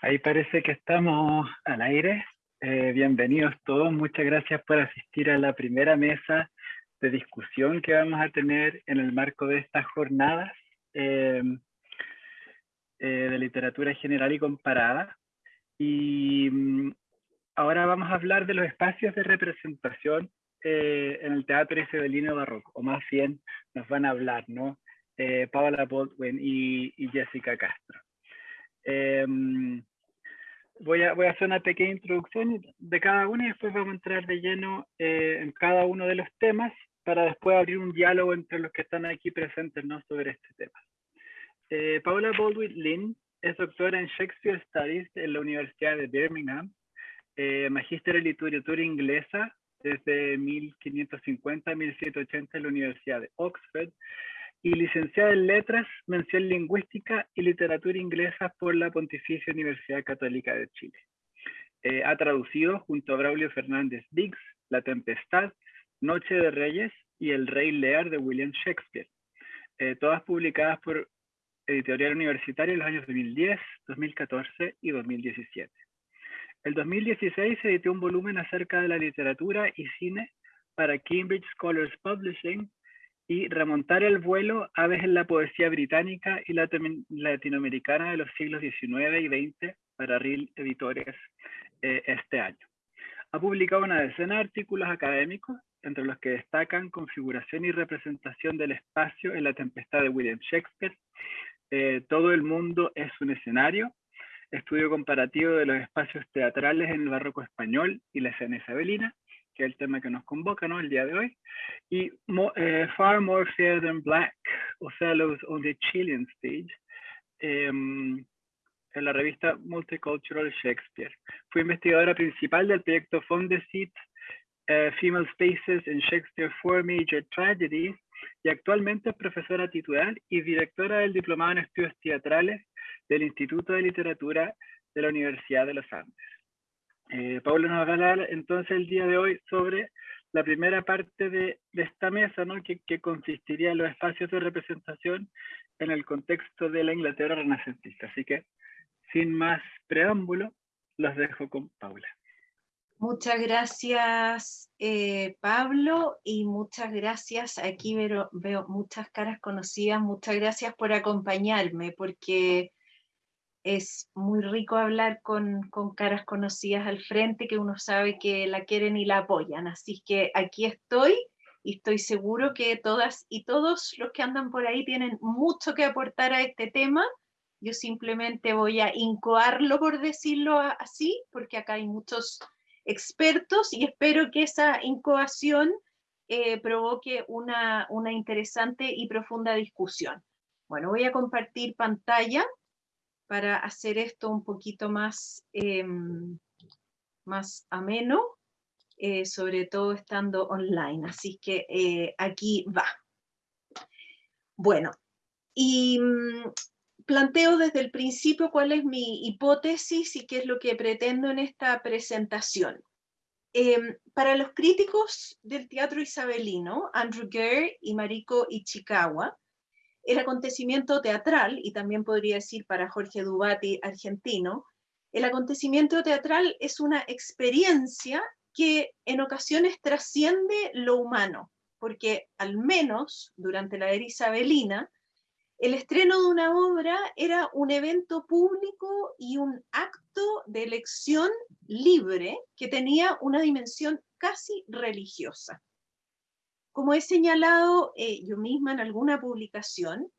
Ahí parece que estamos al aire. Eh, bienvenidos todos. Muchas gracias por asistir a la primera mesa de discusión que vamos a tener en el marco de estas jornadas eh, eh, de literatura general y comparada. Y mm, ahora vamos a hablar de los espacios de representación en el teatro isabelino barroco, o más bien nos van a hablar, ¿no? Paula Baldwin y, y Jessica Castro. Em, voy, a, voy a hacer una pequeña introducción de cada uno y después vamos a entrar de lleno eh, en cada uno de los temas para después abrir un diálogo entre los que están aquí presentes ¿no? sobre este tema. Eh, Paula Baldwin Lynn es doctora en Shakespeare Studies en la Universidad de Birmingham, eh, magíster en literatura inglesa desde 1550 a 1780 en la Universidad de Oxford y licenciada en Letras, Mención Lingüística y Literatura Inglesa por la Pontificia Universidad Católica de Chile. Eh, ha traducido junto a Braulio Fernández Diggs, La Tempestad, Noche de Reyes y El Rey Lear de William Shakespeare, eh, todas publicadas por Editorial Universitaria en los años 2010, 2014 y 2017. El 2016 se editó un volumen acerca de la literatura y cine para Cambridge Scholars Publishing y remontar el vuelo Aves en la poesía británica y latinoamericana de los siglos XIX y XX para RIL Editores eh, este año. Ha publicado una decena de artículos académicos, entre los que destacan Configuración y representación del espacio en la tempestad de William Shakespeare, eh, Todo el mundo es un escenario, Estudio comparativo de los espacios teatrales en el barroco español y la escena isabelina, que el tema que nos convoca ¿no? el día de hoy, y eh, Far More Fair Than Black, Othello's on the Chilean Stage, em, en la revista Multicultural Shakespeare. Fue investigadora principal del proyecto Fondesit uh, Female Spaces in Shakespeare Four Major Tragedies y actualmente es profesora titular y directora del Diplomado en Estudios Teatrales del Instituto de Literatura de la Universidad de los Andes. Eh, Pablo nos va a hablar entonces el día de hoy sobre la primera parte de, esta mesa, ¿no? que, consistiría en los espacios de representación en el contexto de la Inglaterra renacentista. Así que, sin más preámbulo, los dejo con Paula. Muchas gracias, eh, Pablo, y muchas gracias. Aquí veo, veo muchas caras conocidas. Muchas gracias por acompañarme, porque es muy rico hablar con, caras conocidas al frente que uno sabe que la quieren y la apoyan. Así que aquí estoy y estoy seguro que todas y todos los que andan por ahí tienen mucho que aportar a este tema. Yo simplemente voy a incoarlo, por decirlo así, porque acá hay muchos expertos y espero que esa incoación eh, provoque una, una interesante y profunda discusión. Bueno, voy a compartir pantalla para hacer esto un poquito más, em, más ameno, eh, sobre todo estando online. Así que eh, aquí va. Bueno, y mm, planteo desde el principio cuál es mi hipótesis y qué es lo que pretendo en esta presentación. Em, para los críticos del teatro isabelino, Andrew Gere y Mariko Ichikawa, el acontecimiento teatral, y también podría decir para Jorge Dubati, argentino, el acontecimiento teatral es una experiencia que en ocasiones trasciende lo humano, porque al menos durante la era isabelina, el estreno de una obra era un evento público y un acto de elección libre que tenía una dimensión casi religiosa. Como he señalado eh, yo misma en alguna publicación,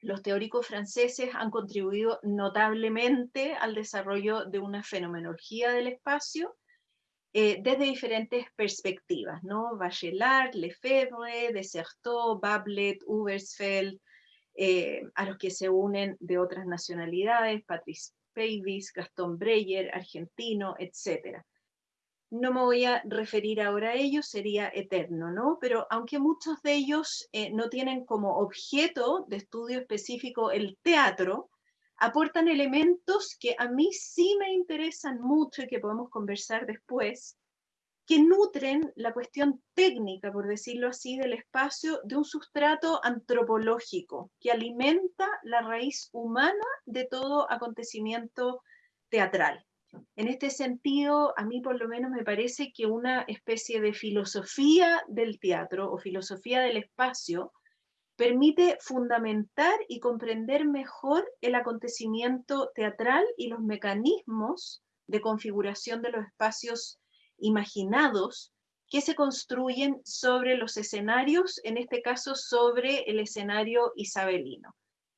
los teóricos franceses han contribuido notablemente al desarrollo de una fenomenología del espacio eh, desde diferentes perspectivas, ¿no? Bachelard, Lefebvre, Desertot, Bablet, Ubersfeld, eh, a los que se unen de otras nacionalidades, Patrice Pavis, Gastón Breyer, argentino, etc no me voy a referir ahora a ellos, sería eterno, ¿no? Pero aunque muchos de ellos eh, no tienen como objeto de estudio específico el teatro, aportan elementos que a mí sí me interesan mucho y que podemos conversar después, que nutren la cuestión técnica, por decirlo así, del espacio de un sustrato antropológico que alimenta la raíz humana de todo acontecimiento teatral. En este sentido, a mí por lo menos me parece que una especie de filosofía del teatro o filosofía del espacio permite fundamentar y comprender mejor el acontecimiento teatral y los mecanismos de configuración de los espacios imaginados que se construyen sobre los escenarios, en este caso sobre el escenario isabelino.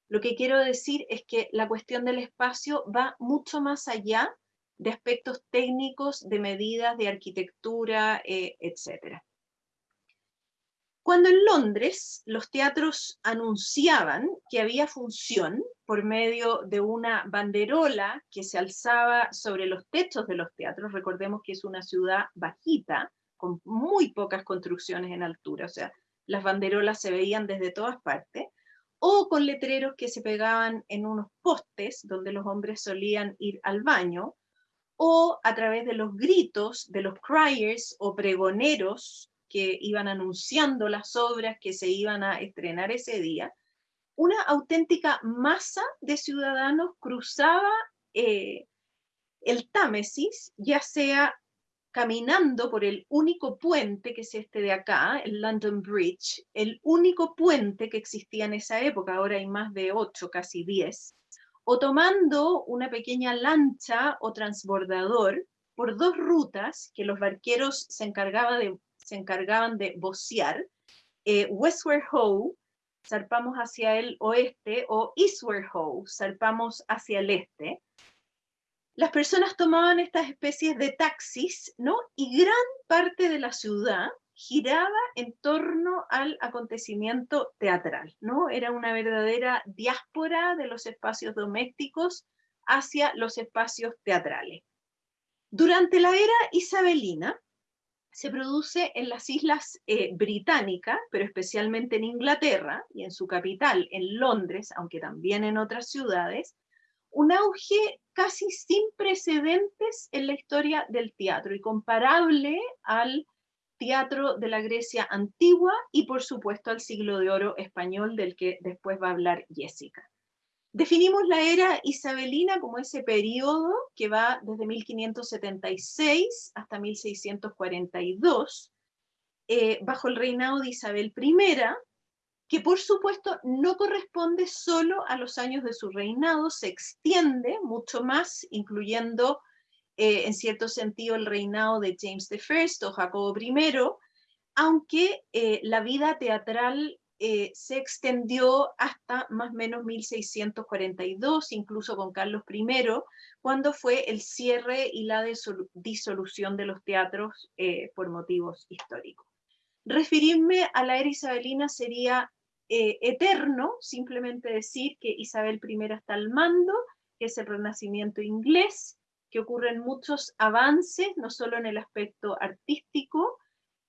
Lo que quiero decir es que la cuestión del espacio va mucho más allá de aspectos técnicos, de medidas, de arquitectura, eh, etc. Cuando en Londres los teatros anunciaban que había función por medio de una banderola que se alzaba sobre los techos de los teatros, recordemos que es una ciudad bajita, con muy pocas construcciones en altura, o sea, las banderolas se veían desde todas partes, o con letreros que se pegaban en unos postes donde los hombres solían ir al baño, o a través de los gritos de los criers o pregoneros que iban anunciando las obras que se iban a estrenar ese día, una auténtica masa de ciudadanos cruzaba eh, el Támesis, ya sea caminando por el único puente que es este de acá, el London Bridge, el único puente que existía en esa época, ahora hay más de ocho, casi diez, o tomando una pequeña lancha o transbordador por dos rutas que los barqueros se, encargaban de vocear, eh, Westward Ho, zarpamos hacia el oeste, o Eastward Ho, zarpamos hacia el este, las personas tomaban estas especies de taxis, ¿no? Y gran parte de la ciudad giraba en torno al acontecimiento teatral, ¿no? Era una verdadera diáspora de los espacios domésticos hacia los espacios teatrales. Durante la era isabelina, se produce en las islas eh, británicas, pero especialmente en Inglaterra y en su capital, en Londres, aunque también en otras ciudades, un auge casi sin precedentes en la historia del teatro y comparable al teatro de la Grecia antigua y por supuesto al siglo de oro español del que después va a hablar Jessica. Definimos la era isabelina como ese periodo que va desde 1576 hasta 1642, eh, bajo el reinado de Isabel I, que por supuesto no corresponde solo a los años de su reinado, se extiende mucho más, incluyendo eh, en cierto sentido el reinado de James I o Jacobo I, aunque eh, la vida teatral eh, se extendió hasta más o menos 1642, incluso con Carlos I, cuando fue el cierre y la disolución de los teatros por motivos históricos. Referirme a la era isabelina sería eterno, simplemente decir que Isabel I está al mando, que es el renacimiento inglés, que ocurren muchos avances, no solo en el aspecto artístico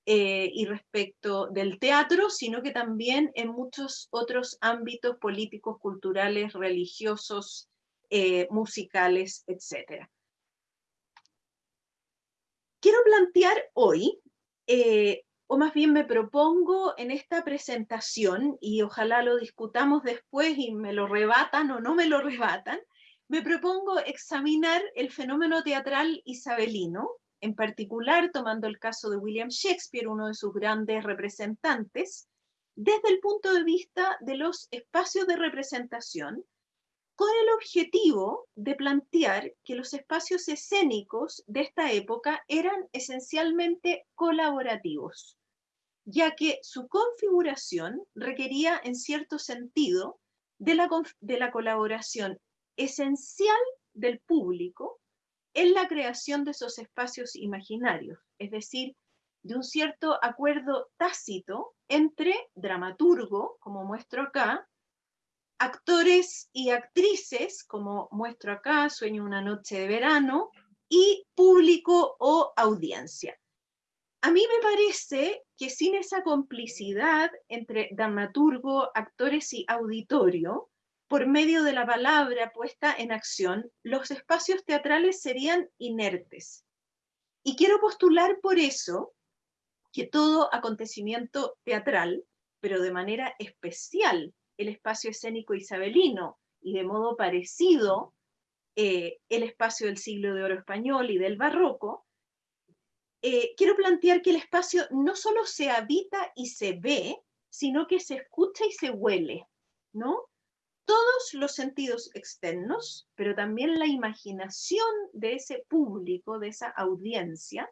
eh, y respecto del teatro, sino que también en muchos otros ámbitos políticos, culturales, religiosos, eh, musicales, etc. Quiero plantear hoy, eh, o más bien me propongo en esta presentación, y ojalá lo discutamos después y me lo rebatan o no me lo rebatan, me propongo examinar el fenómeno teatral isabelino, en particular tomando el caso de William Shakespeare, uno de sus grandes representantes, desde el punto de vista de los espacios de representación, con el objetivo de plantear que los espacios escénicos de esta época eran esencialmente colaborativos, ya que su configuración requería en cierto sentido de la, de la colaboración esencial del público en la creación de esos espacios imaginarios, es decir, de un cierto acuerdo tácito entre dramaturgo, como muestro acá, actores y actrices, como muestro acá, Sueño una noche de verano, y público o audiencia. A mí me parece que sin esa complicidad entre dramaturgo, actores y auditorio, por medio de la palabra puesta en acción, los espacios teatrales serían inertes. Y quiero postular por eso que todo acontecimiento teatral, pero de manera especial el espacio escénico isabelino y de modo parecido eh, el espacio del siglo de oro español y del barroco, eh, quiero plantear que el espacio no solo se habita y se ve, sino que se escucha y se huele, ¿no? Todos los sentidos externos, pero también la imaginación de ese público, de esa audiencia,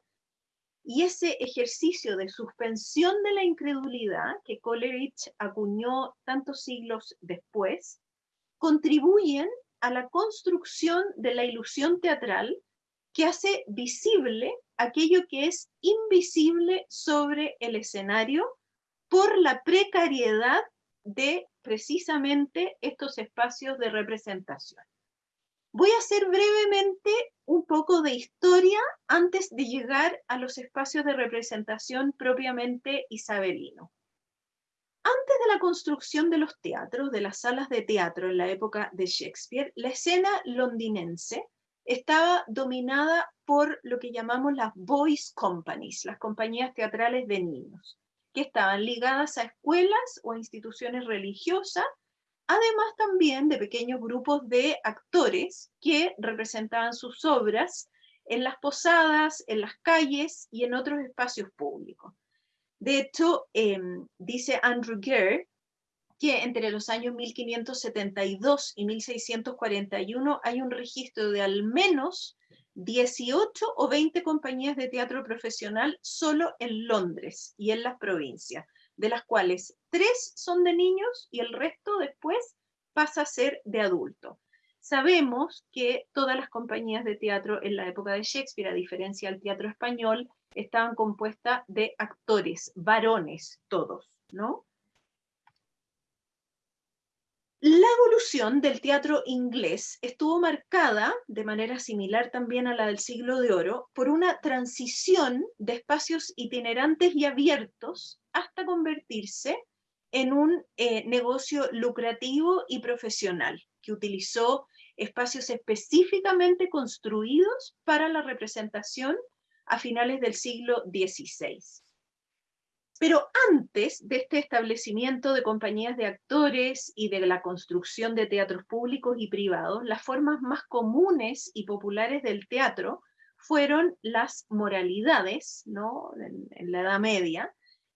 y ese ejercicio de suspensión de la incredulidad que Coleridge acuñó tantos siglos después, contribuyen a la construcción de la ilusión teatral que hace visible aquello que es invisible sobre el escenario por la precariedad de precisamente estos espacios de representación. Voy a hacer brevemente un poco de historia antes de llegar a los espacios de representación propiamente isabelino. Antes de la construcción de los teatros, de las salas de teatro en la época de Shakespeare, la escena londinense estaba dominada por lo que llamamos las boys companies, las compañías teatrales de niños, que estaban ligadas a escuelas o a instituciones religiosas, además también de pequeños grupos de actores que representaban sus obras en las posadas, en las calles y en otros espacios públicos. De hecho, em, dice Andrew Gere que entre los años 1572 y 1641 hay un registro de al menos 18 o 20 compañías de teatro profesional solo en Londres y en las provincias, de las cuales tres son de niños y el resto después pasa a ser de adulto. Sabemos que todas las compañías de teatro en la época de Shakespeare, a diferencia del teatro español, estaban compuestas de actores, varones todos, ¿no? La evolución del teatro inglés estuvo marcada, de manera similar también a la del siglo de oro, por una transición de espacios itinerantes y abiertos hasta convertirse en un eh, negocio lucrativo y profesional, que utilizó espacios específicamente construidos para la representación a finales del siglo XVI. Pero antes de este establecimiento de compañías de actores y de la construcción de teatros públicos y privados, las formas más comunes y populares del teatro fueron las moralidades, ¿no? en la Edad Media,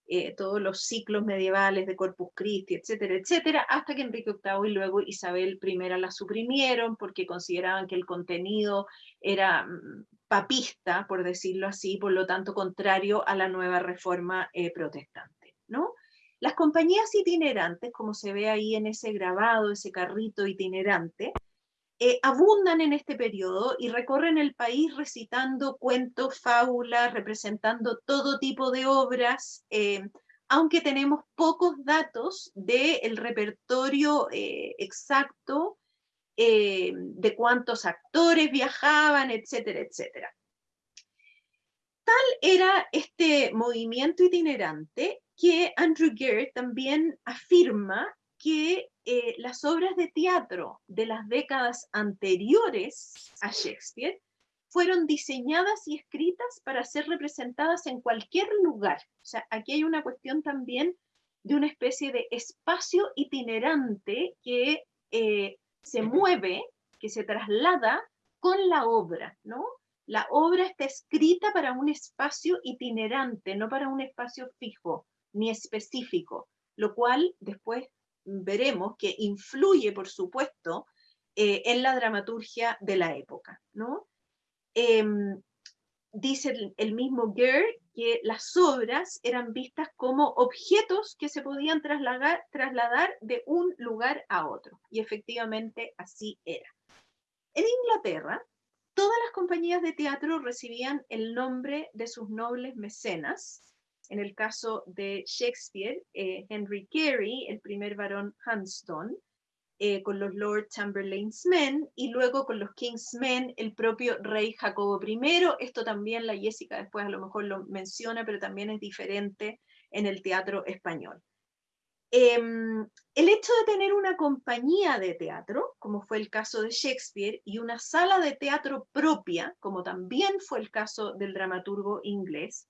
eh, todos los ciclos medievales de Corpus Christi, etcétera, etcétera, hasta que Enrique VIII y luego Isabel I la suprimieron porque consideraban que el contenido era mm, papista, por decirlo así, por lo tanto contrario a la nueva reforma eh, protestante. ¿no? Las compañías itinerantes, como se ve ahí en ese grabado, ese carrito itinerante, eh, abundan en este periodo y recorren el país recitando cuentos, fábulas, representando todo tipo de obras, eh, aunque tenemos pocos datos del repertorio exacto de cuántos actores viajaban, etcétera, etcétera. Tal era este movimiento itinerante que Andrew Gere también afirma que eh, las obras de teatro de las décadas anteriores a Shakespeare fueron diseñadas y escritas para ser representadas en cualquier lugar. O sea, aquí hay una cuestión también de una especie de espacio itinerante que eh, se mueve, que se traslada con la obra, ¿no? La obra está escrita para un espacio itinerante, no para un espacio fijo ni específico, lo cual después veremos que influye, por supuesto, eh, en la dramaturgia de la época. ¿no? Em, dice el, mismo Gere que las obras eran vistas como objetos que se podían trasladar, de un lugar a otro. Y efectivamente así era. En Inglaterra, todas las compañías de teatro recibían el nombre de sus nobles mecenas, en el caso de Shakespeare, eh, Henry Carey, el primer varón Hunsdon, eh, con los Lord Chamberlain's Men, y luego con los King's Men, el propio rey Jacobo I. Esto también la Jessica después a lo mejor lo menciona, pero también es diferente en el teatro español. Em, el hecho de tener una compañía de teatro, como fue el caso de Shakespeare, y una sala de teatro propia, como también fue el caso del dramaturgo inglés,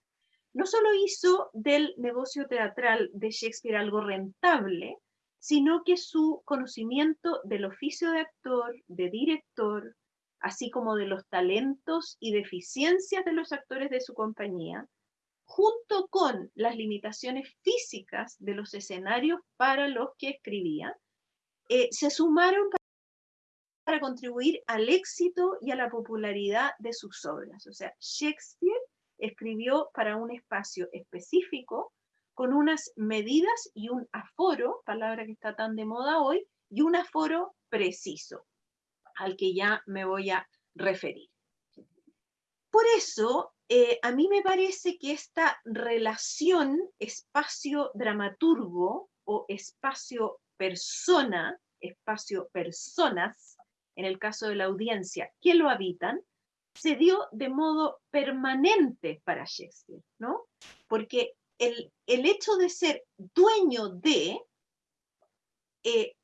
no solo hizo del negocio teatral de Shakespeare algo rentable, sino que su conocimiento del oficio de actor, de director, así como de los talentos y deficiencias de los actores de su compañía, junto con las limitaciones físicas de los escenarios para los que escribía, eh, se sumaron para contribuir al éxito y a la popularidad de sus obras. O sea, Shakespeare escribió para un espacio específico, con unas medidas y un aforo, palabra que está tan de moda hoy, y un aforo preciso, al que ya me voy a referir. Por eso, eh, a mí me parece que esta relación espacio-dramaturgo o espacio-persona, espacio-personas, en el caso de la audiencia, que lo habitan, se dio de modo permanente para Shakespeare, ¿no? Porque el, hecho de ser dueño de eh,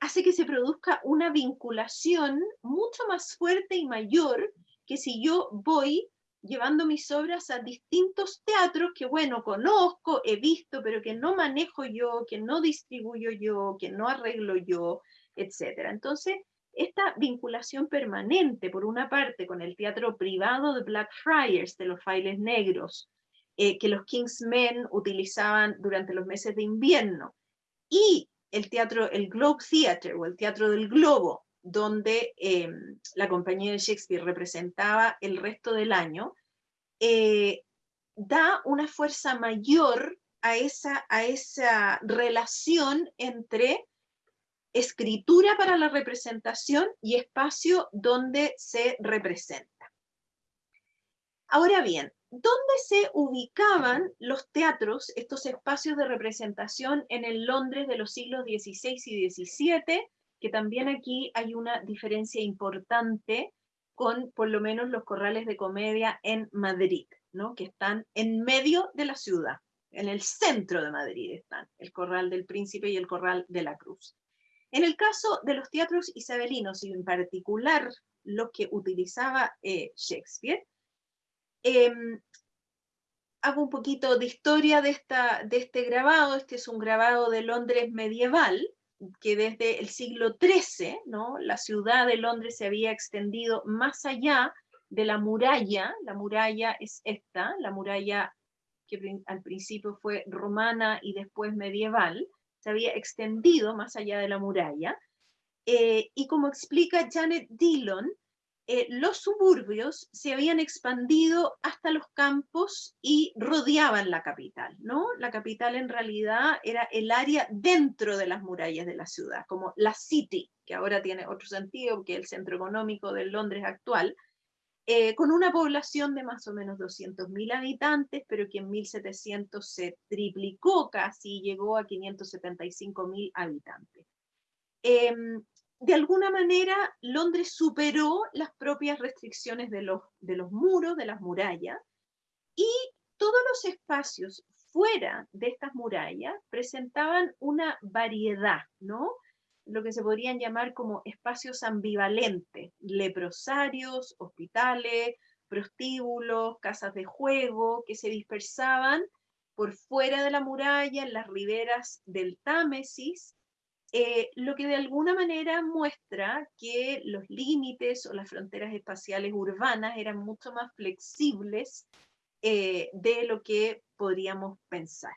hace que se produzca una vinculación mucho más fuerte y mayor que si yo voy llevando mis obras a distintos teatros que, bueno, conozco, he visto, pero que no manejo yo, que no distribuyo yo, que no arreglo yo, etc. Entonces, esta vinculación permanente, por una parte, con el teatro privado de Blackfriars, de los Frailes Negros, eh, que los Kingsmen utilizaban durante los meses de invierno, y el teatro, el Globe Theatre, o el Teatro del Globo, donde eh, la compañía de Shakespeare representaba el resto del año, eh, da una fuerza mayor a esa, a esa relación entre escritura para la representación y espacio donde se representa. Ahora bien, ¿dónde se ubicaban los teatros, estos espacios de representación en el Londres de los siglos XVI y XVII? Que también aquí hay una diferencia importante con por lo menos los corrales de comedia en Madrid, ¿no? que están en medio de la ciudad, en el centro de Madrid están, el Corral del Príncipe y el Corral de la Cruz. En el caso de los teatros isabelinos, y en particular los que utilizaba eh, Shakespeare, em, hago un poquito de historia de, esta, de este grabado. Este es un grabado de Londres medieval, que desde el siglo XIII, ¿no? la ciudad de Londres se había extendido más allá de la muralla. La muralla es esta, la muralla que al principio fue romana y después medieval se había extendido más allá de la muralla. Eh, y como explica Janet Dillon, eh, los suburbios se habían expandido hasta los campos y rodeaban la capital, ¿no? La capital en realidad era el área dentro de las murallas de la ciudad, como la City, que ahora tiene otro sentido que el centro económico de Londres actual, eh, con una población de más o menos 200.000 habitantes, pero que en 1700 se triplicó casi, llegó a 575.000 habitantes. Em, de alguna manera, Londres superó las propias restricciones de los, muros, de las murallas, y todos los espacios fuera de estas murallas presentaban una variedad, ¿no? lo que se podrían llamar como espacios ambivalentes, leprosarios, hospitales, prostíbulos, casas de juego, que se dispersaban por fuera de la muralla, en las riberas del Támesis, eh, lo que de alguna manera muestra que los límites o las fronteras espaciales urbanas eran mucho más flexibles eh, de lo que podríamos pensar.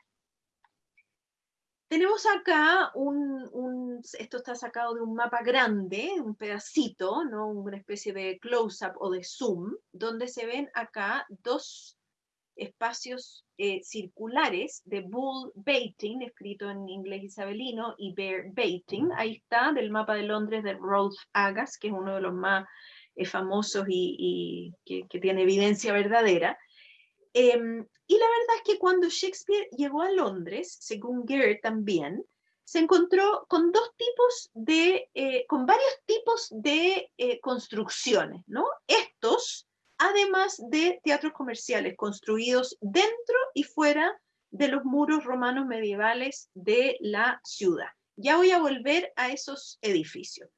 Tenemos acá un, esto está sacado de un mapa grande, un pedacito, ¿no? una especie de close-up o de zoom, donde se ven acá dos espacios eh, circulares de bull baiting, escrito en inglés isabelino, y bear baiting. Ahí está, del mapa de Londres de Rolf Agas, que es uno de los más eh, famosos y, que, que, tiene evidencia verdadera. Em, y la verdad es que cuando Shakespeare llegó a Londres, según Gare también, se encontró con dos tipos de, eh, con varios tipos de construcciones, ¿no? Estos, además de teatros comerciales construidos dentro y fuera de los muros romanos medievales de la ciudad. Ya voy a volver a esos edificios.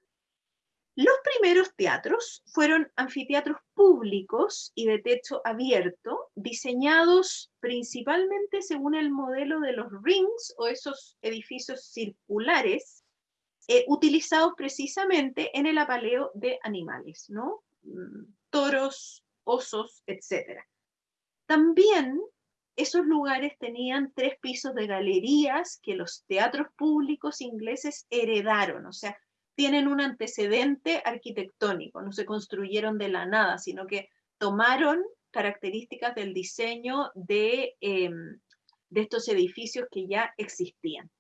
Los primeros teatros fueron anfiteatros públicos y de techo abierto, diseñados principalmente según el modelo de los rings o esos edificios circulares, eh, utilizados precisamente en el apaleo de animales, ¿no? mm, toros, osos, etc. También esos lugares tenían tres pisos de galerías que los teatros públicos ingleses heredaron, o sea, tienen un antecedente arquitectónico, no se construyeron de la nada, sino que tomaron características del diseño de, em, de estos edificios que ya existían.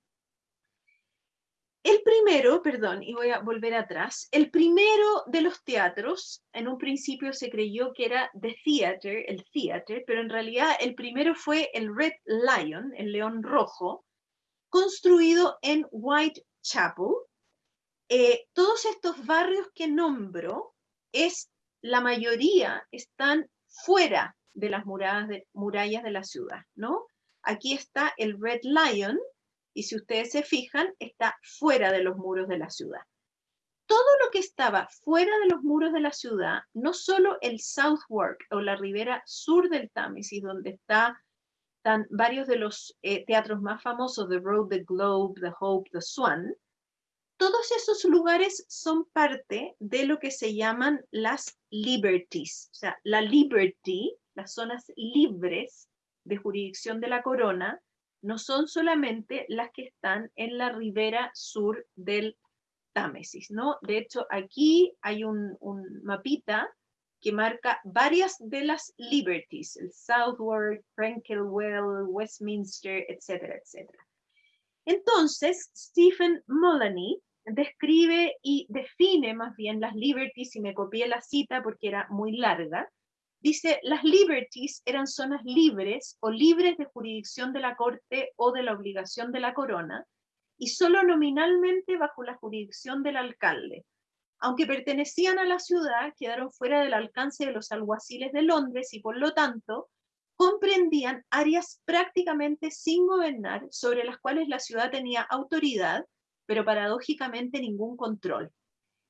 El primero, perdón, y voy a volver atrás, el primero de los teatros, en un principio se creyó que era The Theater, el theater, pero en realidad el primero fue el Red Lion, el león rojo, construido en Whitechapel. Eh, todos estos barrios que nombro, es, la mayoría están fuera de las murallas de, murallas de la ciudad, ¿no? Aquí está el Red Lion, y si ustedes se fijan, está fuera de los muros de la ciudad. Todo lo que estaba fuera de los muros de la ciudad, no solo el Southwark o la ribera sur del Támesis, donde está, están varios de los eh, teatros más famosos, The Road, The Globe, The Hope, The Swan, todos esos lugares son parte de lo que se llaman las liberties, o sea, la liberty, las zonas libres de jurisdicción de la corona, no son solamente las que están en la ribera sur del Támesis, ¿no? De hecho, aquí hay un, mapita que marca varias de las liberties, el Southwark, Frankelwell, Westminster, etcétera, etcétera. Entonces, Stephen Mullany describe y define más bien las liberties, y me copié la cita porque era muy larga, Dice, las liberties eran zonas libres o libres de jurisdicción de la corte o de la obligación de la corona, y solo nominalmente bajo la jurisdicción del alcalde. Aunque pertenecían a la ciudad, quedaron fuera del alcance de los alguaciles de Londres y por lo tanto comprendían áreas prácticamente sin gobernar sobre las cuales la ciudad tenía autoridad, pero paradójicamente ningún control.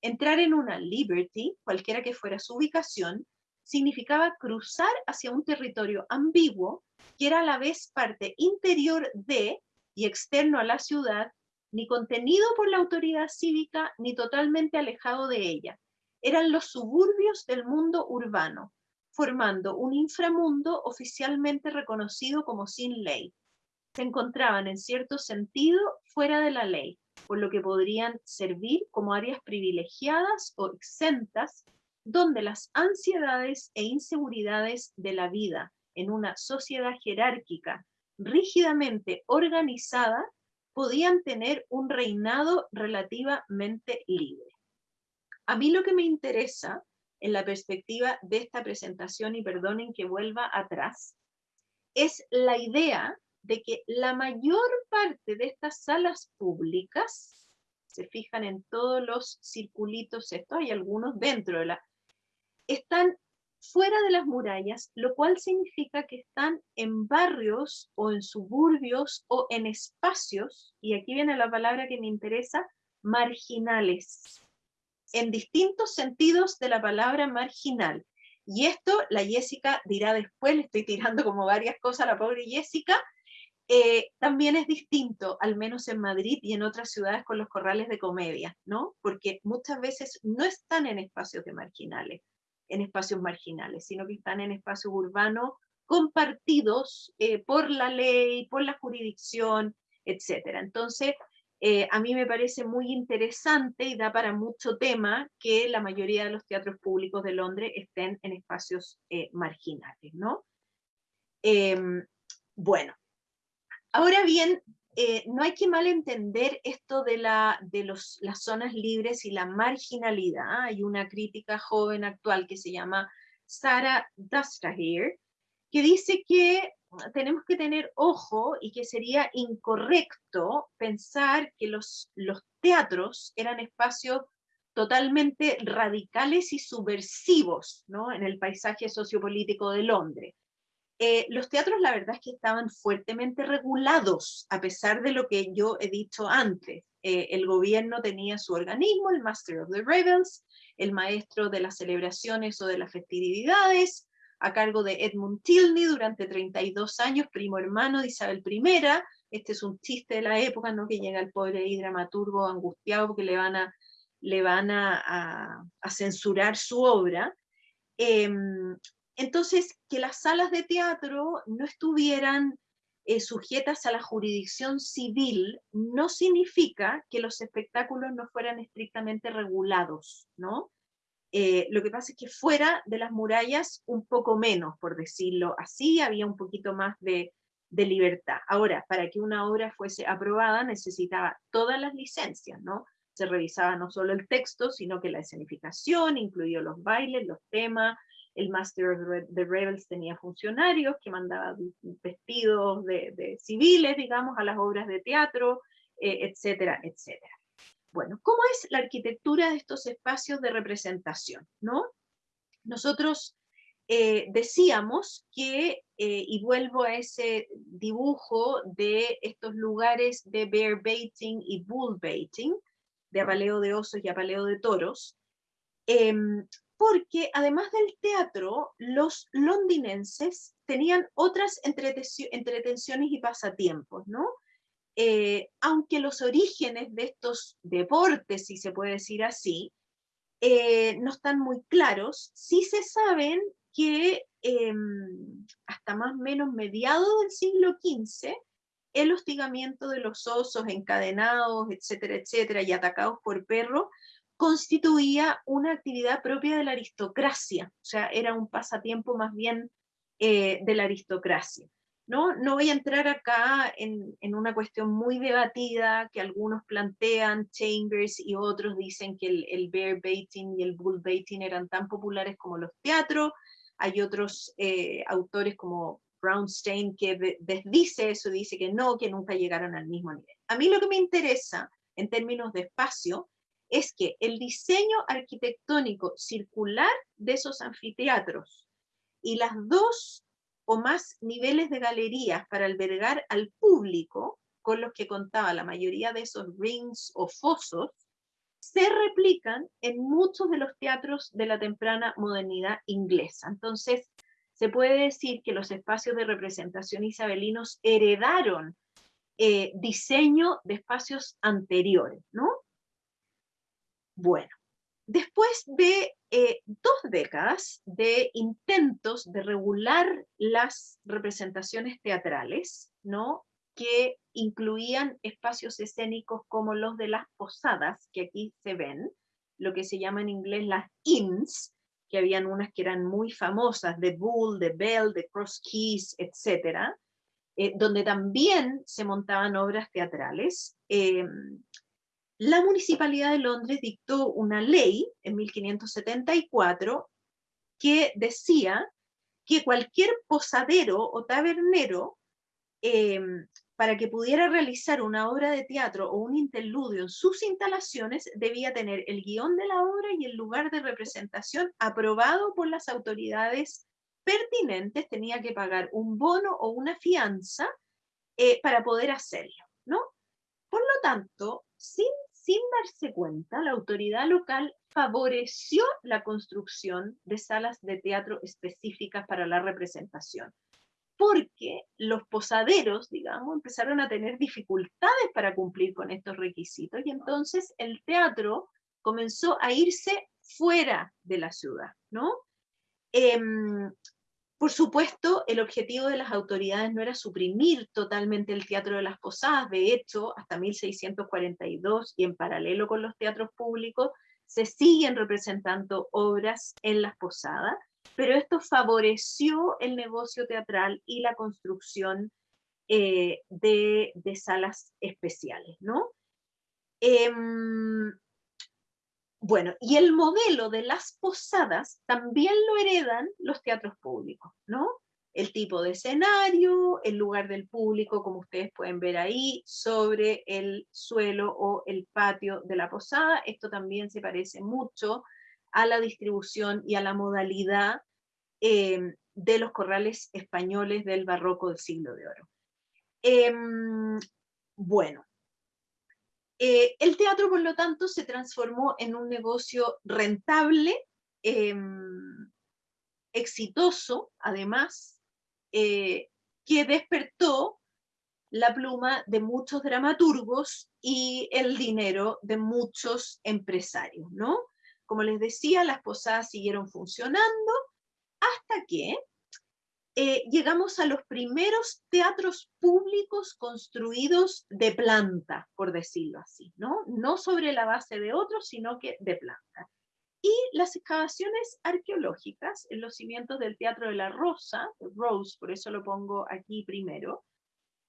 Entrar en una liberty, cualquiera que fuera su ubicación, significaba cruzar hacia un territorio ambiguo que era a la vez parte interior de y externo a la ciudad, ni contenido por la autoridad cívica, ni totalmente alejado de ella. Eran los suburbios del mundo urbano, formando un inframundo oficialmente reconocido como sin ley. Se encontraban en cierto sentido fuera de la ley, por lo que podrían servir como áreas privilegiadas o exentas donde las ansiedades e inseguridades de la vida en una sociedad jerárquica rígidamente organizada podían tener un reinado relativamente libre. A mí lo que me interesa en la perspectiva de esta presentación, y perdonen que vuelva atrás, es la idea de que la mayor parte de estas salas públicas, se fijan en todos los circulitos, esto hay algunos dentro de la, están fuera de las murallas, lo cual significa que están en barrios o en suburbios o en espacios, y aquí viene la palabra que me interesa, marginales, en distintos sentidos de la palabra marginal. Y esto la Jessica dirá después, le estoy tirando como varias cosas a la pobre Jessica, eh, también es distinto, al menos en Madrid y en otras ciudades con los corrales de comedia, ¿no? Porque muchas veces no están en espacios de marginales, en espacios marginales, sino que están en espacios urbanos compartidos eh, por la ley, por la jurisdicción, etc. Entonces, eh, a mí me parece muy interesante y da para mucho tema que la mayoría de los teatros públicos de Londres estén en espacios eh, marginales, ¿no? Em, bueno, ahora bien, eh, no hay que malentender esto de, las zonas libres y la marginalidad. Hay una crítica joven actual que se llama Sarah Dustrahier, que dice que tenemos que tener ojo y que sería incorrecto pensar que los, los teatros eran espacios totalmente radicales y subversivos ¿no? en el paisaje sociopolítico de Londres. Eh, los teatros la verdad es que estaban fuertemente regulados, a pesar de lo que yo he dicho antes. Eh, el gobierno tenía su organismo, el Master of the Rebels, el maestro de las celebraciones o de las festividades, a cargo de Edmund Tilney durante 32 años, primo hermano de Isabel I. Este es un chiste de la época, ¿no? que llega el pobre y dramaturgo angustiado porque le van a, le van a censurar su obra. Em, entonces, que las salas de teatro no estuvieran eh, sujetas a la jurisdicción civil no significa que los espectáculos no fueran estrictamente regulados, ¿no? Eh, lo que pasa es que fuera de las murallas un poco menos, por decirlo así, había un poquito más de, libertad. Ahora, para que una obra fuese aprobada necesitaba todas las licencias, ¿no? Se revisaba no solo el texto, sino que la escenificación, incluido los bailes, los temas, el Master of the Rebels tenía funcionarios que mandaban vestidos de, civiles, digamos, a las obras de teatro, eh, etcétera, etcétera. Bueno, ¿cómo es la arquitectura de estos espacios de representación? ¿no? Nosotros eh, decíamos que, eh, y vuelvo a ese dibujo de estos lugares de bear baiting y bull baiting, de apaleo de osos y apaleo de toros, em, porque además del teatro, los londinenses tenían otras entretenciones y pasatiempos, ¿no? Eh, aunque los orígenes de estos deportes, si se puede decir así, eh, no están muy claros, sí se saben que em, hasta más o menos mediados del siglo XV, el hostigamiento de los osos encadenados, etcétera, etcétera, y atacados por perros, constituía una actividad propia de la aristocracia, o sea, era un pasatiempo más bien eh, de la aristocracia. ¿no? no voy a entrar acá en, una cuestión muy debatida que algunos plantean, Chambers y otros dicen que el, bear baiting y el bull baiting eran tan populares como los teatros, hay otros eh, autores como Brownstein que desdice eso, dice que no, que nunca llegaron al mismo nivel. A mí lo que me interesa en términos de espacio es que el diseño arquitectónico circular de esos anfiteatros y las dos o más niveles de galerías para albergar al público, con los que contaba la mayoría de esos rings o fosos, se replican en muchos de los teatros de la temprana modernidad inglesa. Entonces, se puede decir que los espacios de representación isabelinos heredaron eh, diseño de espacios anteriores, ¿no? Bueno, después de eh, dos décadas de intentos de regular las representaciones teatrales, ¿no? que incluían espacios escénicos como los de las posadas, que aquí se ven, lo que se llama en inglés las inns, que habían unas que eran muy famosas, de Bull, de Bell, de Cross Keys, etc., eh, donde también se montaban obras teatrales. Eh, la Municipalidad de Londres dictó una ley en 1574 que decía que cualquier posadero o tabernero, em, para que pudiera realizar una obra de teatro o un interludio en sus instalaciones, debía tener el guion de la obra y el lugar de representación aprobado por las autoridades pertinentes, tenía que pagar un bono o una fianza eh, para poder hacerlo, ¿no? Por lo tanto, sin sin darse cuenta, la autoridad local favoreció la construcción de salas de teatro específicas para la representación, porque los posaderos, digamos, empezaron a tener dificultades para cumplir con estos requisitos y entonces el teatro comenzó a irse fuera de la ciudad, ¿no? Em, por supuesto, el objetivo de las autoridades no era suprimir totalmente el teatro de las posadas, de hecho, hasta 1642 y en paralelo con los teatros públicos, se siguen representando obras en las posadas, pero esto favoreció el negocio teatral y la construcción eh, de, salas especiales, ¿no? Em, bueno, y el modelo de las posadas también lo heredan los teatros públicos, ¿no? El tipo de escenario, el lugar del público, como ustedes pueden ver ahí, sobre el suelo o el patio de la posada. Esto también se parece mucho a la distribución y a la modalidad eh, de los corrales españoles del barroco del siglo de oro. Em, bueno, eh, el teatro, por lo tanto, se transformó en un negocio rentable, em, exitoso, además, eh, que despertó la pluma de muchos dramaturgos y el dinero de muchos empresarios, ¿no? Como les decía, las posadas siguieron funcionando, hasta que eh, llegamos a los primeros teatros públicos construidos de planta, por decirlo así, ¿no? Sobre la base de otros, sino que de planta. Y las excavaciones arqueológicas en los cimientos del Teatro de la Rosa, Rose, por eso lo pongo aquí primero,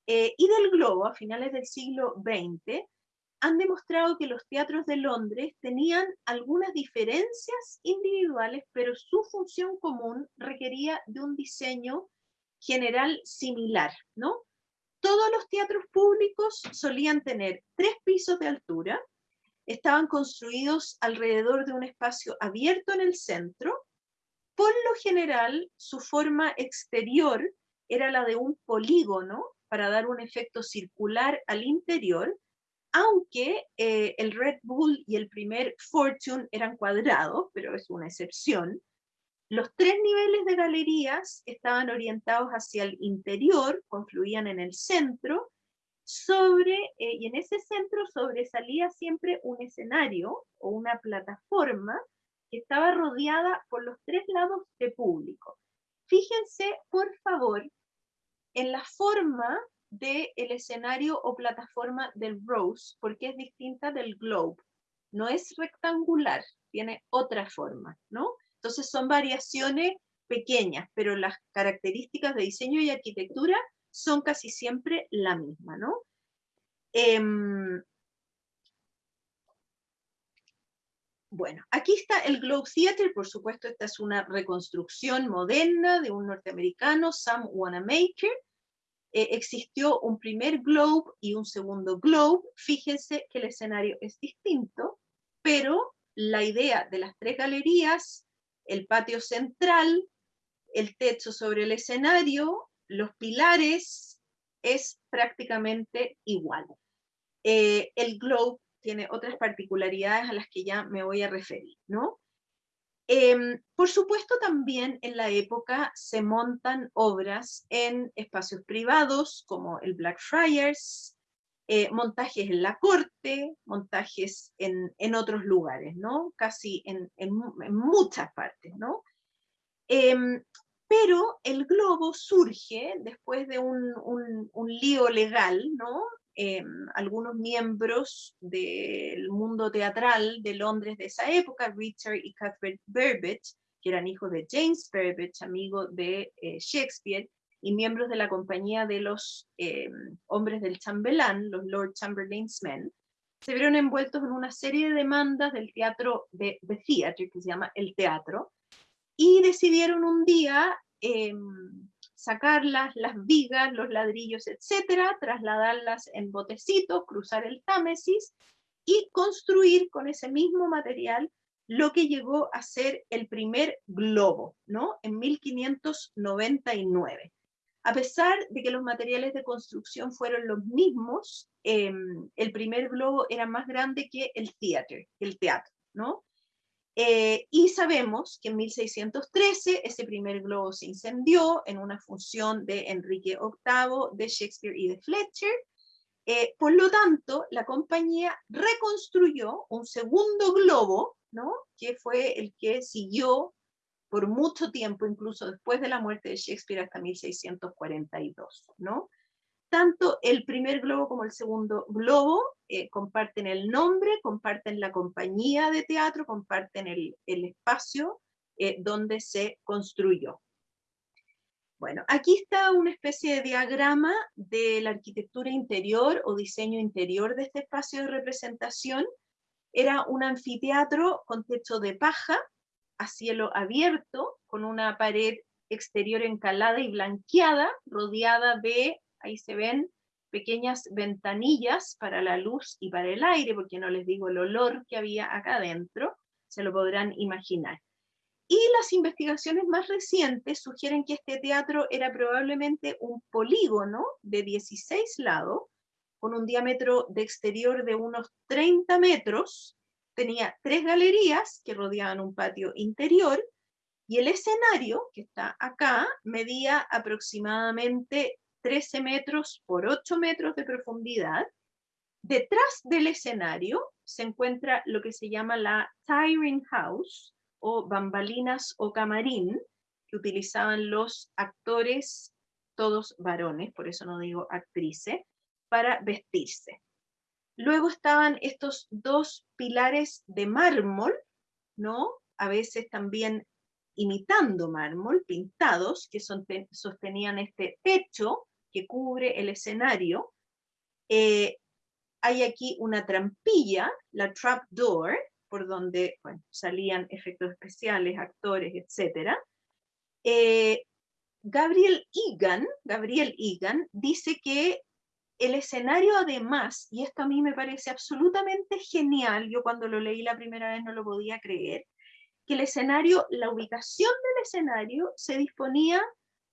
eh, y del globo a finales del siglo XX, han demostrado que los teatros de Londres tenían algunas diferencias individuales, pero su función común requería de un diseño general similar, ¿no? Todos los teatros públicos solían tener tres pisos de altura, estaban construidos alrededor de un espacio abierto en el centro. Por lo general, su forma exterior era la de un polígono para dar un efecto circular al interior, aunque eh, el Red Bull y el primer Fortune eran cuadrados, pero es una excepción. Los tres niveles de galerías estaban orientados hacia el interior, confluían en el centro, sobre, eh, y en ese centro sobresalía siempre un escenario o una plataforma que estaba rodeada por los tres lados de público. Fíjense, por favor, en la forma del escenario o plataforma del Rose, porque es distinta del Globe. No es rectangular, tiene otra forma, ¿no? Entonces son variaciones pequeñas, pero las características de diseño y arquitectura son casi siempre la misma, ¿no? Em, bueno, aquí está el Globe Theatre, por supuesto esta es una reconstrucción moderna de un norteamericano, Sam Wanamaker. Eh, existió un primer Globe y un segundo Globe. Fíjense que el escenario es distinto, pero la idea de las tres galerías, el patio central, el techo sobre el escenario, los pilares es prácticamente igual. Eh, el globe tiene otras particularidades a las que ya me voy a referir, ¿no? Em, por supuesto también en la época se montan obras en espacios privados como el Blackfriars, eh, montajes en la corte, montajes en, otros lugares, ¿no? Casi en, muchas partes, ¿no? Em, pero el globo surge después de un, lío legal, ¿no? Em, algunos miembros del mundo teatral de Londres de esa época, Richard y Cuthbert Burbage, que eran hijos de James Burbage, amigo de eh, Shakespeare, y miembros de la compañía de los em, hombres del chambelán, los Lord Chamberlain's Men, se vieron envueltos en una serie de demandas del teatro de The Theatre, que se llama El Teatro, y decidieron un día em, sacarlas, las vigas, los ladrillos, etcétera, trasladarlas en botecitos, cruzar el Támesis y construir con ese mismo material lo que llegó a ser el primer globo, ¿no? En 1599. A pesar de que los materiales de construcción fueron los mismos, em, el primer globo era más grande que el theater, el teatro, ¿no? Eh, y sabemos que en 1613 ese primer globo se incendió en una función de Enrique VIII, de Shakespeare y de Fletcher. Eh, por lo tanto, la compañía reconstruyó un segundo globo, ¿no? que fue el que siguió por mucho tiempo, incluso después de la muerte de Shakespeare hasta 1642. ¿no? Tanto el primer globo como el segundo globo eh, comparten el nombre, comparten la compañía de teatro, comparten el, espacio eh, donde se construyó. Bueno, aquí está una especie de diagrama de la arquitectura interior o diseño interior de este espacio de representación. Era un anfiteatro con techo de paja, a cielo abierto, con una pared exterior encalada y blanqueada, rodeada de ahí se ven pequeñas ventanillas para la luz y para el aire, porque no les digo el olor que había acá adentro, se lo podrán imaginar. Y las investigaciones más recientes sugieren que este teatro era probablemente un polígono de 16 lados, con un diámetro de exterior de unos 30 metros, tenía tres galerías que rodeaban un patio interior, y el escenario, que está acá, medía aproximadamente 13 metros por 8 metros de profundidad. Detrás del escenario se encuentra lo que se llama la Tiring House, o bambalinas o camarín, que utilizaban los actores, todos varones, por eso no digo actrices, para vestirse. Luego estaban estos dos pilares de mármol, ¿no? A veces también imitando mármol, pintados, que sostenían este techo que cubre el escenario. Eh, hay aquí una trampilla, la trap door, por donde salían efectos especiales, actores, etc. Eh, Gabriel Egan, Gabriel Egan dice que el escenario además, y esto a mí me parece absolutamente genial, yo cuando lo leí la primera vez no lo podía creer, que el escenario, la ubicación del escenario se disponía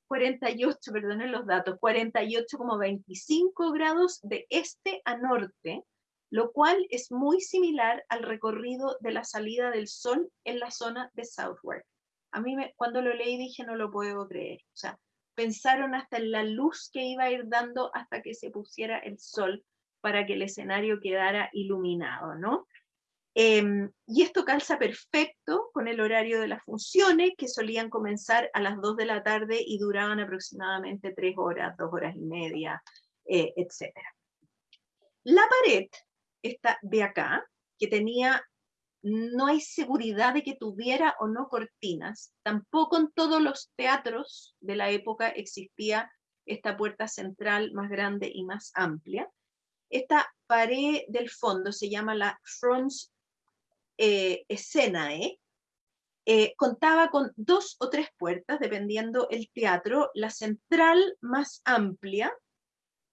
48, perdonen los datos, 48,25 grados de este a norte, lo cual es muy similar al recorrido de la salida del sol en la zona de Southwark. A mí cuando lo leí dije no lo puedo creer, o sea, pensaron hasta en la luz que iba a ir dando hasta que se pusiera el sol para que el escenario quedara iluminado, ¿no? Em, y esto calza perfecto con el horario de las funciones, que solían comenzar a las 2 de la tarde y duraban aproximadamente 3 horas, 2 horas y media, eh, etc. La pared, esta de acá, que tenía, no hay seguridad de que tuviera o no cortinas, tampoco en todos los teatros de la época existía esta puerta central más grande y más amplia. Esta pared del fondo se llama la front eh, escena, ¿eh? ¿eh? contaba con dos o tres puertas, dependiendo el teatro, la central más amplia,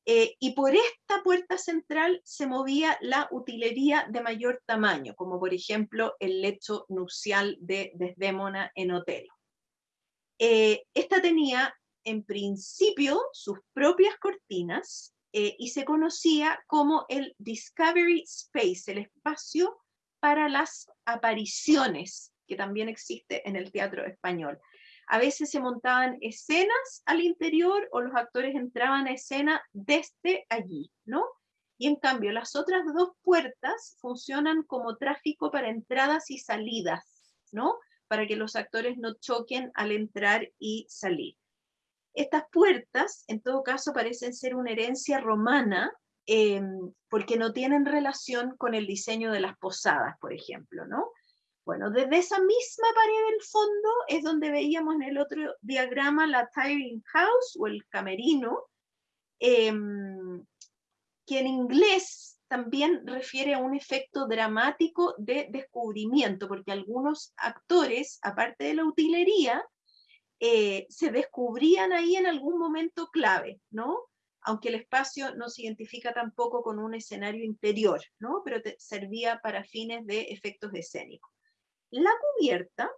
eh, y por esta puerta central se movía la utilería de mayor tamaño, como por ejemplo el lecho nupcial de Desdémona en Otelo. esta tenía en principio sus propias cortinas y se conocía como el Discovery Space, el espacio para las apariciones, que también existe en el teatro español. A veces se montaban escenas al interior o los actores entraban a escena desde allí, ¿no? Y en cambio, las otras dos puertas funcionan como tráfico para entradas y salidas, ¿no? Para que los actores no choquen al entrar y salir. Estas puertas, en todo caso, parecen ser una herencia romana Em, porque no tienen relación con el diseño de las posadas, por ejemplo, ¿no? Bueno, desde esa misma pared del fondo es donde veíamos en el otro diagrama la tiring house o el camerino, em, que en inglés también refiere a un efecto dramático de descubrimiento, porque algunos actores, aparte de la utilería, eh, se descubrían ahí en algún momento clave, ¿no? Aunque el espacio no se identifica tampoco con un escenario interior, ¿no? pero servía para fines de efectos escénicos. La cubierta,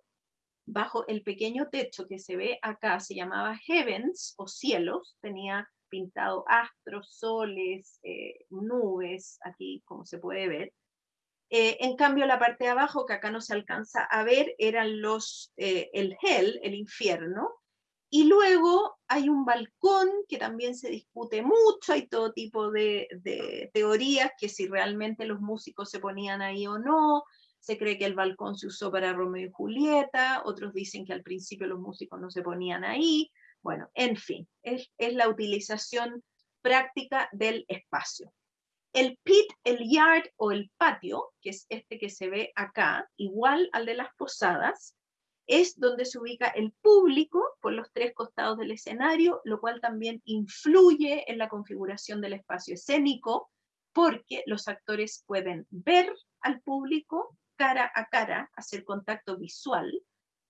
bajo el pequeño techo que se ve acá, se llamaba Heavens o cielos, tenía pintado astros, soles, eh, nubes, aquí como se puede ver. Eh, en cambio, la parte de abajo, que acá no se alcanza a ver, eran los, eh, el hell, el infierno, y luego hay un balcón que también se discute mucho, hay todo tipo de, teorías, que si realmente los músicos se ponían ahí o no, se cree que el balcón se usó para Romeo y Julieta, otros dicen que al principio los músicos no se ponían ahí, bueno, en fin, es, es la utilización práctica del espacio. El pit, el yard o el patio, que es este que se ve acá, igual al de las posadas, es donde se ubica el público por los tres costados del escenario, lo cual también influye en la configuración del espacio escénico, porque los actores pueden ver al público cara a cara, hacer contacto visual,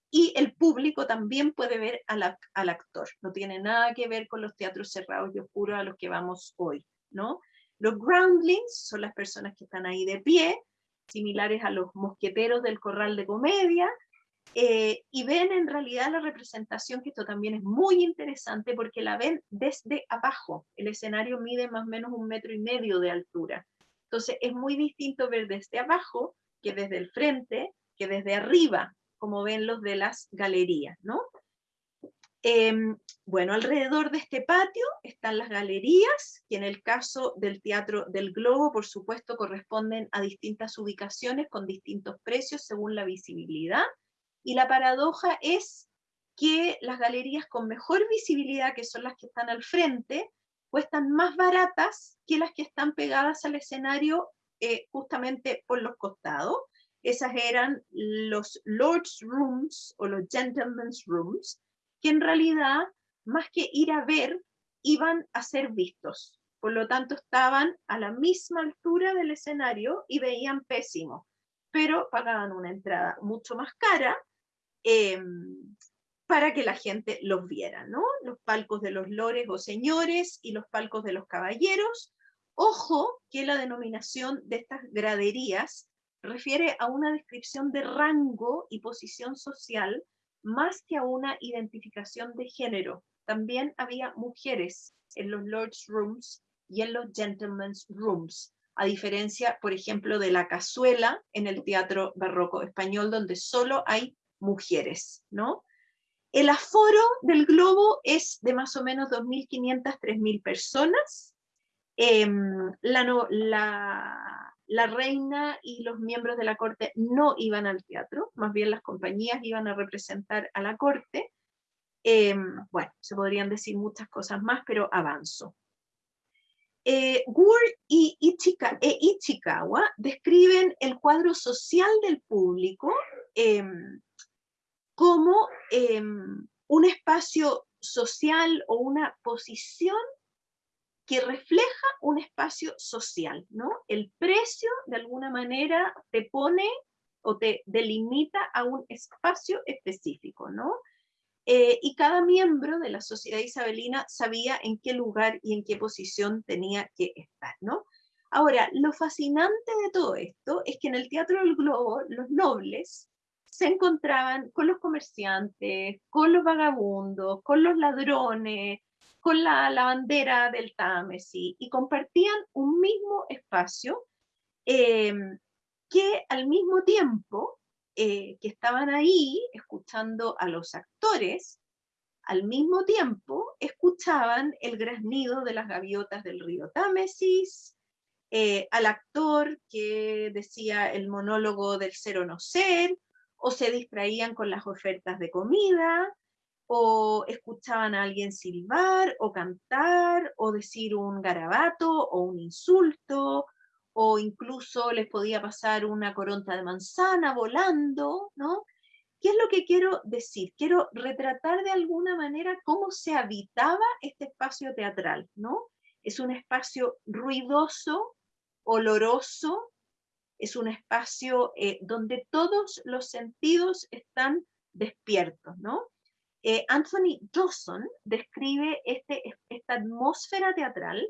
y el público también puede ver al, al actor. No tiene nada que ver con los teatros cerrados y oscuros a los que vamos hoy, ¿no? Los groundlings son las personas que están ahí de pie, similares a los mosqueteros del corral de comedia, eh, y ven en realidad la representación, que esto también es muy interesante porque la ven desde abajo. El escenario mide más o menos un metro y medio de altura. Entonces es muy distinto ver desde abajo que desde el frente, que desde arriba, como ven los de las galerías, ¿no? Em, bueno, alrededor de este patio están las galerías, que en el caso del Teatro del Globo, por supuesto, corresponden a distintas ubicaciones con distintos precios según la visibilidad y la paradoja es que las galerías con mejor visibilidad, que son las que están al frente, cuestan más baratas que las que están pegadas al escenario eh, justamente por los costados. Esas eran los Lord's Rooms o los Gentleman's Rooms, que en realidad, más que ir a ver, iban a ser vistos. Por lo tanto, estaban a la misma altura del escenario y veían pésimo, pero pagaban una entrada mucho más cara em, para que la gente los viera, ¿no? Los palcos de los lores o señores y los palcos de los caballeros. Ojo que la denominación de estas graderías refiere a una descripción de rango y posición social más que a una identificación de género. También había mujeres en los Lord's Rooms y en los Gentlemen's Rooms, a diferencia, por ejemplo, de la cazuela en el teatro barroco español, donde solo hay mujeres, ¿no? El aforo del globo es de más o menos 2.500, 3.000 personas. Em, la, la, reina y los miembros de la corte no iban al teatro, más bien las compañías iban a representar a la corte. Em, bueno, se podrían decir muchas cosas más, pero avanzo. Eh, y e Ichikawa describen el cuadro social del público em, como em, un espacio social o una posición que refleja un espacio social, ¿no? El precio, de alguna manera, te pone o te delimita a un espacio específico, ¿no? Eh, y cada miembro de la sociedad isabelina sabía en qué lugar y en qué posición tenía que estar, ¿no? Ahora, lo fascinante de todo esto es que en el Teatro del Globo los nobles se encontraban con los comerciantes, con los vagabundos, con los ladrones, con la, bandera del Támesis y compartían un mismo espacio em, que al mismo tiempo eh, que estaban ahí escuchando a los actores, al mismo tiempo escuchaban el graznido de las gaviotas del río Támesis, eh, al actor que decía el monólogo del ser o no ser, o se distraían con las ofertas de comida, o escuchaban a alguien silbar, o cantar, o decir un garabato, o un insulto, o incluso les podía pasar una coronta de manzana volando, ¿no? ¿Qué es lo que quiero decir? Quiero retratar de alguna manera cómo se habitaba este espacio teatral, ¿no? Es un espacio ruidoso, oloroso, es un espacio eh, donde todos los sentidos están despiertos, ¿no? Eh, Anthony Dawson describe este, esta atmósfera teatral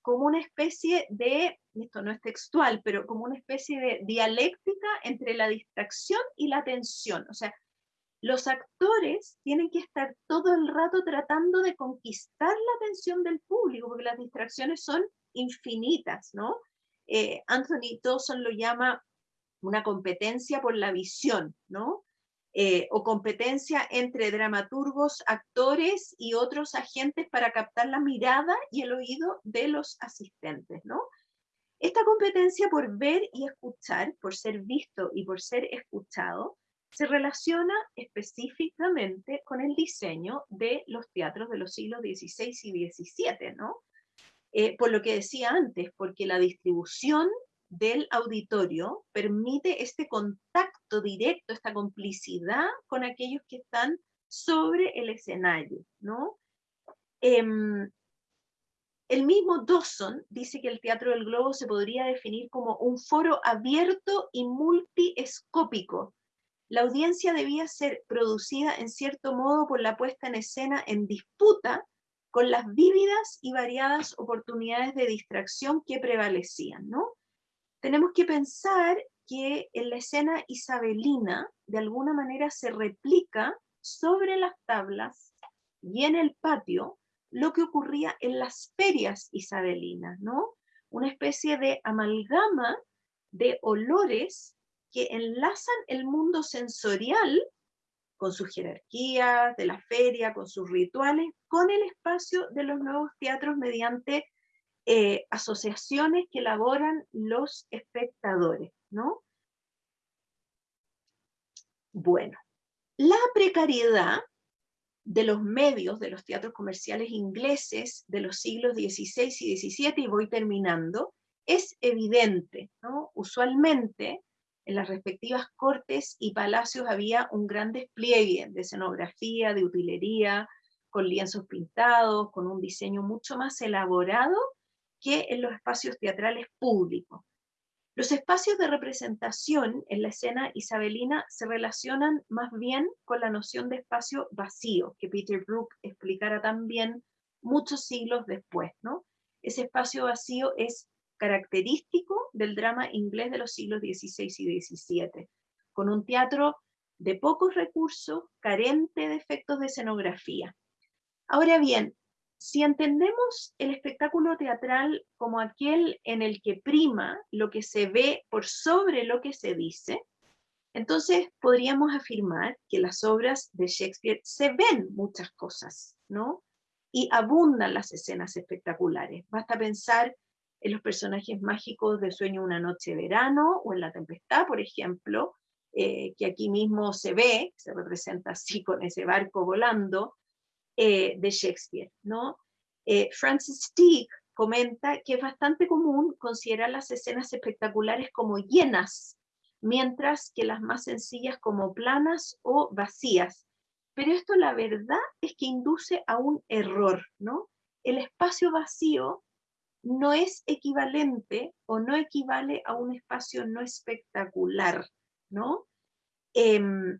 como una especie de, esto no es textual, pero como una especie de dialéctica entre la distracción y la tensión. O sea, los actores tienen que estar todo el rato tratando de conquistar la atención del público, porque las distracciones son infinitas, ¿no? Eh, Anthony Dawson lo llama una competencia por la visión, ¿no? Eh, o competencia entre dramaturgos, actores y otros agentes para captar la mirada y el oído de los asistentes, ¿no? Esta competencia por ver y escuchar, por ser visto y por ser escuchado, se relaciona específicamente con el diseño de los teatros de los siglos XVI y XVII, ¿no? Eh, por lo que decía antes, porque la distribución del auditorio permite este contacto directo, esta complicidad con aquellos que están sobre el escenario, ¿no? Em, el mismo Dawson dice que el Teatro del Globo se podría definir como un foro abierto y multiescópico. La audiencia debía ser producida en cierto modo por la puesta en escena en disputa con las vívidas y variadas oportunidades de distracción que prevalecían, ¿no? Tenemos que pensar que en la escena isabelina de alguna manera se replica sobre las tablas y en el patio lo que ocurría en las ferias isabelinas, ¿no? Una especie de amalgama de olores que enlazan el mundo sensorial con sus jerarquías de la feria, con sus rituales, con el espacio de los nuevos teatros mediante eh, asociaciones que elaboran los espectadores, ¿no? Bueno, la precariedad de los medios, de los teatros comerciales ingleses de los siglos XVI y XVII, y voy terminando, es evidente, ¿no? Usualmente en las respectivas cortes y palacios había un gran despliegue de escenografía, de utilería, con lienzos pintados, con un diseño mucho más elaborado que en los espacios teatrales públicos. Los espacios de representación en la escena isabelina se relacionan más bien con la noción de espacio vacío, que Peter Brook explicará también muchos siglos después. ¿no? Ese espacio vacío es característico del drama inglés de los siglos XVI y XVII, con un teatro de pocos recursos, carente de efectos de escenografía. Ahora bien, si entendemos el espectáculo teatral como aquel en el que prima lo que se ve por sobre lo que se dice, entonces podríamos afirmar que las obras de Shakespeare se ven muchas cosas, ¿no? Y abundan las escenas espectaculares. Basta pensar en los personajes mágicos de Sueño una noche verano o en La Tempestad, por ejemplo, eh, que aquí mismo se ve, se representa así con ese barco volando eh, de Shakespeare. ¿no? Eh, Francis Teague comenta que es bastante común considerar las escenas espectaculares como llenas, mientras que las más sencillas como planas o vacías. Pero esto la verdad es que induce a un error, ¿no? El espacio vacío no es equivalente o no equivale a un espacio no espectacular, ¿no? Em,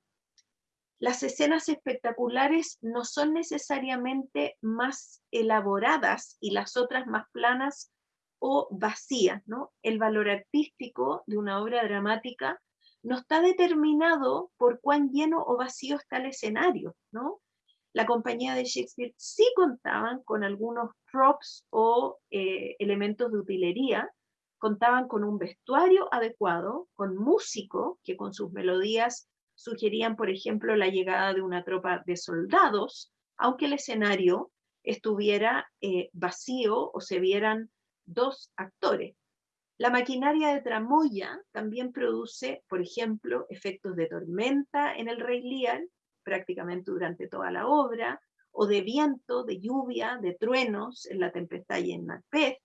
las escenas espectaculares no son necesariamente más elaboradas y las otras más planas o vacías, ¿no? El valor artístico de una obra dramática no está determinado por cuán lleno o vacío está el escenario, ¿no? La compañía de Shakespeare sí contaban con algunos props o eh, elementos de utilería, contaban con un vestuario adecuado, con músico que con sus melodías sugerían, por ejemplo, la llegada de una tropa de soldados, aunque el escenario estuviera eh, vacío o se vieran dos actores. La maquinaria de tramoya también produce, por ejemplo, efectos de tormenta en el Rey Lear prácticamente durante toda la obra, o de viento, de lluvia, de truenos en La Tempestad y en Macbeth.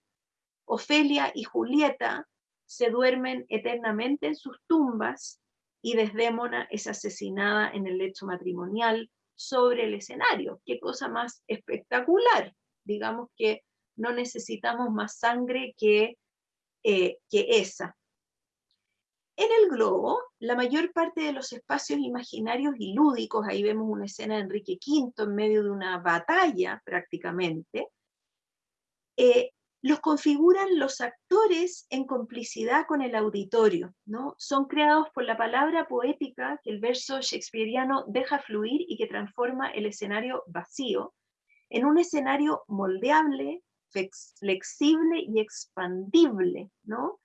Ofelia y Julieta se duermen eternamente en sus tumbas y Desdémona es asesinada en el lecho matrimonial sobre el escenario. Qué cosa más espectacular. Digamos que no necesitamos más sangre que, eh, que esa. En el globo, la mayor parte de los espacios imaginarios y lúdicos, ahí vemos una escena de Enrique V en medio de una batalla prácticamente, eh, los configuran los actores en complicidad con el auditorio, ¿no? Son creados por la palabra poética que el verso shakespeariano deja fluir y que transforma el escenario vacío en un escenario moldeable, flexible y expandible, ¿no?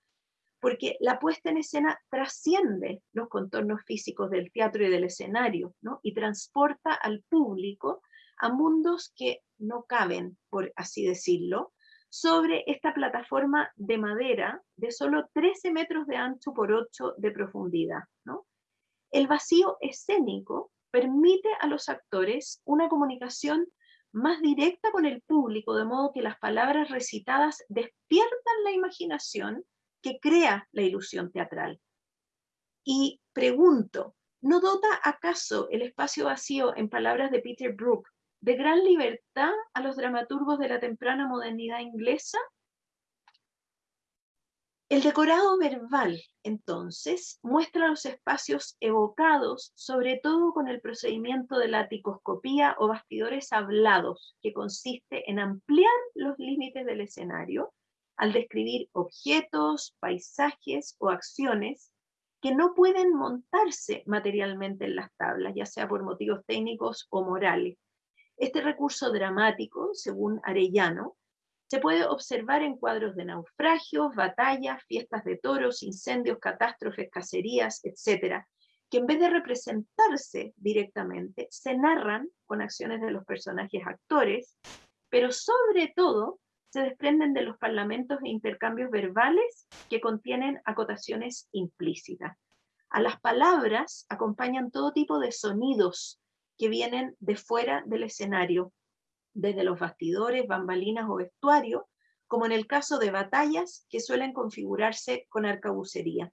Porque la puesta en escena trasciende los contornos físicos del teatro y del escenario, ¿no? y transporta al público a mundos que no caben, por así decirlo, sobre esta plataforma de madera de solo 13 metros de ancho por 8 de profundidad. El vacío escénico permite a los actores una comunicación más directa con el público, de modo que las palabras recitadas despiertan la imaginación que crea la ilusión teatral. Y pregunto, ¿no dota acaso el espacio vacío, en palabras de Peter Brook, de gran libertad a los dramaturgos de la temprana modernidad inglesa? El decorado verbal, entonces, muestra los espacios evocados, sobre todo con el procedimiento de la ticoscopía o bastidores hablados, que consiste en ampliar los límites del escenario al describir objetos, paisajes o acciones que no pueden montarse materialmente en las tablas, ya sea por motivos técnicos o morales. Este recurso dramático, según Arellano, se puede observar en cuadros de naufragios, batallas, fiestas de toros, incendios, catástrofes, cacerías, etc., que en vez de representarse directamente, se narran con acciones de los personajes actores, pero sobre todo se desprenden de los parlamentos e intercambios verbales que contienen acotaciones implícitas. A las palabras acompañan todo tipo de sonidos que vienen de fuera del escenario, desde los bastidores, bambalinas o vestuario, como en el caso de batallas que suelen configurarse con arcabucería.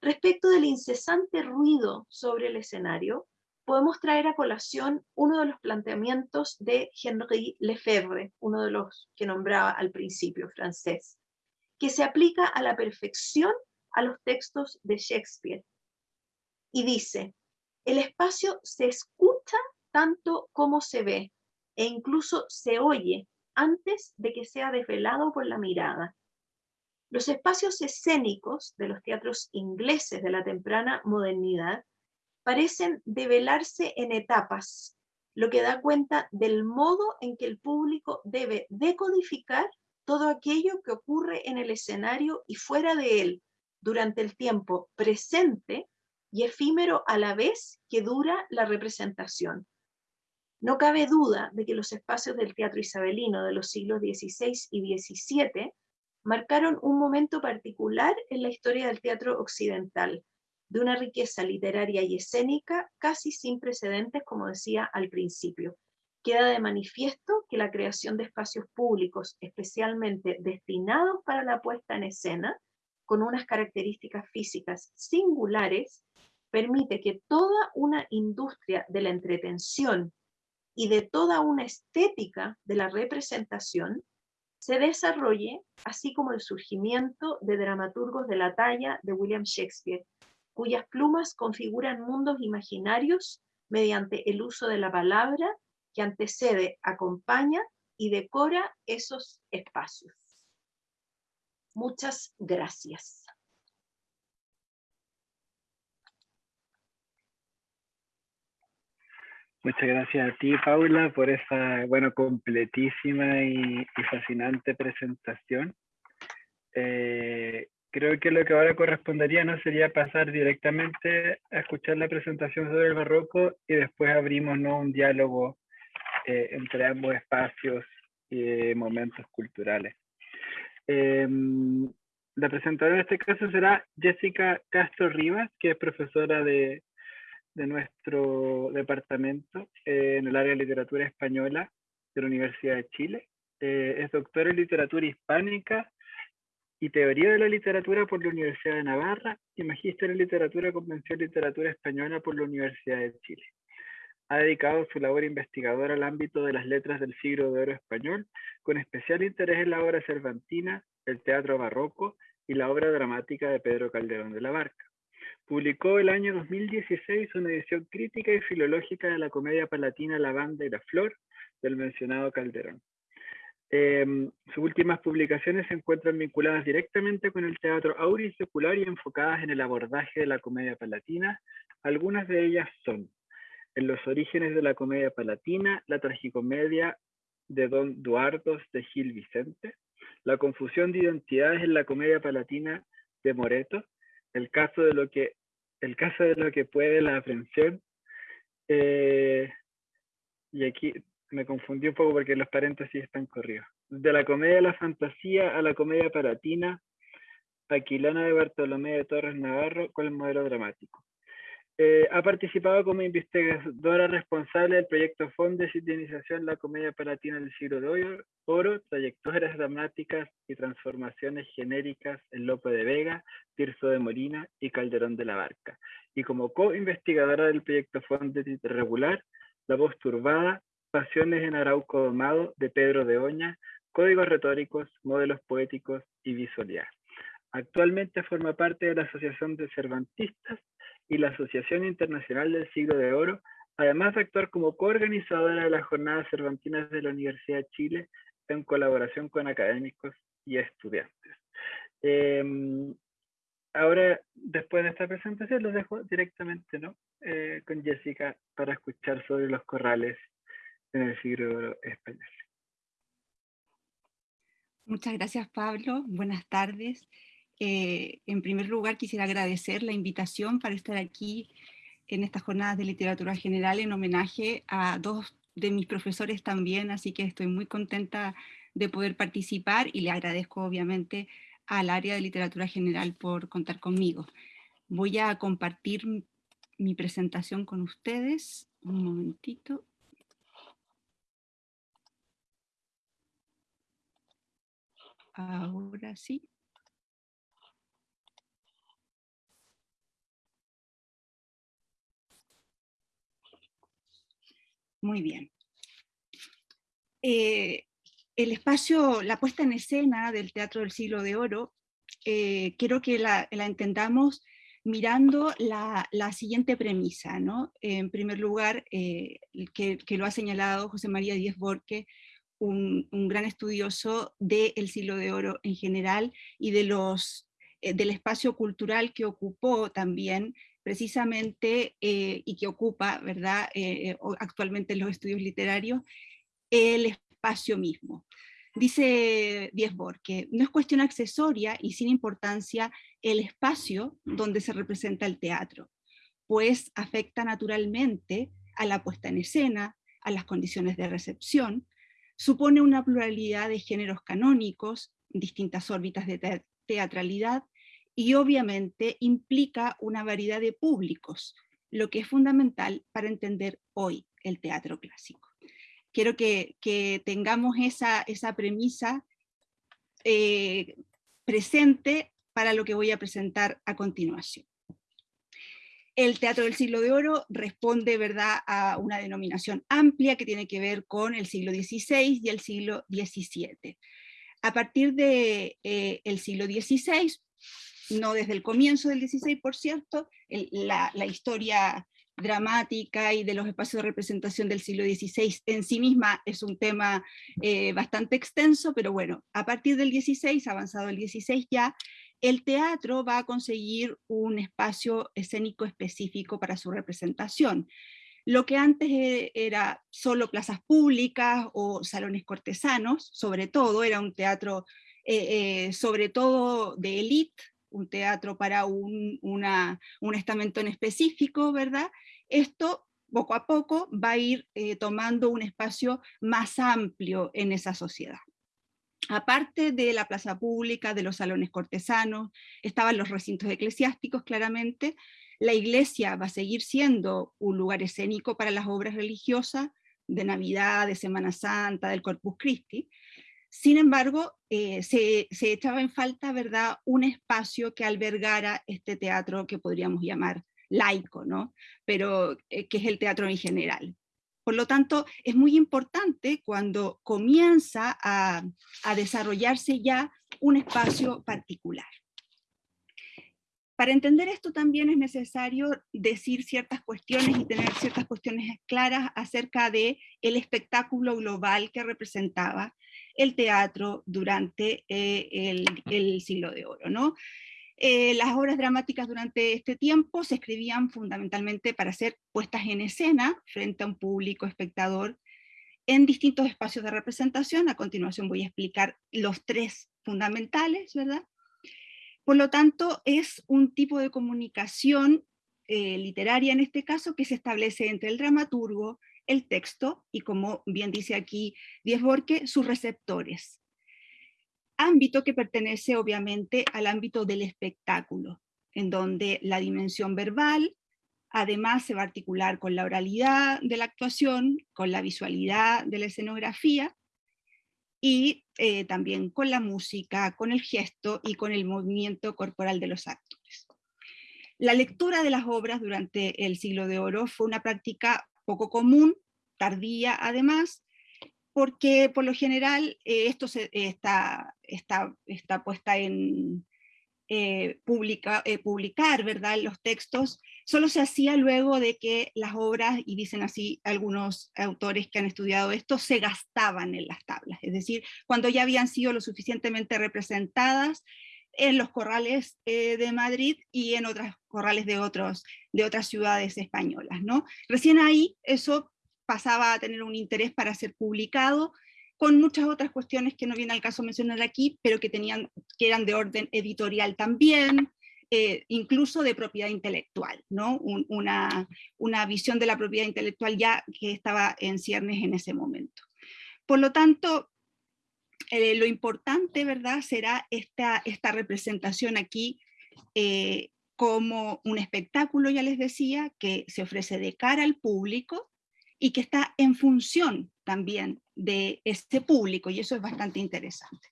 Respecto del incesante ruido sobre el escenario, podemos traer a colación uno de los planteamientos de Henri Lefebvre, uno de los que nombraba al principio francés, que se aplica a la perfección a los textos de Shakespeare. Y dice, el espacio se escucha tanto como se ve, e incluso se oye antes de que sea desvelado por la mirada. Los espacios escénicos de los teatros ingleses de la temprana modernidad parecen develarse en etapas, lo que da cuenta del modo en que el público debe decodificar todo aquello que ocurre en el escenario y fuera de él durante el tiempo presente y efímero a la vez que dura la representación. No cabe duda de que los espacios del teatro isabelino de los siglos XVI y XVII marcaron un momento particular en la historia del teatro occidental, de una riqueza literaria y escénica casi sin precedentes, como decía al principio. Queda de manifiesto que la creación de espacios públicos especialmente destinados para la puesta en escena, con unas características físicas singulares, permite que toda una industria de la entretención y de toda una estética de la representación se desarrolle, así como el surgimiento de dramaturgos de la talla de William Shakespeare, cuyas plumas configuran mundos imaginarios mediante el uso de la palabra que antecede, acompaña y decora esos espacios. Muchas gracias. Muchas gracias a ti, Paula, por esa, bueno, completísima y, fascinante presentación. Eh, creo que lo que ahora correspondería no sería pasar directamente a escuchar la presentación sobre el barroco y después abrimos ¿no? un diálogo eh, entre ambos espacios y momentos culturales. Em, la presentadora en este caso será Jessica Castro Rivas, que es profesora de, de nuestro departamento eh, en el área de literatura española de la Universidad de Chile. Eh, es doctora en literatura hispánica y Teoría de la Literatura por la Universidad de Navarra y Magíster en Literatura Convención Literatura Española por la Universidad de Chile. Ha dedicado su labor investigadora al ámbito de las letras del siglo de oro español, con especial interés en la obra cervantina, el teatro barroco y la obra dramática de Pedro Calderón de la Barca. Publicó el año 2016 una edición crítica y filológica de la comedia palatina La Banda y la Flor del mencionado Calderón. Em, sus últimas publicaciones se encuentran vinculadas directamente con el teatro aurisecular y enfocadas en el abordaje de la comedia palatina. Algunas de ellas son En los orígenes de la comedia palatina, la tragicomedia de Don Duardos de Gil Vicente, La confusión de identidades en la comedia palatina de Moreto, El caso de lo que, el caso de lo que puede la aprensión, eh, y aquí me confundí un poco porque los paréntesis están corridos. De la comedia a la fantasía a la comedia palatina, Aquilana de Bartolomé de Torres Navarro con el modelo dramático. Eh, ha participado como investigadora responsable del proyecto FON de Sintonización La Comedia Palatina del Siglo de Oro, trayectorias dramáticas y transformaciones genéricas en Lope de Vega, Tirso de Morina y Calderón de la Barca. Y como co-investigadora del proyecto FON de Regular, La Voz Turbada, Pasiones en Arauco Domado de Pedro de Oña, Códigos Retóricos, Modelos Poéticos y Visualidad. Actualmente forma parte de la Asociación de Cervantistas y la Asociación Internacional del Siglo de Oro, además de actuar como coorganizadora de las Jornadas Cervantinas de la Universidad de Chile en colaboración con académicos y estudiantes. Em, ahora, después de esta presentación, los dejo directamente ¿no? Eh, con Jessica para escuchar sobre los corrales en el siglo español. Muchas gracias, Pablo. Buenas tardes. Eh, en primer lugar, quisiera agradecer la invitación para estar aquí en estas jornadas de literatura general en homenaje a dos de mis profesores también, así que estoy muy contenta de poder participar y le agradezco obviamente al área de literatura general por contar conmigo. Voy a compartir mi presentación con ustedes. Un momentito. Ahora sí. Muy bien. Eh, el espacio, la puesta en escena del Teatro del Siglo de Oro, eh, quiero que la, entendamos mirando la, siguiente premisa. ¿no? En primer lugar, eh, que, lo ha señalado José María Díez Borque, un, gran estudioso del siglo de oro en general y de los, del espacio cultural que ocupó también precisamente y que ocupa ¿verdad? actualmente en los estudios literarios, el espacio mismo. Dice Diesbor que no es cuestión accesoria y sin importancia el espacio donde se representa el teatro, pues afecta naturalmente a la puesta en escena, a las condiciones de recepción, supone una pluralidad de géneros canónicos, distintas órbitas de teatralidad, y obviamente implica una variedad de públicos, lo que es fundamental para entender hoy el teatro clásico quiero que, tengamos esa, esa premisa eh, presente para lo que voy a presentar a continuación. El Teatro del Siglo de Oro responde ¿verdad? a una denominación amplia que tiene que ver con el siglo XVI y el siglo XVII. A partir del de, eh, el siglo XVI, no desde el comienzo del XVI, por cierto, la, historia dramática y de los espacios de representación del siglo XVI en sí misma es un tema eh, bastante extenso, pero bueno, a partir del XVI, avanzado el XVI ya, el teatro va a conseguir un espacio escénico específico para su representación. Lo que antes e, era solo plazas públicas o salones cortesanos, sobre todo, era un teatro eh, eh, sobre todo de élite, un teatro para un, estamento en específico, ¿verdad? Esto poco a poco va a ir eh, tomando un espacio más amplio en esa sociedad. Aparte de la plaza pública, de los salones cortesanos, estaban los recintos eclesiásticos claramente, la iglesia va a seguir siendo un lugar escénico para las obras religiosas de Navidad, de Semana Santa, del Corpus Christi, sin embargo, eh, se, echaba en falta ¿verdad? un espacio que albergara este teatro que podríamos llamar laico, ¿no? pero eh, que es el teatro en general. Por lo tanto, es muy importante cuando comienza a, desarrollarse ya un espacio particular. Para entender esto también es necesario decir ciertas cuestiones y tener ciertas cuestiones claras acerca de espectáculo global que representaba el teatro durante eh, el, el, siglo de oro. ¿no? Eh, las obras dramáticas durante este tiempo se escribían fundamentalmente para ser puestas en escena frente a un público espectador en distintos espacios de representación. A continuación voy a explicar los tres fundamentales, ¿verdad? Por lo tanto, es un tipo de comunicación eh, literaria en este caso que se establece entre el dramaturgo, el texto y como bien dice aquí Diez Borque, sus receptores ámbito que pertenece obviamente al ámbito del espectáculo, en donde la dimensión verbal además se va a articular con la oralidad de la actuación, con la visualidad de la escenografía, y eh, también con la música, con el gesto y con el movimiento corporal de los actores. La lectura de las obras durante el siglo de oro fue una práctica poco común, tardía además, porque por lo general eh, esto se, está, está, está puesta en eh, eh, publicar ¿verdad? los textos, solo se hacía luego de que las obras, y dicen así algunos autores que han estudiado esto, se gastaban en las tablas, es decir, cuando ya habían sido lo suficientemente representadas en los corrales de Madrid y en otros corrales de, otros, de otras ciudades españolas. ¿no? Recién ahí eso pasaba a tener un interés para ser publicado, con muchas otras cuestiones que no viene al caso mencionar aquí, pero que, tenían, que eran de orden editorial también, eh, incluso de propiedad intelectual, ¿no? una, una visión de la propiedad intelectual ya que estaba en ciernes en ese momento. Por lo tanto, eh, lo importante, ¿verdad?, será esta, esta representación aquí, eh, como un espectáculo, ya les decía, que se ofrece de cara al público y que está en función también de este público, y eso es bastante interesante.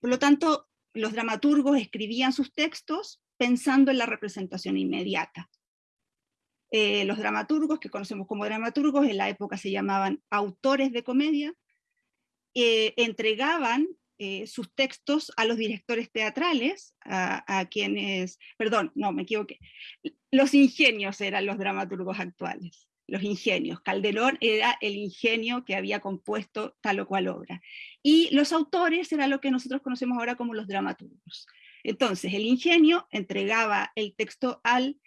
Por lo tanto, los dramaturgos escribían sus textos pensando en la representación inmediata. Eh, los dramaturgos, que conocemos como dramaturgos, en la época se llamaban autores de comedia, eh, entregaban eh, sus textos a los directores teatrales, a, quienes, perdón, no, me equivoqué, los ingenios eran los dramaturgos actuales, los ingenios. Calderón era el ingenio que había compuesto tal o cual obra. Y los autores eran lo que nosotros conocemos ahora como los dramaturgos. Entonces, el ingenio entregaba el texto al,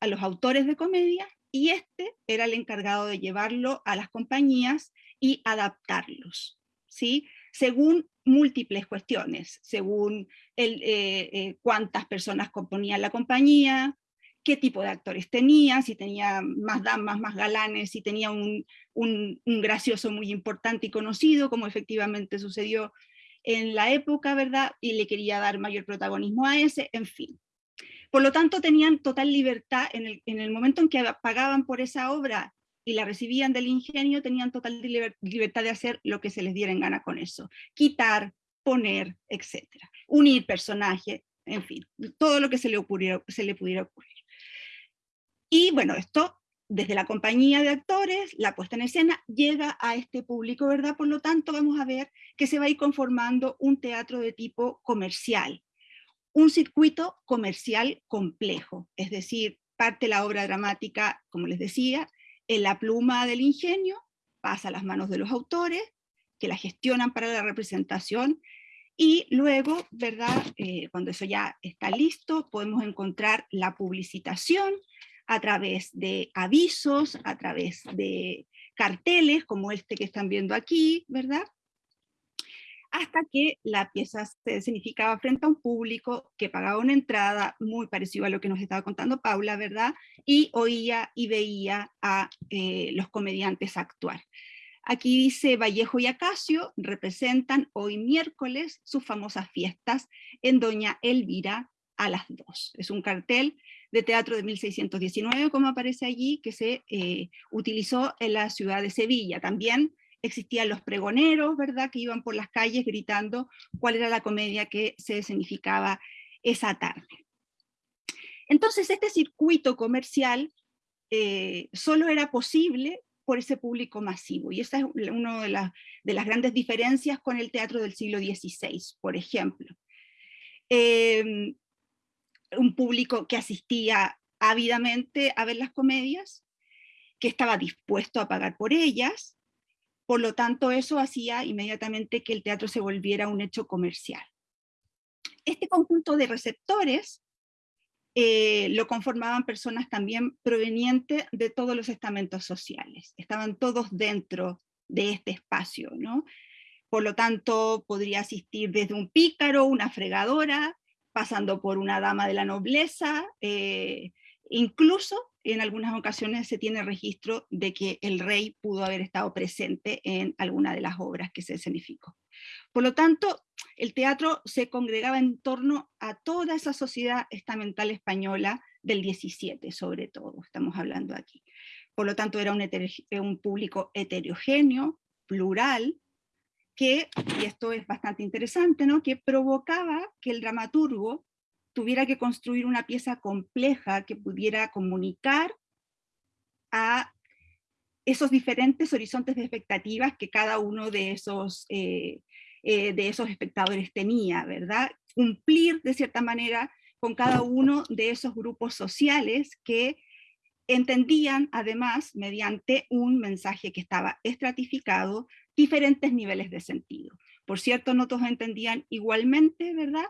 a los autores de comedia y este era el encargado de llevarlo a las compañías y adaptarlos, ¿sí? Según múltiples cuestiones, según el, eh, eh, cuántas personas componían la compañía, qué tipo de actores tenía, si tenía más damas, más galanes, si tenía un, un, gracioso muy importante y conocido, como efectivamente sucedió en la época, ¿verdad? Y le quería dar mayor protagonismo a ese, en fin. Por lo tanto, tenían total libertad, en el, en el momento en que pagaban por esa obra y la recibían del ingenio, tenían total libertad de hacer lo que se les diera en gana con eso. Quitar, poner, etc. Unir personajes, en fin, todo lo que se le, se le pudiera ocurrir. Y bueno, esto desde la compañía de actores, la puesta en escena, llega a este público, ¿verdad? Por lo tanto, vamos a ver que se va a ir conformando un teatro de tipo comercial, un circuito comercial complejo, es decir, parte la obra dramática, como les decía, en la pluma del ingenio, pasa a las manos de los autores, que la gestionan para la representación, y luego, ¿verdad? Eh, cuando eso ya está listo, podemos encontrar la publicitación a través de avisos, a través de carteles, como este que están viendo aquí, ¿verdad? hasta que la pieza se significaba frente a un público que pagaba una entrada muy parecido a lo que nos estaba contando Paula, ¿verdad? Y oía y veía a eh, los comediantes actuar. Aquí dice Vallejo y Acacio representan hoy miércoles sus famosas fiestas en Doña Elvira a las dos. Es un cartel de teatro de 1619, como aparece allí, que se eh, utilizó en la ciudad de Sevilla. También existían los pregoneros, ¿verdad?, que iban por las calles gritando cuál era la comedia que se escenificaba esa tarde. Entonces este circuito comercial eh, solo era posible por ese público masivo, y esa es una de, de, las grandes diferencias con el teatro del siglo XVI, por ejemplo. Em, un público que asistía ávidamente a ver las comedias, que estaba dispuesto a pagar por ellas, por lo tanto, eso hacía inmediatamente que el teatro se volviera un hecho comercial. Este conjunto de receptores eh, lo conformaban personas también provenientes de todos los estamentos sociales. Estaban todos dentro de este espacio, ¿no? Por lo tanto, podría asistir desde un pícaro, una fregadora, pasando por una dama de la nobleza, eh, incluso en algunas ocasiones se tiene registro de que el rey pudo haber estado presente en alguna de las obras que se escenificó. Por lo tanto, el teatro se congregaba en torno a toda esa sociedad estamental española del 17, sobre todo, estamos hablando aquí. Por lo tanto, era un, un público heterogéneo, plural, que, y esto es bastante interesante, ¿no? que provocaba que el dramaturgo tuviera que construir una pieza compleja que pudiera comunicar a esos diferentes horizontes de expectativas que cada uno de esos, eh, eh, de esos espectadores tenía, ¿verdad? Cumplir de cierta manera con cada uno de esos grupos sociales que entendían además mediante un mensaje que estaba estratificado diferentes niveles de sentido. Por cierto, no todos entendían igualmente, ¿verdad?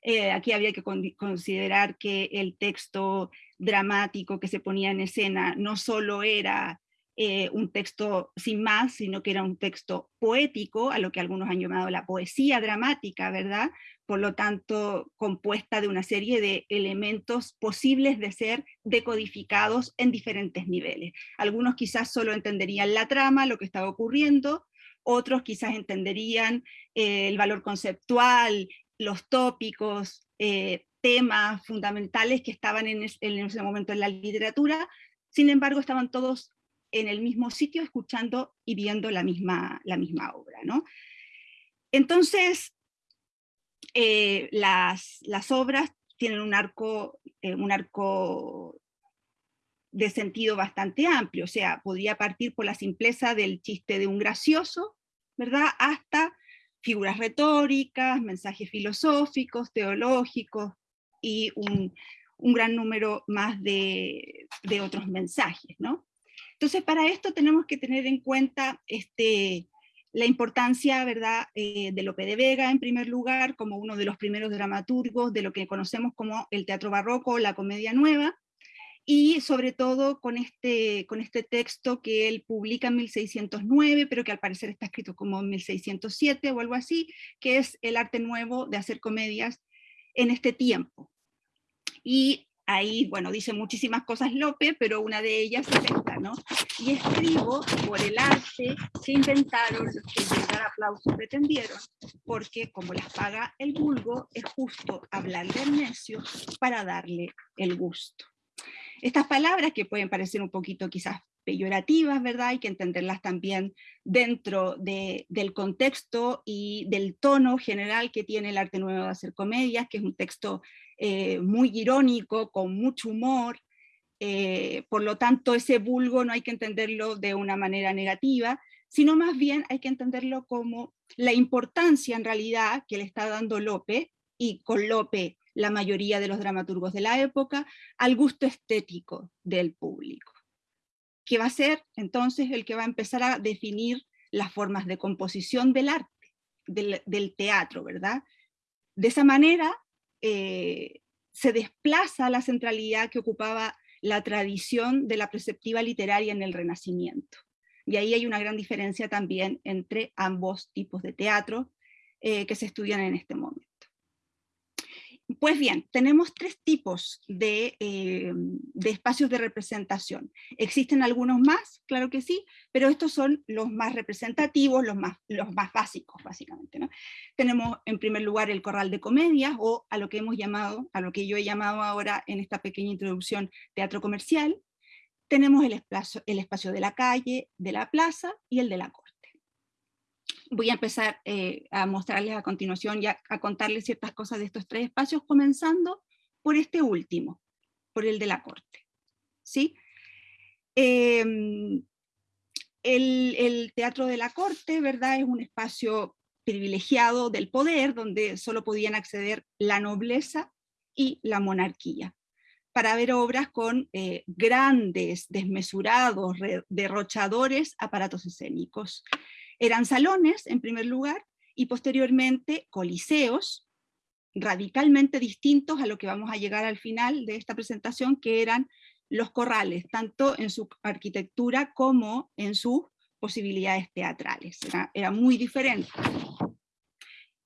Eh, aquí había que considerar que el texto dramático que se ponía en escena no solo era eh, un texto sin más, sino que era un texto poético, a lo que algunos han llamado la poesía dramática, ¿verdad? Por lo tanto, compuesta de una serie de elementos posibles de ser decodificados en diferentes niveles. Algunos quizás solo entenderían la trama, lo que estaba ocurriendo, otros quizás entenderían eh, el valor conceptual, los tópicos, eh, temas fundamentales que estaban en, ese momento en la literatura, sin embargo estaban todos en el mismo sitio escuchando y viendo la misma, obra. ¿no? Entonces, eh, las, obras tienen un arco, un arco de sentido bastante amplio, o sea, podría partir por la simpleza del chiste de un gracioso, ¿verdad? Hasta figuras retóricas, mensajes filosóficos, teológicos y un, gran número más de, otros mensajes, ¿no? Entonces, para esto tenemos que tener en cuenta este, la importancia ¿verdad? Eh, de Lope de Vega, en primer lugar, como uno de los primeros dramaturgos de lo que conocemos como el teatro barroco, la comedia nueva, y sobre todo con este, con este texto que él publica en 1609, pero que al parecer está escrito como en 1607 o algo así, que es el arte nuevo de hacer comedias en este tiempo. Y ahí, bueno, dice muchísimas cosas Lope, pero una de ellas es esta, ¿no? Y escribo por el arte que inventaron los que llegar aplausos pretendieron, porque como las paga el vulgo, es justo hablarle al necio para darle el gusto. Estas palabras que pueden parecer un poquito quizás peyorativas, ¿verdad? Hay que entenderlas también dentro del contexto y del tono general que tiene el arte nuevo de hacer comedias, que es un texto eh, muy irónico, con mucho humor, eh, por lo tanto ese vulgo no hay que entenderlo de una manera negativa, sino más bien hay que entenderlo como la importancia en realidad que le está dando Lope, y con Lope la mayoría de los dramaturgos de la época, al gusto estético del público, que va a ser entonces el que va a empezar a definir las formas de composición del arte, del, teatro, ¿verdad? De esa manera eh, se desplaza la centralidad que ocupaba la tradición de la preceptiva literaria en el Renacimiento. Y ahí hay una gran diferencia también entre ambos tipos de teatro eh, que se estudian en este momento. Pues bien, tenemos tres tipos eh, de, espacios de representación. ¿Existen algunos más? Claro que sí, pero estos son los más representativos, los más, los más básicos, básicamente. Tenemos en primer lugar el corral de comedias, o a lo que hemos llamado, a lo que yo he llamado ahora en esta pequeña introducción, teatro comercial. Tenemos el espacio, el espacio de la calle, de la plaza y el de la corte voy a empezar eh, a mostrarles a continuación y a, contarles ciertas cosas de estos tres espacios, comenzando por este último, por el de la corte. ¿sí? Em, el, teatro de la corte, ¿verdad? Es un espacio privilegiado del poder, donde solo podían acceder la nobleza y la monarquía, para ver obras con eh, grandes, desmesurados, derrochadores aparatos escénicos. Eran salones, en primer lugar, y posteriormente coliseos, radicalmente distintos a lo que vamos a llegar al final de esta presentación, que eran los corrales, tanto en su arquitectura como en sus posibilidades teatrales. Era, muy diferente.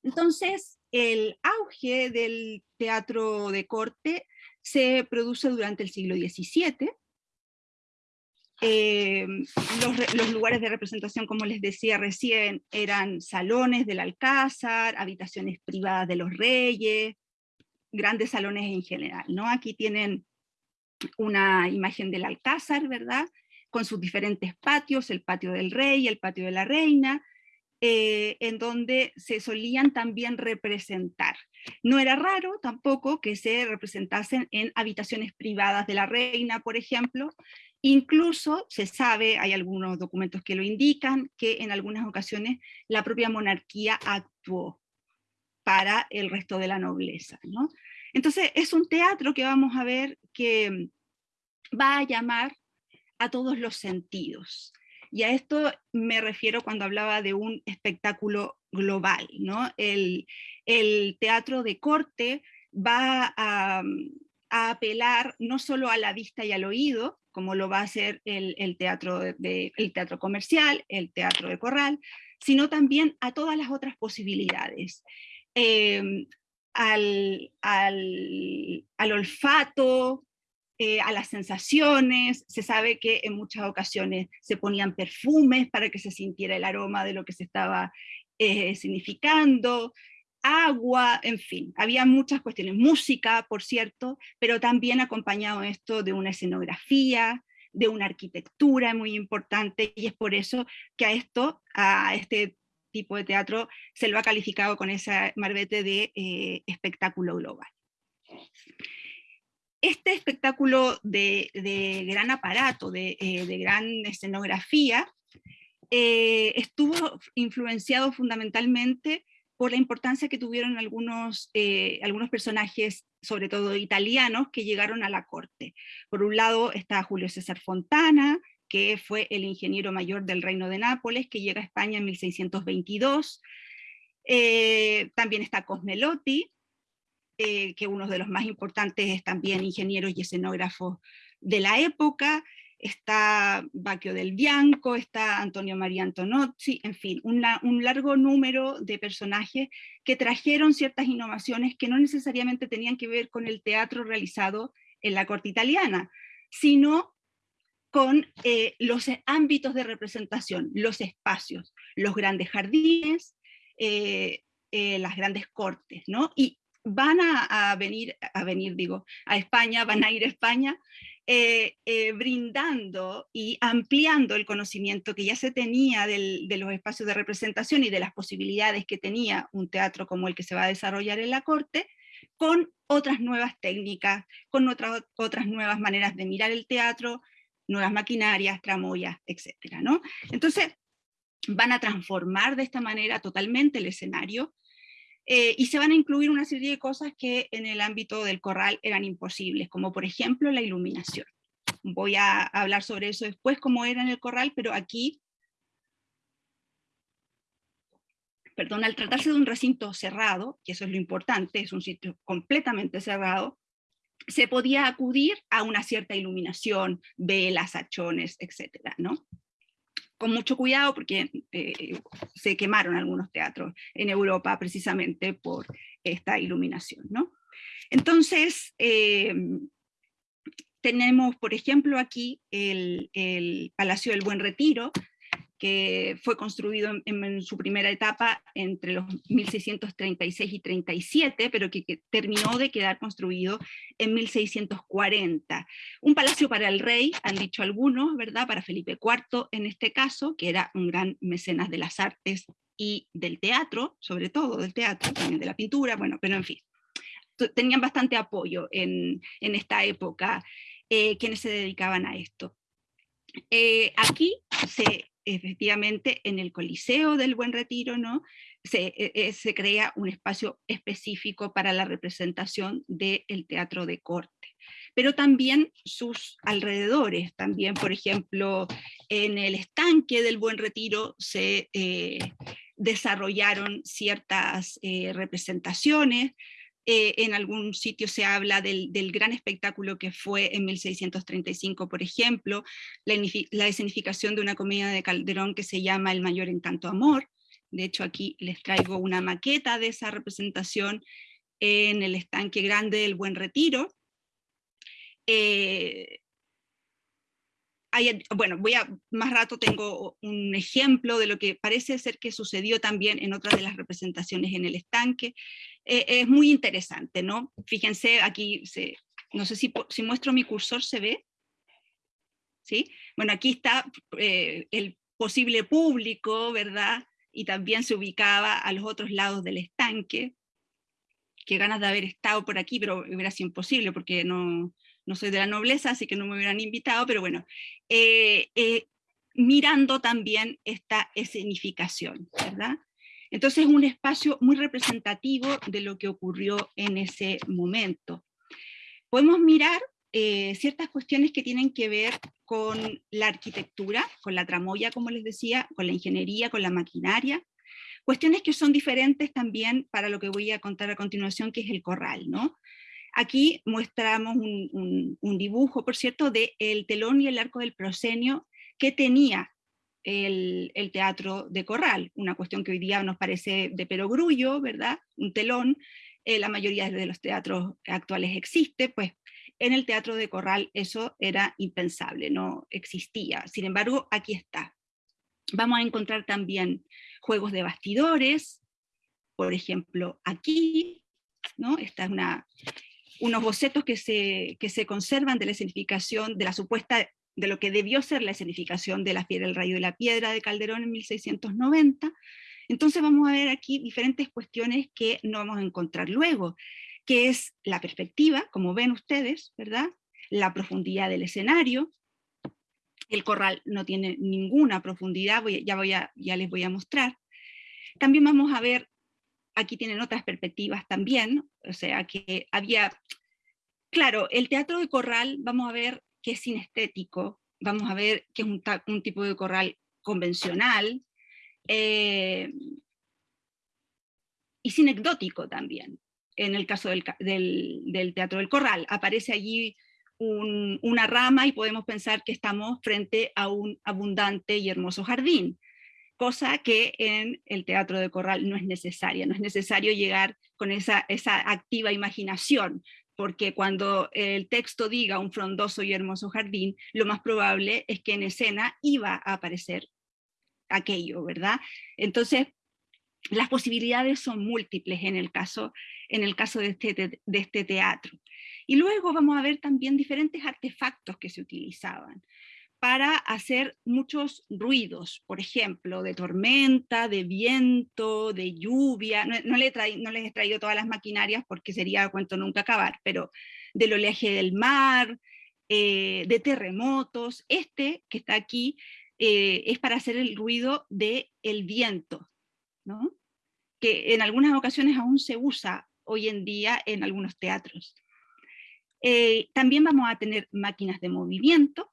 Entonces, el auge del teatro de corte se produce durante el siglo XVII, eh, los, lugares de representación, como les decía recién, eran salones del alcázar, habitaciones privadas de los reyes, grandes salones en general. ¿no? Aquí tienen una imagen del alcázar, ¿verdad? Con sus diferentes patios, el patio del rey, el patio de la reina, eh, en donde se solían también representar. No era raro tampoco que se representasen en habitaciones privadas de la reina, por ejemplo, Incluso se sabe, hay algunos documentos que lo indican, que en algunas ocasiones la propia monarquía actuó para el resto de la nobleza. ¿no? Entonces es un teatro que vamos a ver que va a llamar a todos los sentidos. Y a esto me refiero cuando hablaba de un espectáculo global. ¿no? El, teatro de corte va a, a, apelar no solo a la vista y al oído, como lo va a hacer el, teatro, de, teatro comercial, el teatro de corral, sino también a todas las otras posibilidades. Em, al, olfato, eh, a las sensaciones, se sabe que en muchas ocasiones se ponían perfumes para que se sintiera el aroma de lo que se estaba eh, significando, agua, en fin, había muchas cuestiones, música, por cierto, pero también acompañado esto de una escenografía, de una arquitectura muy importante, y es por eso que a esto, a este tipo de teatro, se lo ha calificado con ese marbete de eh, espectáculo global. Este espectáculo de, gran aparato, de, eh, gran escenografía, eh, estuvo influenciado fundamentalmente por la importancia que tuvieron algunos, eh, algunos personajes, sobre todo italianos, que llegaron a la corte. Por un lado está Julio César Fontana, que fue el ingeniero mayor del reino de Nápoles, que llega a España en 1622. Eh, también está Cosmelotti, eh, que uno de los más importantes es también ingeniero y escenógrafo de la época está Bacchio del Bianco, está Antonio María Antonozzi, en fin, un largo número de personajes que trajeron ciertas innovaciones que no necesariamente tenían que ver con el teatro realizado en la corte italiana, sino con eh, los ámbitos de representación, los espacios, los grandes jardines, eh, eh, las grandes cortes, ¿no? Y van a, venir, a venir, digo, a España, van a ir a España eh, eh, brindando y ampliando el conocimiento que ya se tenía de los espacios de representación y de las posibilidades que tenía un teatro como el que se va a desarrollar en la corte, con otras nuevas técnicas, con otras, otras nuevas maneras de mirar el teatro, nuevas maquinarias, tramoyas, etc. ¿no? Entonces, van a transformar de esta manera totalmente el escenario, eh, y se van a incluir una serie de cosas que en el ámbito del corral eran imposibles, como por ejemplo la iluminación. Voy a hablar sobre eso después, cómo era en el corral, pero aquí, perdón, al tratarse de un recinto cerrado, que eso es lo importante, es un sitio completamente cerrado, se podía acudir a una cierta iluminación, velas, hachones, etcétera, ¿no? Con mucho cuidado porque eh, se quemaron algunos teatros en Europa precisamente por esta iluminación. ¿no? Entonces, eh, tenemos, por ejemplo, aquí el, el, Palacio del Buen Retiro, que fue construido en, su primera etapa entre los 1636 y 37, pero que, terminó de quedar construido en 1640. Un palacio para el rey, han dicho algunos, ¿verdad? Para Felipe IV en este caso, que era un gran mecenas de las artes y del teatro, sobre todo del teatro, también de la pintura, bueno, pero en fin. Tenían bastante apoyo en, esta época eh, quienes se dedicaban a esto. Eh, aquí se efectivamente en el Coliseo del Buen Retiro ¿no? se, e, e, se crea un espacio específico para la representación del teatro de corte pero también sus alrededores, también por ejemplo en el estanque del Buen Retiro se eh, desarrollaron ciertas eh, representaciones, eh, en algún sitio se habla del, gran espectáculo que fue en 1635, por ejemplo, la, escenificación de una comedia de Calderón que se llama El mayor encanto amor. De hecho, aquí les traigo una maqueta de esa representación en el estanque grande del Buen Retiro. Eh, bueno, voy a, más rato tengo un ejemplo de lo que parece ser que sucedió también en otras de las representaciones en el estanque. Eh, es muy interesante, ¿no? Fíjense, aquí, se, no sé si, si muestro mi cursor, ¿se ve? ¿Sí? Bueno, aquí está eh, el posible público, ¿verdad? Y también se ubicaba a los otros lados del estanque. Qué ganas de haber estado por aquí, pero hubiera sido imposible porque no, no soy de la nobleza, así que no me hubieran invitado, pero bueno, eh, eh, mirando también esta escenificación, ¿verdad? Entonces es un espacio muy representativo de lo que ocurrió en ese momento. Podemos mirar eh, ciertas cuestiones que tienen que ver con la arquitectura, con la tramoya, como les decía, con la ingeniería, con la maquinaria, cuestiones que son diferentes también para lo que voy a contar a continuación, que es el corral, ¿no? Aquí mostramos un, dibujo, por cierto, del el telón y el arco del proscenio que tenía el, teatro de corral, una cuestión que hoy día nos parece de perogrullo, ¿verdad? Un telón, eh, la mayoría de los teatros actuales existe, pues en el teatro de corral eso era impensable, no existía. Sin embargo, aquí está. Vamos a encontrar también juegos de bastidores, por ejemplo, aquí, ¿no? Esta es una, unos bocetos que se, que se conservan de la escenificación, de la supuesta, de lo que debió ser la escenificación de la piedra, el rayo de la piedra de Calderón en 1690. Entonces vamos a ver aquí diferentes cuestiones que no vamos a encontrar luego, que es la perspectiva, como ven ustedes, ¿verdad? La profundidad del escenario, el corral no tiene ninguna profundidad, ya, voy ya les voy a mostrar. También vamos a ver, aquí tienen otras perspectivas también, o sea que había, claro, el teatro de corral, vamos a ver que es sinestético, vamos a ver que es un, tipo de corral convencional, eh, y sinecdótico también, en el caso del, del, teatro del corral. Aparece allí una rama y podemos pensar que estamos frente a un abundante y hermoso jardín, cosa que en el teatro de corral no es necesaria, no es necesario llegar con esa, esa activa imaginación, porque cuando el texto diga un frondoso y hermoso jardín, lo más probable es que en escena iba a aparecer aquello, ¿verdad? Entonces, las posibilidades son múltiples en el caso, en el caso de, este, de este teatro. Y luego vamos a ver también diferentes artefactos que se utilizaban para hacer muchos ruidos, por ejemplo, de tormenta, de viento, de lluvia. No, les he traído todas las maquinarias porque sería cuento nunca acabar, pero del oleaje del mar, eh, de terremotos. Este que está aquí eh, es para hacer el ruido del el viento, ¿no? que en algunas ocasiones aún se usa hoy en día en algunos teatros. Eh, también vamos a tener máquinas de movimiento,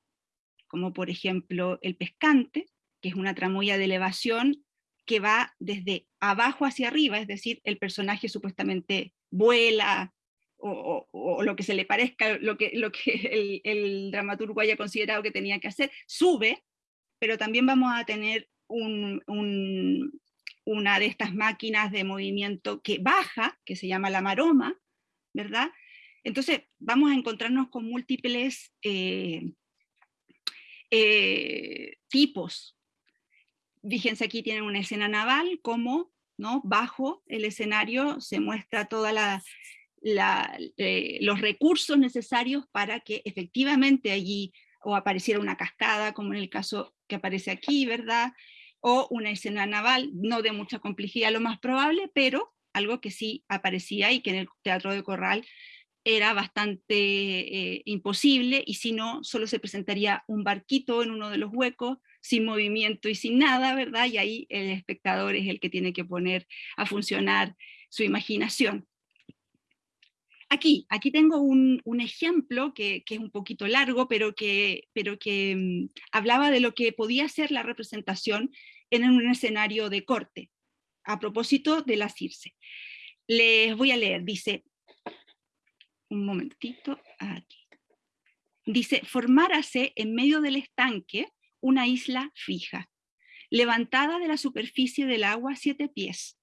como por ejemplo el pescante, que es una tramoya de elevación que va desde abajo hacia arriba, es decir, el personaje supuestamente vuela, o, lo que se le parezca, lo que, lo que el, dramaturgo haya considerado que tenía que hacer, sube, pero también vamos a tener una de estas máquinas de movimiento que baja, que se llama la maroma, ¿verdad? Entonces vamos a encontrarnos con múltiples eh, eh, tipos. Fíjense aquí tienen una escena naval, como ¿no? bajo el escenario se muestra todos eh, los recursos necesarios para que efectivamente allí o apareciera una cascada, como en el caso que aparece aquí, ¿verdad? O una escena naval, no de mucha complejidad lo más probable, pero algo que sí aparecía y que en el Teatro de Corral era bastante eh, imposible y si no, solo se presentaría un barquito en uno de los huecos, sin movimiento y sin nada, ¿verdad? Y ahí el espectador es el que tiene que poner a funcionar su imaginación. Aquí, aquí tengo un, ejemplo que, es un poquito largo, pero que, pero que mm, hablaba de lo que podía ser la representación en un escenario de corte, a propósito de la Circe. Les voy a leer, dice, un momentito, aquí. Dice, formárase en medio del estanque una isla fija, levantada de la superficie del agua siete pies,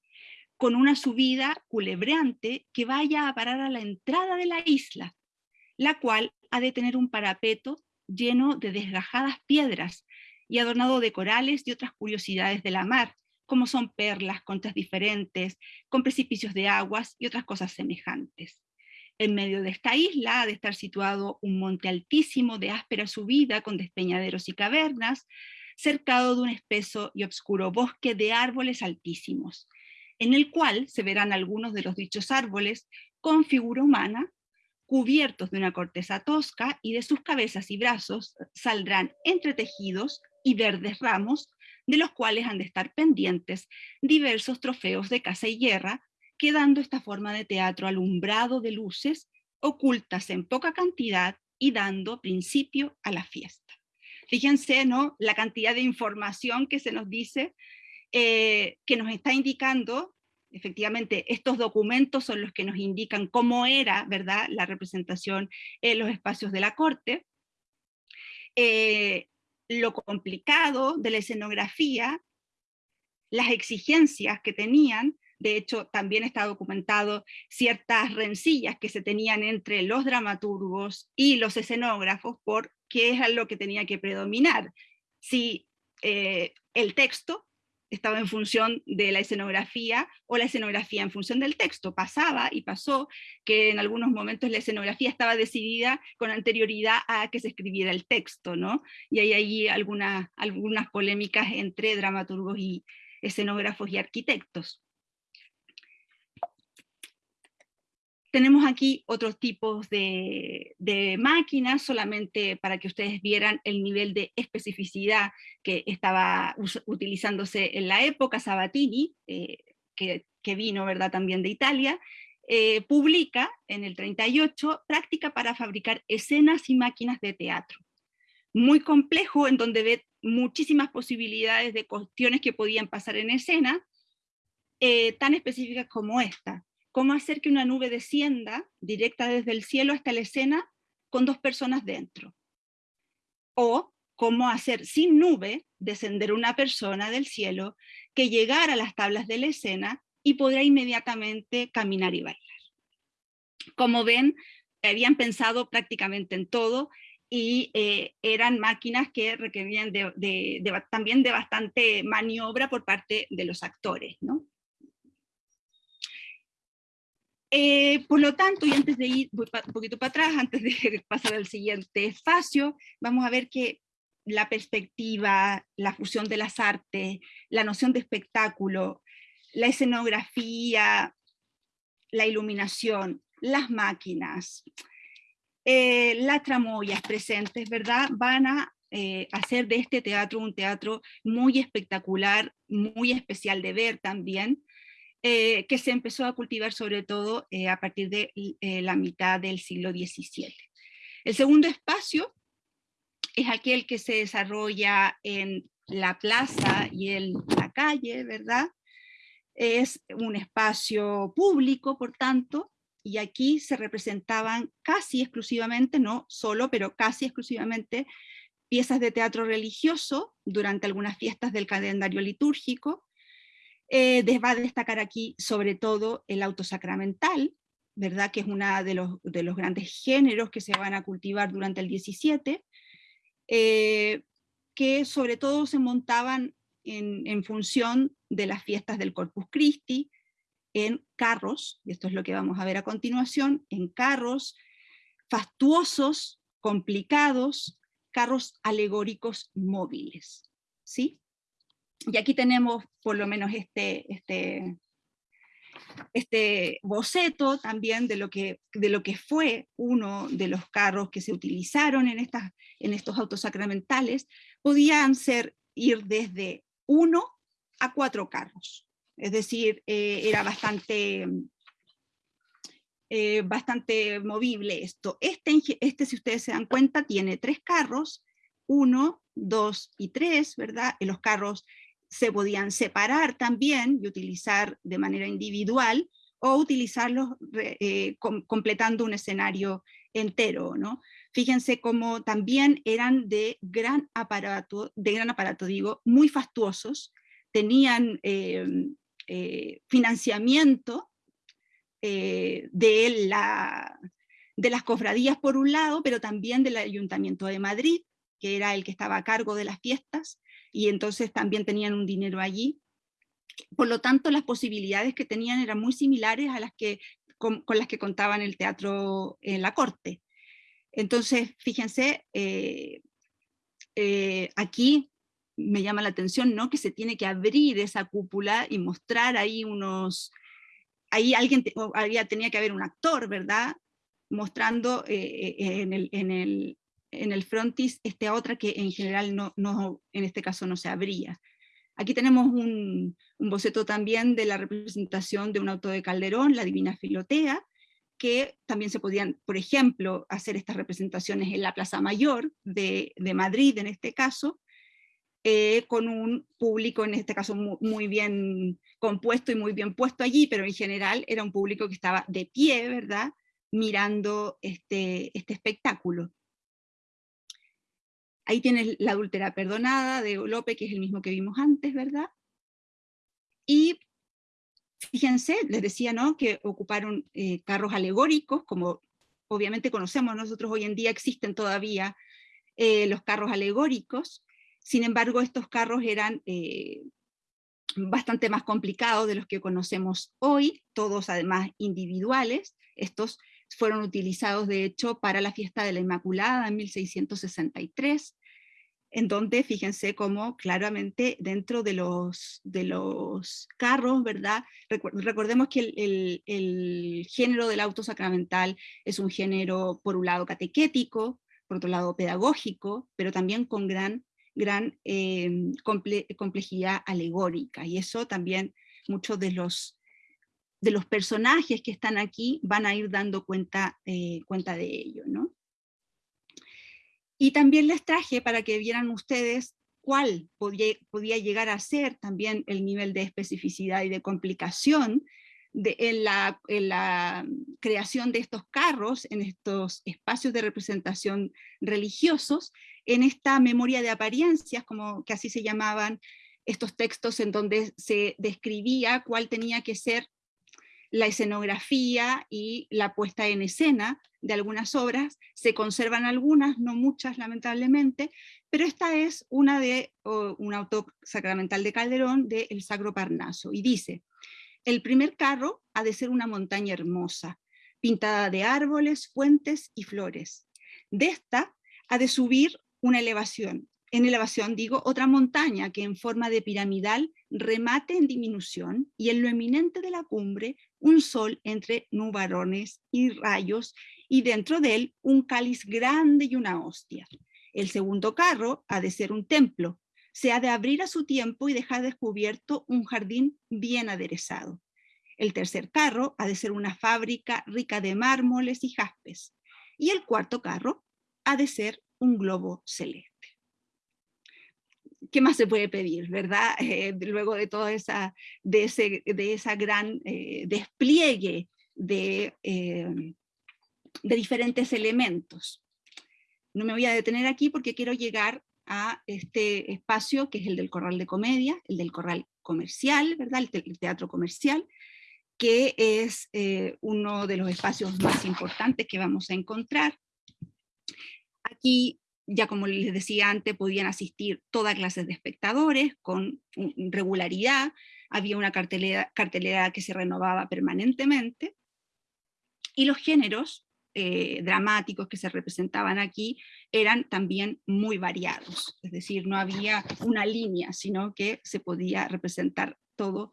con una subida culebreante que vaya a parar a la entrada de la isla, la cual ha de tener un parapeto lleno de desgajadas piedras y adornado de corales y otras curiosidades de la mar, como son perlas, conchas diferentes, con precipicios de aguas y otras cosas semejantes. En medio de esta isla ha de estar situado un monte altísimo de áspera subida con despeñaderos y cavernas, cercado de un espeso y oscuro bosque de árboles altísimos, en el cual se verán algunos de los dichos árboles con figura humana, cubiertos de una corteza tosca, y de sus cabezas y brazos saldrán entretejidos y verdes ramos, de los cuales han de estar pendientes diversos trofeos de caza y guerra, quedando esta forma de teatro alumbrado de luces, ocultas en poca cantidad y dando principio a la fiesta. Fíjense, ¿no? La cantidad de información que se nos dice, eh, que nos está indicando, efectivamente, estos documentos son los que nos indican cómo era, ¿verdad?, la representación en los espacios de la corte, eh, lo complicado de la escenografía, las exigencias que tenían, de hecho, también está documentado ciertas rencillas que se tenían entre los dramaturgos y los escenógrafos por qué es lo que tenía que predominar. Si eh, el texto estaba en función de la escenografía o la escenografía en función del texto. Pasaba y pasó que en algunos momentos la escenografía estaba decidida con anterioridad a que se escribiera el texto, ¿no? Y hay ahí algunas, algunas polémicas entre dramaturgos y escenógrafos y arquitectos. Tenemos aquí otros tipos de, máquinas, solamente para que ustedes vieran el nivel de especificidad que estaba utilizándose en la época. Sabatini, eh, que, vino ¿verdad? también de Italia, eh, publica en el 38 práctica para fabricar escenas y máquinas de teatro. Muy complejo, en donde ve muchísimas posibilidades de cuestiones que podían pasar en escena, eh, tan específicas como esta cómo hacer que una nube descienda directa desde el cielo hasta la escena con dos personas dentro. O cómo hacer sin nube descender una persona del cielo que llegara a las tablas de la escena y podrá inmediatamente caminar y bailar. Como ven, habían pensado prácticamente en todo y eh, eran máquinas que requerían también de bastante maniobra por parte de los actores. ¿no? Eh, por lo tanto, y antes de ir un poquito para atrás, antes de pasar al siguiente espacio, vamos a ver que la perspectiva, la fusión de las artes, la noción de espectáculo, la escenografía, la iluminación, las máquinas, eh, las tramoyas presentes, ¿verdad? Van a eh, hacer de este teatro un teatro muy espectacular, muy especial de ver también, eh, que se empezó a cultivar sobre todo eh, a partir de eh, la mitad del siglo XVII. El segundo espacio es aquel que se desarrolla en la plaza y en la calle, ¿verdad? Es un espacio público, por tanto, y aquí se representaban casi exclusivamente, no solo, pero casi exclusivamente, piezas de teatro religioso durante algunas fiestas del calendario litúrgico, eh, va a destacar aquí sobre todo el autosacramental, ¿verdad? que es uno de los, de los grandes géneros que se van a cultivar durante el 17, eh, que sobre todo se montaban en, en, función de las fiestas del Corpus Christi, en carros, y esto es lo que vamos a ver a continuación, en carros fastuosos, complicados, carros alegóricos móviles. ¿sí? Y aquí tenemos por lo menos este, este, este boceto también de lo, que, de lo que fue uno de los carros que se utilizaron en, estas, en estos autos sacramentales, podían ser ir desde uno a cuatro carros. Es decir, eh, era bastante, eh, bastante movible esto. Este, este, si ustedes se dan cuenta, tiene tres carros, uno, dos y tres, ¿verdad? Los carros se podían separar también y utilizar de manera individual o utilizarlos eh, completando un escenario entero, ¿no? Fíjense cómo también eran de gran aparato, de gran aparato digo, muy fastuosos, tenían eh, eh, financiamiento de, la, de las cofradías por un lado, pero también del Ayuntamiento de Madrid, que era el que estaba a cargo de las fiestas, y entonces también tenían un dinero allí. Por lo tanto, las posibilidades que tenían eran muy similares a las que, con, las que contaban el teatro en la corte. Entonces, fíjense, eh, eh, aquí me llama la atención ¿no? que se tiene que abrir esa cúpula y mostrar ahí unos... Ahí alguien tenía que haber un actor, ¿verdad? Mostrando eh, en, el, en el frontis este otra que en general no, no, en este caso no se abría. Aquí tenemos un, boceto también de la representación de un auto de Calderón, la Divina Filotea, que también se podían, por ejemplo, hacer estas representaciones en la Plaza Mayor de, Madrid, en este caso, eh, con un público, en este caso, muy, bien compuesto y muy bien puesto allí, pero en general era un público que estaba de pie, ¿verdad?, mirando este, este espectáculo. Ahí tienes la adúltera perdonada de Lope, que es el mismo que vimos antes, ¿verdad? Y fíjense, les decía, ¿no? Que ocuparon eh, carros alegóricos, como obviamente conocemos nosotros hoy en día, existen todavía eh, los carros alegóricos, sin embargo estos carros eran, eh, bastante más complicados de los que conocemos hoy, todos además individuales. Estos fueron utilizados de hecho para la fiesta de la Inmaculada en 1663, en donde fíjense cómo claramente dentro de los, de los carros, ¿verdad? Recordemos que el, género del auto sacramental es un género por un lado catequético, por otro lado pedagógico, pero también con gran gran em, complejidad alegórica, y eso también muchos de los, de los personajes que están aquí van a ir dando cuenta, eh, cuenta de ello. ¿no? Y también les traje para que vieran ustedes cuál podía, podía llegar a ser también el nivel de especificidad y de complicación de, en, la, en, la, creación de estos carros, en estos espacios de representación religiosos, en esta memoria de apariencias, como que así se llamaban estos textos en donde se describía cuál tenía que ser la escenografía y la puesta en escena de algunas obras, se conservan algunas, no muchas lamentablemente, pero esta es una de un auto sacramental de Calderón de El Sacro Parnaso, y dice, el primer carro ha de ser una montaña hermosa, pintada de árboles, fuentes y flores. De esta ha de subir una elevación. En elevación digo otra montaña que en forma de piramidal remate en disminución y en lo eminente de la cumbre un sol entre nubarones y rayos y dentro de él un cáliz grande y una hostia. El segundo carro ha de ser un templo, se ha de abrir a su tiempo y dejar descubierto un jardín bien aderezado. El tercer carro ha de ser una fábrica rica de mármoles y jaspes. Y el cuarto carro ha de ser un globo celeste. ¿Qué más se puede pedir, verdad? Eh, luego de todo esa, de ese, de esa gran eh, despliegue de, eh, de diferentes elementos. No me voy a detener aquí porque quiero llegar a este espacio que es el del corral de comedia, el del corral comercial, ¿verdad? El, teatro comercial, que es uno de los espacios más importantes que vamos a encontrar. Aquí, ya como les decía antes, podían asistir toda clase de espectadores con regularidad, había una cartelera, cartelera que se renovaba permanentemente, y los géneros eh, dramáticos que se representaban aquí eran también muy variados, es decir, no había una línea, sino que se podía representar todo.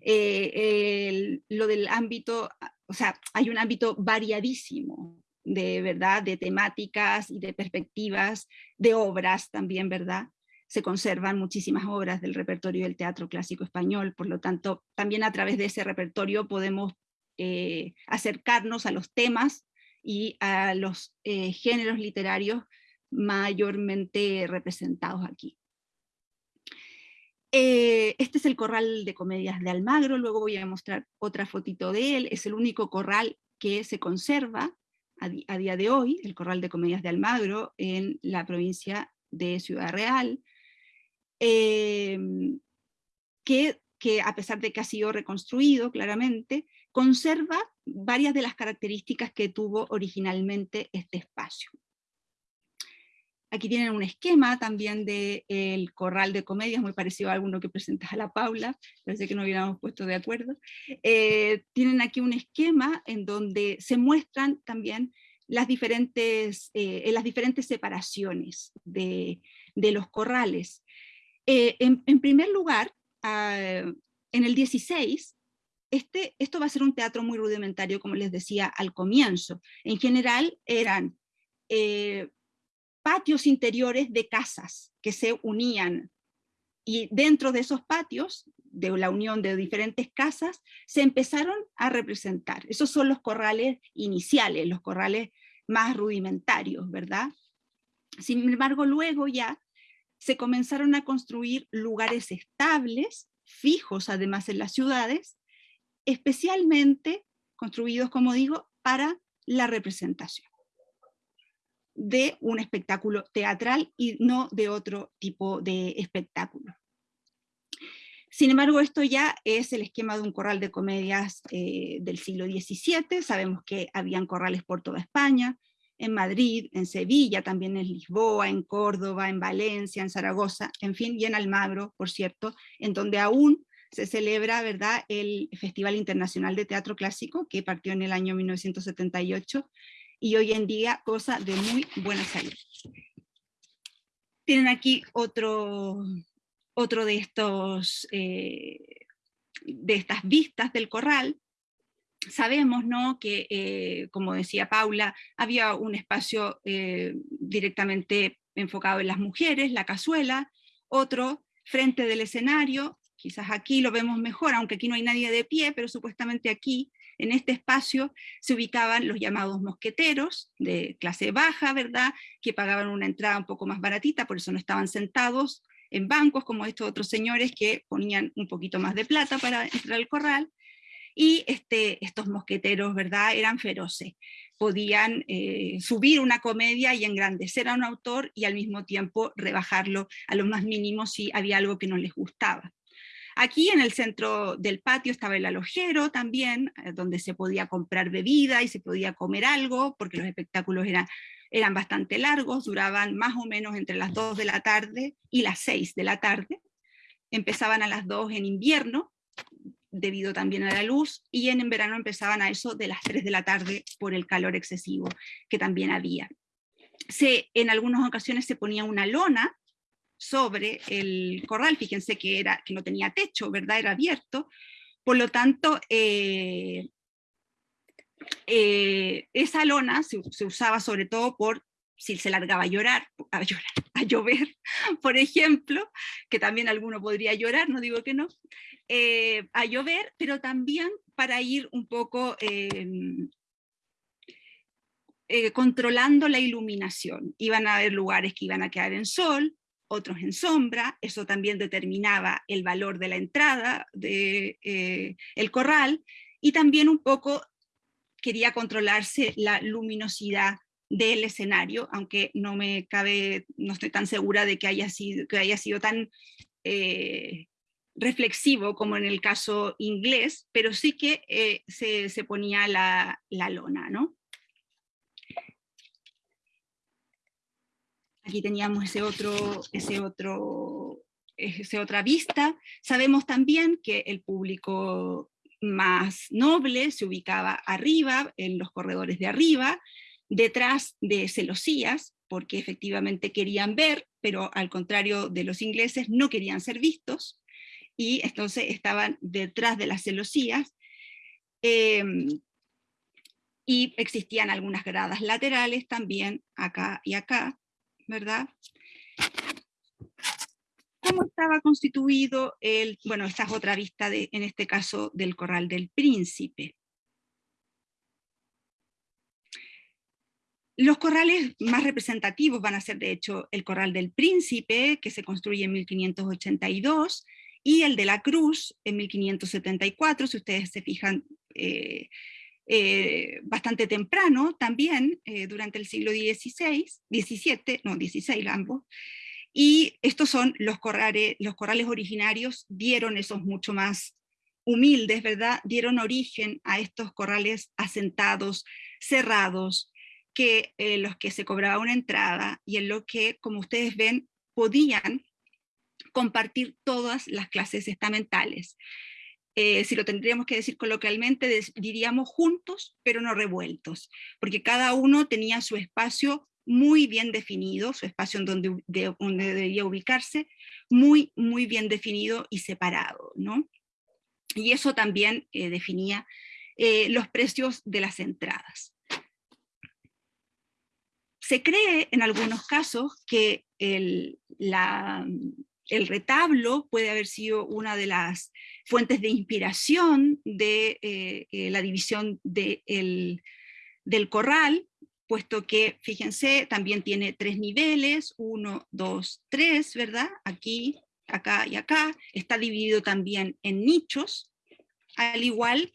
Eh, lo del ámbito, o sea, hay un ámbito variadísimo de verdad, de temáticas y de perspectivas, de obras también, ¿verdad? Se conservan muchísimas obras del repertorio del teatro clásico español, por lo tanto, también a través de ese repertorio podemos eh, acercarnos a los temas y a los eh, géneros literarios mayormente representados aquí. Eh, este es el corral de comedias de Almagro, luego voy a mostrar otra fotito de él, es el único corral que se conserva a, día de hoy, el Corral de Comedias de Almagro, en la provincia de Ciudad Real, em, que, que a pesar de que ha sido reconstruido claramente, conserva varias de las características que tuvo originalmente este espacio. Aquí tienen un esquema también del corral de comedias, muy parecido a alguno que presenta a la Paula, parece que no hubiéramos puesto de acuerdo. Eh, tienen aquí un esquema en donde se muestran también las diferentes, eh, las diferentes separaciones de, los corrales. Eh, en, primer lugar, ah, en el 16, este, esto va a ser un teatro muy rudimentario, como les decía al comienzo. En general eran patios interiores de casas que se unían. Y dentro de esos patios, de la unión de diferentes casas, se empezaron a representar. Esos son los corrales iniciales, los corrales más rudimentarios, ¿verdad? Sin embargo, luego ya se comenzaron a construir lugares estables, fijos además en las ciudades, especialmente construidos, como digo, para la representación de un espectáculo teatral y no de otro tipo de espectáculo. Sin embargo, esto ya es el esquema de un corral de comedias eh, del siglo XVII, sabemos que habían corrales por toda España, en Madrid, en Sevilla, también en Lisboa, en Córdoba, en Valencia, en Zaragoza, en fin, y en Almagro, por cierto, en donde aún se celebra, ¿verdad?, el Festival Internacional de Teatro Clásico, que partió en el año 1978, y hoy en día cosa de muy buena salud. Tienen aquí otro, otro de, estos, eh, de estas vistas del corral, sabemos ¿no? que, eh, como decía Paula, había un espacio eh, directamente enfocado en las mujeres, la cazuela, otro frente del escenario, quizás aquí lo vemos mejor, aunque aquí no hay nadie de pie, pero supuestamente aquí, en este espacio, se ubicaban los llamados mosqueteros de clase baja, ¿verdad?, que pagaban una entrada un poco más baratita, por eso no estaban sentados en bancos como estos otros señores que ponían un poquito más de plata para entrar al corral, y este, estos mosqueteros, ¿verdad?, eran feroces. Podían eh, subir una comedia y engrandecer a un autor y al mismo tiempo rebajarlo a lo más mínimo si había algo que no les gustaba. Aquí en el centro del patio estaba el alojero también, eh, donde se podía comprar bebida y se podía comer algo, porque los espectáculos eran, eran bastante largos, duraban más o menos entre las 2 de la tarde y las 6 de la tarde. Empezaban a las 2 en invierno, debido también a la luz, y en, verano empezaban a eso de las 3 de la tarde por el calor excesivo que también había. Se, en algunas ocasiones se ponía una lona sobre el corral, fíjense que, era, que no tenía techo, ¿verdad? Era abierto, por lo tanto, eh, eh, esa lona se, usaba sobre todo por si se largaba a llorar, a llorar, llover, por ejemplo, que también alguno podría llorar, no digo que no, eh, a llover, pero también para ir un poco eh, controlando la iluminación. Iban a haber lugares que iban a quedar en sol, otros en sombra, eso también determinaba el valor de la entrada del de, el corral, y también un poco quería controlarse la luminosidad del escenario, aunque no me cabe, no estoy tan segura de que haya sido, que haya sido tan eh, reflexivo como en el caso inglés, pero sí que eh, se, se, ponía la, la lona, ¿no? Aquí teníamos ese otro, ese otro, esa otra vista. Sabemos también que el público más noble se ubicaba arriba, en los corredores de arriba, detrás de celosías, porque efectivamente querían ver, pero al contrario de los ingleses no querían ser vistos, y entonces estaban detrás de las celosías, eh, y existían algunas gradas laterales también, acá y acá, ¿verdad? ¿Cómo estaba constituido el, bueno, esta es otra vista de, en este caso del Corral del Príncipe. Los corrales más representativos van a ser de hecho el Corral del Príncipe, que se construye en 1582, y el de la Cruz en 1574, si ustedes se fijan, eh, eh, bastante temprano también, eh, durante el siglo XVI, XVII, no, XVI ambos, y estos son los corrales, los corrales originarios, dieron esos mucho más humildes, ¿verdad? Dieron origen a estos corrales asentados, cerrados, que eh, los que se cobraba una entrada y en lo que, como ustedes ven, podían compartir todas las clases estamentales. Eh, si lo tendríamos que decir coloquialmente, diríamos juntos, pero no revueltos, porque cada uno tenía su espacio muy bien definido, su espacio en donde, de, donde debía ubicarse, muy, muy bien definido y separado, ¿no? Y eso también eh, definía eh, los precios de las entradas. Se cree en algunos casos que el, la, el retablo puede haber sido una de las fuentes de inspiración de eh, eh, la división de el, del corral, puesto que, fíjense, también tiene tres niveles, uno, dos, tres, ¿verdad? Aquí, acá y acá. Está dividido también en nichos, al igual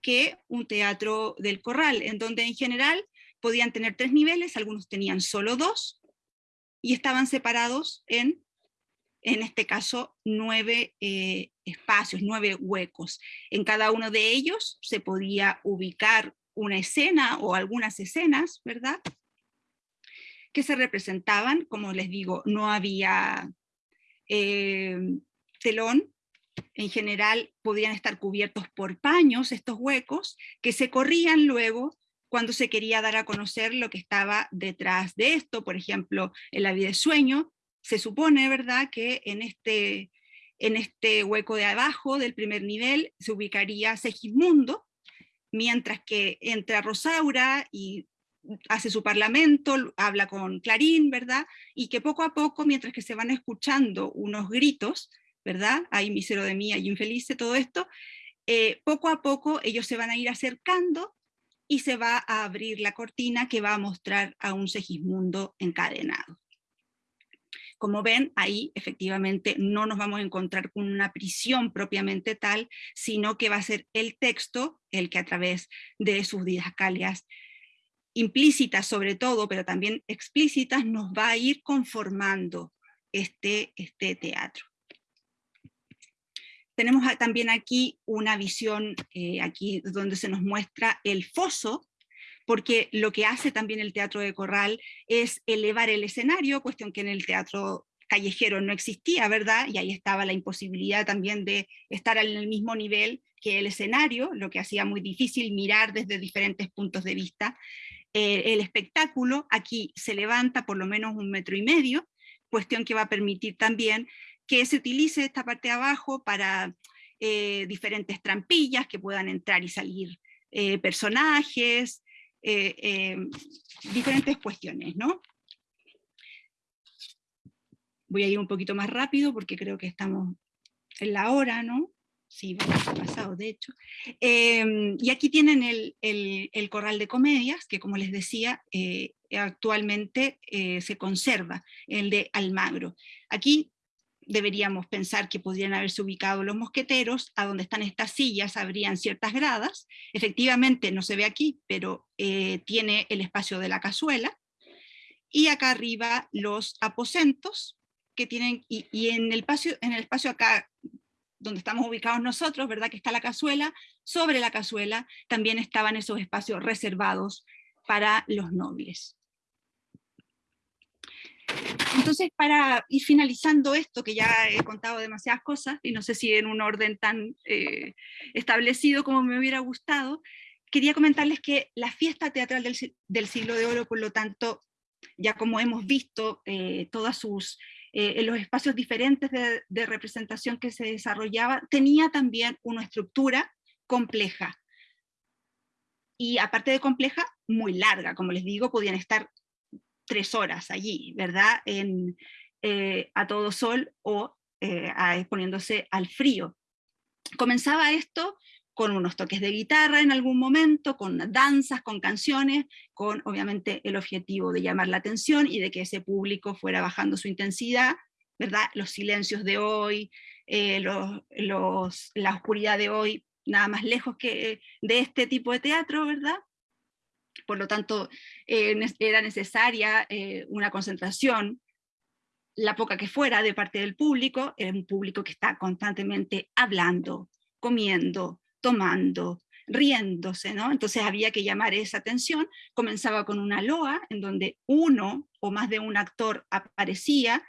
que un teatro del corral, en donde en general podían tener tres niveles, algunos tenían solo dos, y estaban separados en, en este caso, nueve eh, espacios, nueve huecos. En cada uno de ellos se podía ubicar una escena o algunas escenas, ¿verdad? Que se representaban, como les digo, no había eh, telón, en general podían estar cubiertos por paños estos huecos, que se corrían luego cuando se quería dar a conocer lo que estaba detrás de esto, por ejemplo, en la vida de sueño, se supone, ¿verdad?, que en este, en este hueco de abajo del primer nivel se ubicaría Segismundo, mientras que entra Rosaura y hace su parlamento, habla con Clarín, ¿verdad? Y que poco a poco, mientras que se van escuchando unos gritos, ¿verdad? Hay misero de mí, hay infeliz, todo esto, eh, poco a poco ellos se van a ir acercando y se va a abrir la cortina que va a mostrar a un Segismundo encadenado. Como ven, ahí efectivamente no nos vamos a encontrar con una prisión propiamente tal, sino que va a ser el texto el que a través de sus didascalias implícitas sobre todo, pero también explícitas, nos va a ir conformando este, este teatro. Tenemos también aquí una visión, eh, aquí donde se nos muestra el foso, porque lo que hace también el teatro de corral es elevar el escenario, cuestión que en el teatro callejero no existía, ¿verdad? Y ahí estaba la imposibilidad también de estar en el mismo nivel que el escenario, lo que hacía muy difícil mirar desde diferentes puntos de vista. Eh, el espectáculo aquí se levanta por lo menos un metro y medio, cuestión que va a permitir también que se utilice esta parte de abajo para eh, diferentes trampillas, que puedan entrar y salir eh, personajes, eh, em, diferentes cuestiones, ¿no? Voy a ir un poquito más rápido porque creo que estamos en la hora, ¿no? Sí, pasado, de hecho. Em, y aquí tienen el, el, corral de comedias, que como les decía, eh, actualmente eh, se conserva, el de Almagro. Aquí deberíamos pensar que podrían haberse ubicado los mosqueteros, a donde están estas sillas habrían ciertas gradas, efectivamente no se ve aquí, pero eh, tiene el espacio de la cazuela, y acá arriba los aposentos, que tienen, y, en, el espacio, en el espacio acá donde estamos ubicados nosotros, ¿verdad? Que está la cazuela, sobre la cazuela también estaban esos espacios reservados para los nobles. Entonces, para ir finalizando esto, que ya he contado demasiadas cosas, y no sé si en un orden tan eh, establecido como me hubiera gustado, quería comentarles que la fiesta teatral del, siglo de oro, por lo tanto, ya como hemos visto, eh, todas sus, eh, en los espacios diferentes de, de representación que se desarrollaba, tenía también una estructura compleja. Y aparte de compleja, muy larga, como les digo, podían estar tres horas allí, ¿verdad? En, eh, a todo sol o eh, exponiéndose al frío. Comenzaba esto con unos toques de guitarra en algún momento, con danzas, con canciones, con obviamente el objetivo de llamar la atención y de que ese público fuera bajando su intensidad, ¿verdad? Los silencios de hoy, eh, los, la oscuridad de hoy, nada más lejos que de este tipo de teatro, ¿verdad? Por lo tanto eh, era necesaria eh, una concentración, la poca que fuera de parte del público, era un público que está constantemente hablando, comiendo, tomando, riéndose, ¿no? Entonces había que llamar esa atención, comenzaba con una loa en donde uno o más de un actor aparecía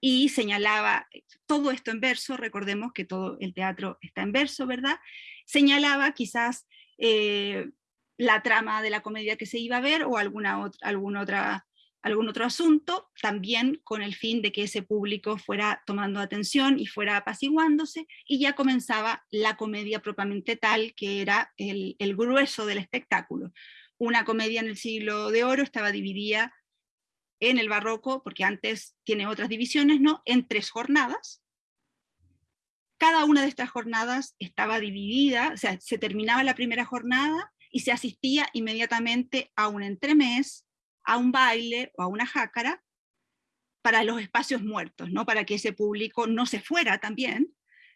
y señalaba todo esto en verso, recordemos que todo el teatro está en verso, ¿verdad? Señalaba quizás eh, la trama de la comedia que se iba a ver o alguna otra, algún, otra, algún otro asunto, también con el fin de que ese público fuera tomando atención y fuera apaciguándose, y ya comenzaba la comedia propiamente tal, que era el, el grueso del espectáculo. Una comedia en el siglo de oro estaba dividida en el barroco, porque antes tiene otras divisiones, ¿no? en tres jornadas, cada una de estas jornadas estaba dividida, o sea, se terminaba la primera jornada y se asistía inmediatamente a un entremés, a un baile o a una jácara para los espacios muertos, ¿no? para que ese público no se fuera también,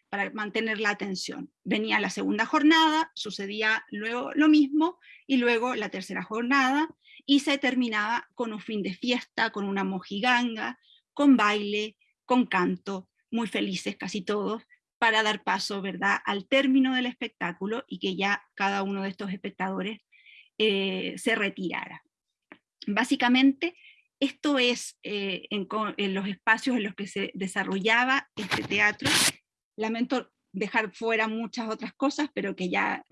para mantener la atención. Venía la segunda jornada, sucedía luego lo mismo, y luego la tercera jornada, y se terminaba con un fin de fiesta, con una mojiganga, con baile, con canto, muy felices casi todos, para dar paso ¿verdad? al término del espectáculo y que ya cada uno de estos espectadores eh, se retirara. Básicamente, esto es eh, en, los espacios en los que se desarrollaba este teatro. Lamento dejar fuera muchas otras cosas, pero que ya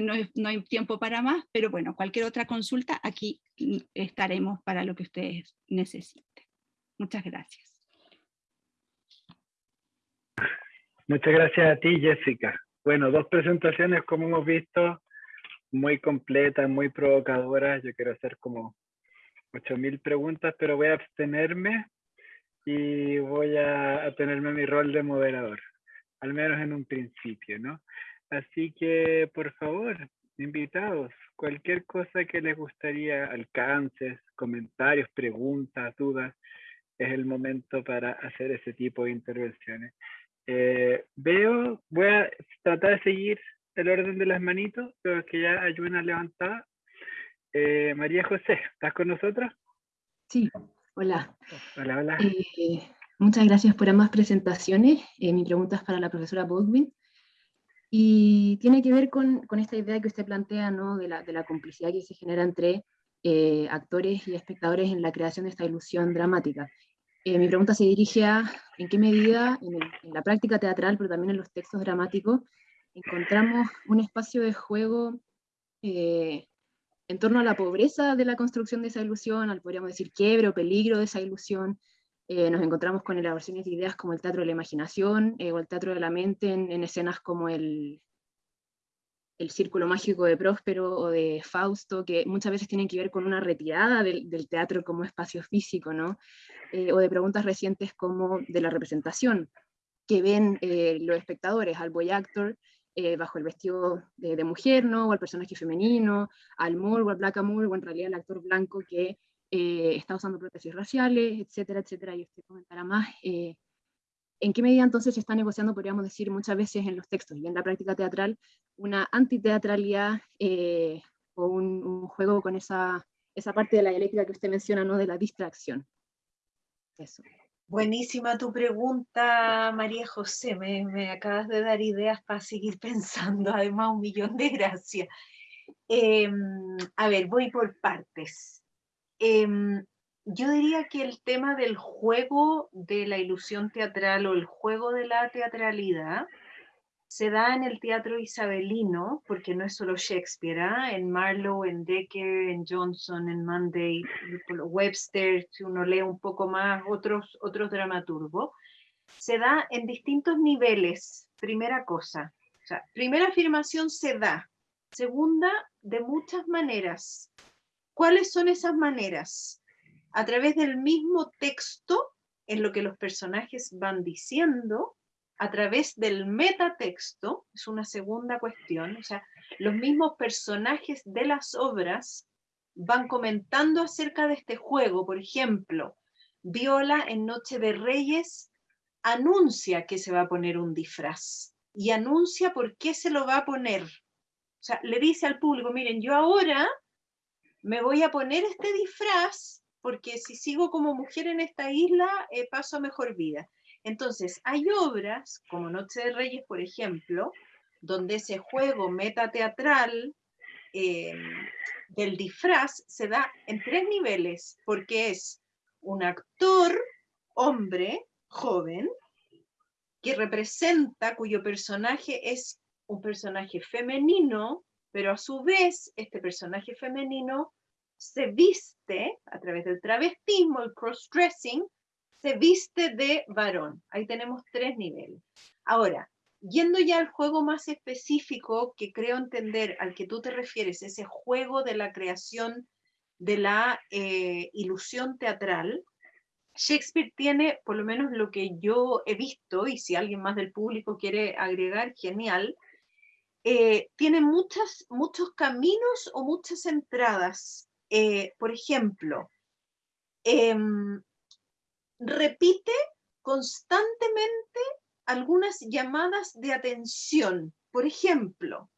no, no, hay tiempo para más, pero bueno, cualquier otra consulta, aquí estaremos para lo que ustedes necesiten. Muchas gracias. Muchas gracias a ti, Jessica. Bueno, dos presentaciones, como hemos visto, muy completas, muy provocadoras. Yo quiero hacer como 8.000 preguntas, pero voy a abstenerme y voy a, a tenerme mi rol de moderador, al menos en un principio, ¿no? Así que, por favor, invitados, cualquier cosa que les gustaría, alcances, comentarios, preguntas, dudas, es el momento para hacer ese tipo de intervenciones. Eh, veo, voy a tratar de seguir el orden de las manitos, pero que ya hay una levantada. Eh, María José, ¿estás con nosotros? Sí, hola. Hola, hola. Eh, muchas gracias por ambas presentaciones. mi pregunta es para la profesora Baldwin. Y tiene que ver con, con, esta idea que usted plantea, ¿no? de, la, de la complicidad que se genera entre actores y espectadores en la creación de esta ilusión dramática. Eh, mi pregunta se dirige a en qué medida en, la práctica teatral, pero también en los textos dramáticos, encontramos un espacio de juego eh, en torno a la pobreza de la construcción de esa ilusión, al podríamos decir quiebre o peligro de esa ilusión. Eh, nos encontramos con elaboraciones de ideas como el teatro de la imaginación o el teatro de la mente en escenas como el, el círculo mágico de Próspero o de Fausto, que muchas veces tienen que ver con una retirada del, teatro como espacio físico, ¿no? Eh, o de preguntas recientes como de la representación, que ven eh, los espectadores al boy actor eh, bajo el vestido de, mujer, ¿no? o al personaje femenino, al Moore o al Black Moore, o en realidad al actor blanco que está usando prótesis raciales, etcétera, etcétera, y usted comentará más ¿En qué medida entonces se está negociando, podríamos decir, muchas veces en los textos y en la práctica teatral, una antiteatralidad eh, o un, juego con esa, esa parte de la dialéctica que usted menciona, ¿no? de la distracción? Eso. Buenísima tu pregunta, María José. Me, me, acabas de dar ideas para seguir pensando. Además, un millón de gracias. Em, a ver, voy por partes. Em, yo diría que el tema del juego de la ilusión teatral o el juego de la teatralidad se da en el teatro isabelino, porque no es solo Shakespeare, ¿ah? en Marlowe, en Decker, en Johnson, en Monday, Webster, si uno lee un poco más otros, otros dramaturgos, se da en distintos niveles, primera cosa. O sea, primera afirmación se da, segunda, de muchas maneras. ¿Cuáles son esas maneras? A través del mismo texto en lo que los personajes van diciendo, a través del metatexto, es una segunda cuestión, o sea, los mismos personajes de las obras van comentando acerca de este juego. Por ejemplo, Viola en Noche de Reyes anuncia que se va a poner un disfraz y anuncia por qué se lo va a poner. O sea, le dice al público, miren, yo ahora me voy a poner este disfraz porque si sigo como mujer en esta isla, eh, paso a mejor vida. Entonces, hay obras, como Noche de Reyes, por ejemplo, donde ese juego metateatral eh, del disfraz se da en tres niveles, porque es un actor, hombre, joven, que representa, cuyo personaje es un personaje femenino, pero a su vez este personaje femenino se viste, a través del travestismo, el cross-dressing, se viste de varón. Ahí tenemos tres niveles. Ahora, yendo ya al juego más específico que creo entender al que tú te refieres, ese juego de la creación de la eh, ilusión teatral, Shakespeare tiene, por lo menos lo que yo he visto, y si alguien más del público quiere agregar, genial, eh, tiene muchas, muchos caminos o muchas entradas eh, por ejemplo, em, repite constantemente algunas llamadas de atención. Por ejemplo,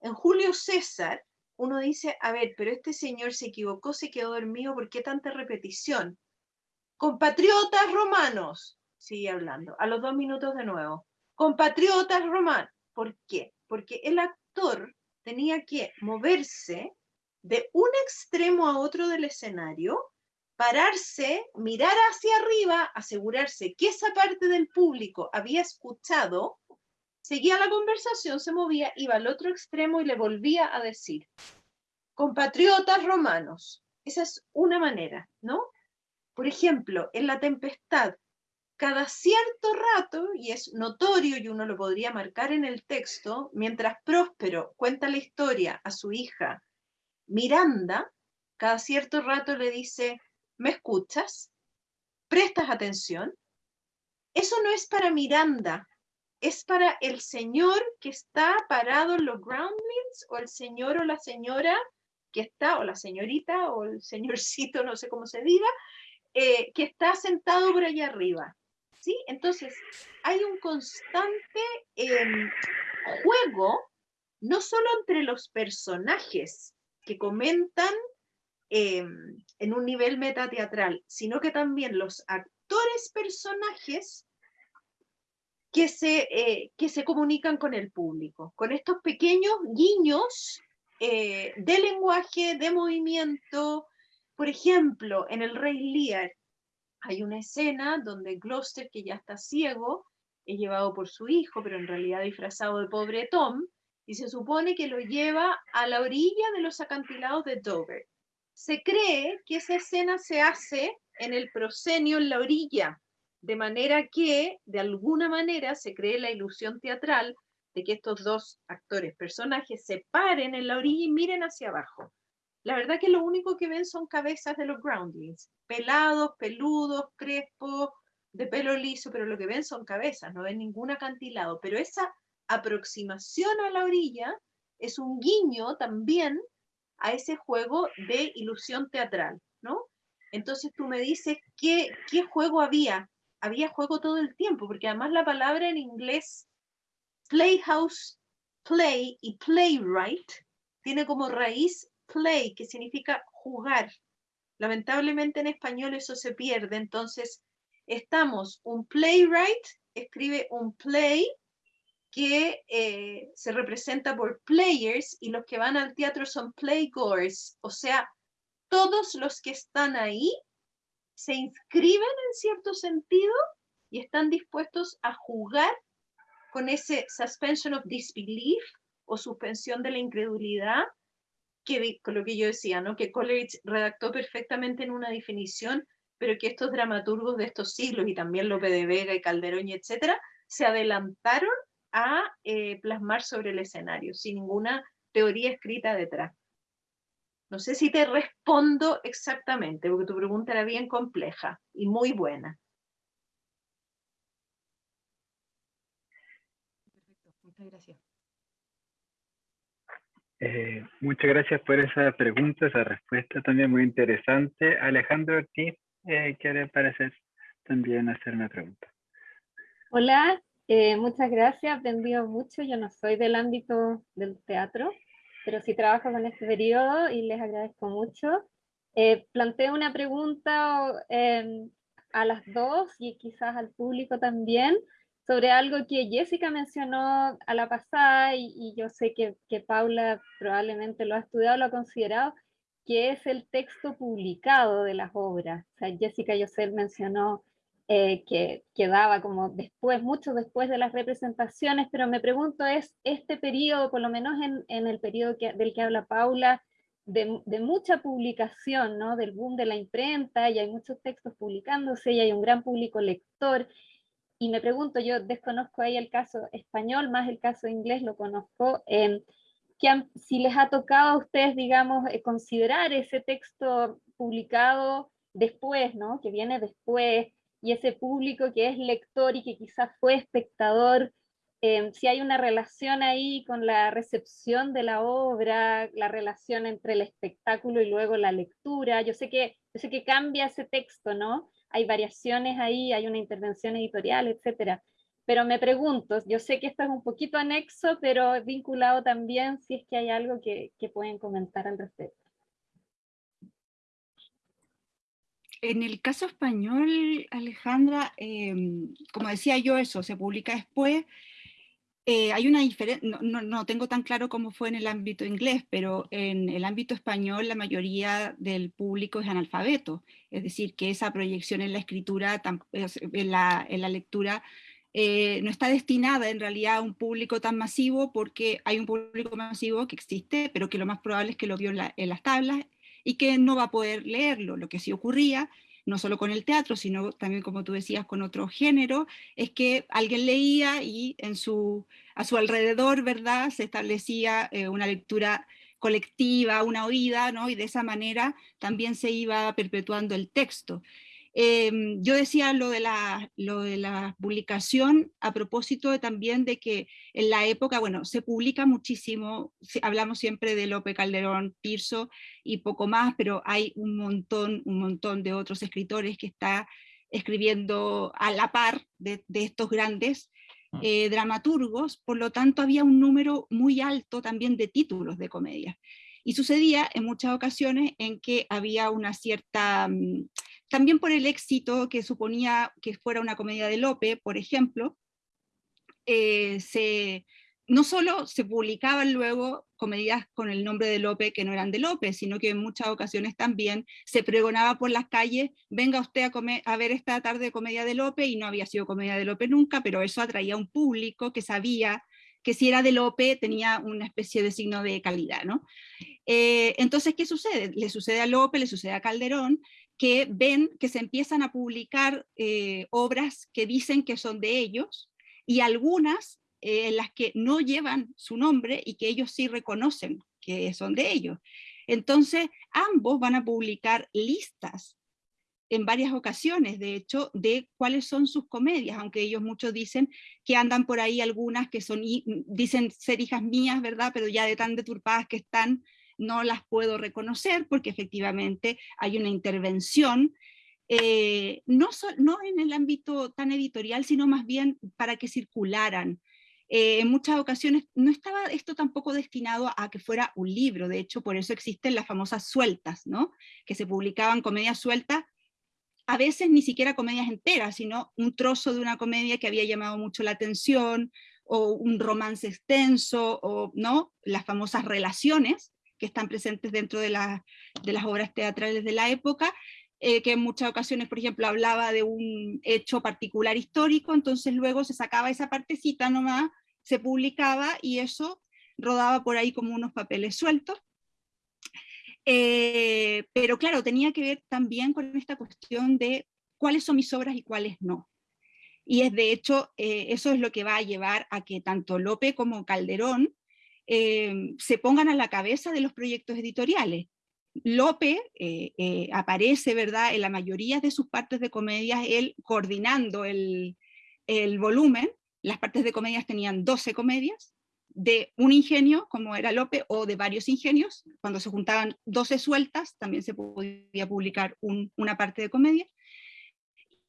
en Julio César, uno dice, a ver, pero este señor se equivocó, se quedó dormido, ¿por qué tanta repetición? Compatriotas romanos, sigue hablando, a los dos minutos de nuevo. Compatriotas romanos, ¿por qué? Porque el actor tenía que moverse de un extremo a otro del escenario, pararse, mirar hacia arriba, asegurarse que esa parte del público había escuchado seguía la conversación, se movía, iba al otro extremo y le volvía a decir, compatriotas romanos. Esa es una manera, ¿no? Por ejemplo, en la tempestad, cada cierto rato, y es notorio y uno lo podría marcar en el texto, mientras Próspero cuenta la historia a su hija Miranda, cada cierto rato le dice, ¿me escuchas? ¿Prestas atención? Eso no es para Miranda, es para el señor que está parado en los groundlings o el señor o la señora que está, o la señorita o el señorcito, no sé cómo se diga, eh, que está sentado por allá arriba. ¿sí? Entonces, hay un constante em, juego, no solo entre los personajes que comentan em, en un nivel metateatral, sino que también los actores personajes que se, eh, que se comunican con el público, con estos pequeños guiños eh, de lenguaje, de movimiento. Por ejemplo, en El Rey Lear hay una escena donde Gloucester, que ya está ciego, es llevado por su hijo, pero en realidad disfrazado de pobre Tom, y se supone que lo lleva a la orilla de los acantilados de Dover. Se cree que esa escena se hace en el proscenio en la orilla, de manera que, de alguna manera, se cree la ilusión teatral de que estos dos actores, personajes, se paren en la orilla y miren hacia abajo. La verdad que lo único que ven son cabezas de los groundlings, pelados, peludos, crespos, de pelo liso, pero lo que ven son cabezas, no ven ningún acantilado. Pero esa aproximación a la orilla es un guiño también a ese juego de ilusión teatral, ¿no? Entonces tú me dices, ¿qué, qué juego había? Había juego todo el tiempo, porque además la palabra en inglés playhouse, play y playwright tiene como raíz play, que significa jugar. Lamentablemente en español eso se pierde, entonces estamos, un playwright escribe un play que eh, se representa por players y los que van al teatro son playgoers, o sea, todos los que están ahí se inscriben en cierto sentido y están dispuestos a jugar con ese suspension of disbelief o suspensión de la incredulidad, que con lo que yo decía, ¿no? que Coleridge redactó perfectamente en una definición, pero que estos dramaturgos de estos siglos, y también Lope de Vega y Calderón y etcétera, se adelantaron a eh, plasmar sobre el escenario, sin ninguna teoría escrita detrás. No sé si te respondo exactamente, porque tu pregunta era bien compleja y muy buena. Muchas gracias. Eh, muchas gracias por esa pregunta, esa respuesta también muy interesante. Alejandro Ortiz eh, quiere parecer también hacer una pregunta. Hola, eh, muchas gracias, aprendido mucho. Yo no soy del ámbito del teatro, pero sí trabajo con este periodo y les agradezco mucho. planteo una pregunta a las dos y quizás al público también sobre algo que Jessica mencionó a la pasada y, yo sé que, que, Paula probablemente lo ha estudiado, lo ha considerado, que es el texto publicado de las obras. O sea, Jessica Joseph mencionó eh, que quedaba como después, mucho después de las representaciones, pero me pregunto es este periodo, por lo menos en, en el periodo que, del que habla Paula, de, de, mucha publicación, ¿no? del boom de la imprenta, y hay muchos textos publicándose, y hay un gran público lector, y me pregunto, yo desconozco ahí el caso español, más el caso inglés lo conozco, eh, que si les ha tocado a ustedes, digamos, eh, considerar ese texto publicado después, ¿no? Que viene después, y ese público que es lector y que quizás fue espectador, em, si hay una relación ahí con la recepción de la obra, la relación entre el espectáculo y luego la lectura. Yo sé que, yo sé que cambia ese texto, ¿no? hay variaciones ahí, hay una intervención editorial, etcétera. Pero me pregunto, yo sé que esto es un poquito anexo, pero vinculado también si es que hay algo que, que pueden comentar al respecto. En el caso español, Alejandra, em, como decía yo, eso se publica después, eh, hay una diferencia, no, no, tengo tan claro cómo fue en el ámbito inglés, pero en el ámbito español la mayoría del público es analfabeto, es decir, que esa proyección en la escritura, en la, en la lectura, eh, no está destinada en realidad a un público tan masivo porque hay un público masivo que existe, pero que lo más probable es que lo vio en, las tablas y que no va a poder leerlo. Lo que sí ocurría, no solo con el teatro, sino también, como tú decías, con otro género, es que alguien leía y en su, a su alrededor, ¿verdad?, se establecía eh, una lectura colectiva, una oída, ¿no? y de esa manera también se iba perpetuando el texto. Em, yo decía lo de, la, lo de la publicación a propósito también de que en la época, bueno, se publica muchísimo, hablamos siempre de Lope Calderón, Tirso y poco más, pero hay un montón, un montón de otros escritores que está escribiendo a la par de, estos grandes mm. eh, dramaturgos, por lo tanto había un número muy alto también de títulos de comedia. Y sucedía en muchas ocasiones en que había una cierta mm, también por el éxito que suponía que fuera una comedia de Lope, por ejemplo, eh, no solo se publicaban luego comedias con el nombre de Lope que no eran de Lope, sino que en muchas ocasiones también se pregonaba por las calles, venga usted a, comer, a ver esta tarde comedia de Lope, y no había sido comedia de Lope nunca, pero eso atraía a un público que sabía que si era de Lope tenía una especie de signo de calidad. ¿no? Eh, entonces, ¿qué sucede? Le sucede a Lope, le sucede a Calderón, que ven que se empiezan a publicar eh, obras que dicen que son de ellos y algunas eh, en las que no llevan su nombre y que ellos sí reconocen que son de ellos. Entonces, ambos van a publicar listas en varias ocasiones, de hecho, de cuáles son sus comedias, aunque ellos muchos dicen que andan por ahí algunas que son, dicen ser hijas mías, ¿verdad? Pero ya de tan deturpadas que están, no las puedo reconocer porque efectivamente hay una intervención, eh, no, no en el ámbito tan editorial, sino más bien para que circularan. Eh, en muchas ocasiones no estaba esto tampoco destinado a que fuera un libro, de hecho por eso existen las famosas sueltas, ¿no? que se publicaban comedias sueltas, a veces ni siquiera comedias enteras, sino un trozo de una comedia que había llamado mucho la atención, o un romance extenso, o ¿no? las famosas relaciones, que están presentes dentro de, las obras teatrales de la época, eh, que en muchas ocasiones, por ejemplo, hablaba de un hecho particular histórico, entonces luego se sacaba esa partecita nomás, se publicaba y eso rodaba por ahí como unos papeles sueltos. Eh, pero claro, tenía que ver también con esta cuestión de cuáles son mis obras y cuáles no. Y es de hecho, eh, eso es lo que va a llevar a que tanto Lope como Calderón eh, se pongan a la cabeza de los proyectos editoriales. Lope aparece, ¿verdad?, en la mayoría de sus partes de comedias, él coordinando el, el volumen, las partes de comedias tenían 12 comedias, de un ingenio, como era Lope, o de varios ingenios, cuando se juntaban 12 sueltas, también se podía publicar una parte de comedia,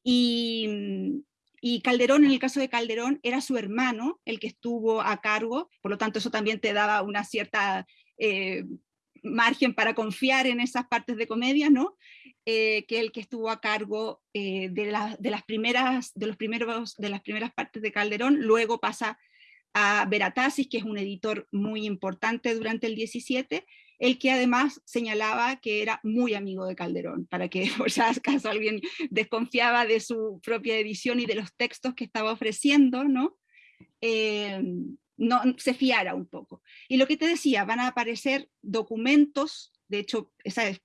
y, Calderón, en el caso de Calderón, era su hermano el que estuvo a cargo, por lo tanto eso también te daba una cierta eh, margen para confiar en esas partes de comedia, ¿no? Eh, que el que estuvo a cargo eh, de, de, las primeras, de, los primeros, de las primeras partes de Calderón, luego pasa a Veratasis, que es un editor muy importante durante el 17, el que además señalaba que era muy amigo de Calderón, para que por si acaso alguien desconfiaba de su propia edición y de los textos que estaba ofreciendo, ¿no? Eh, no se fiara un poco. Y lo que te decía, van a aparecer documentos, de hecho,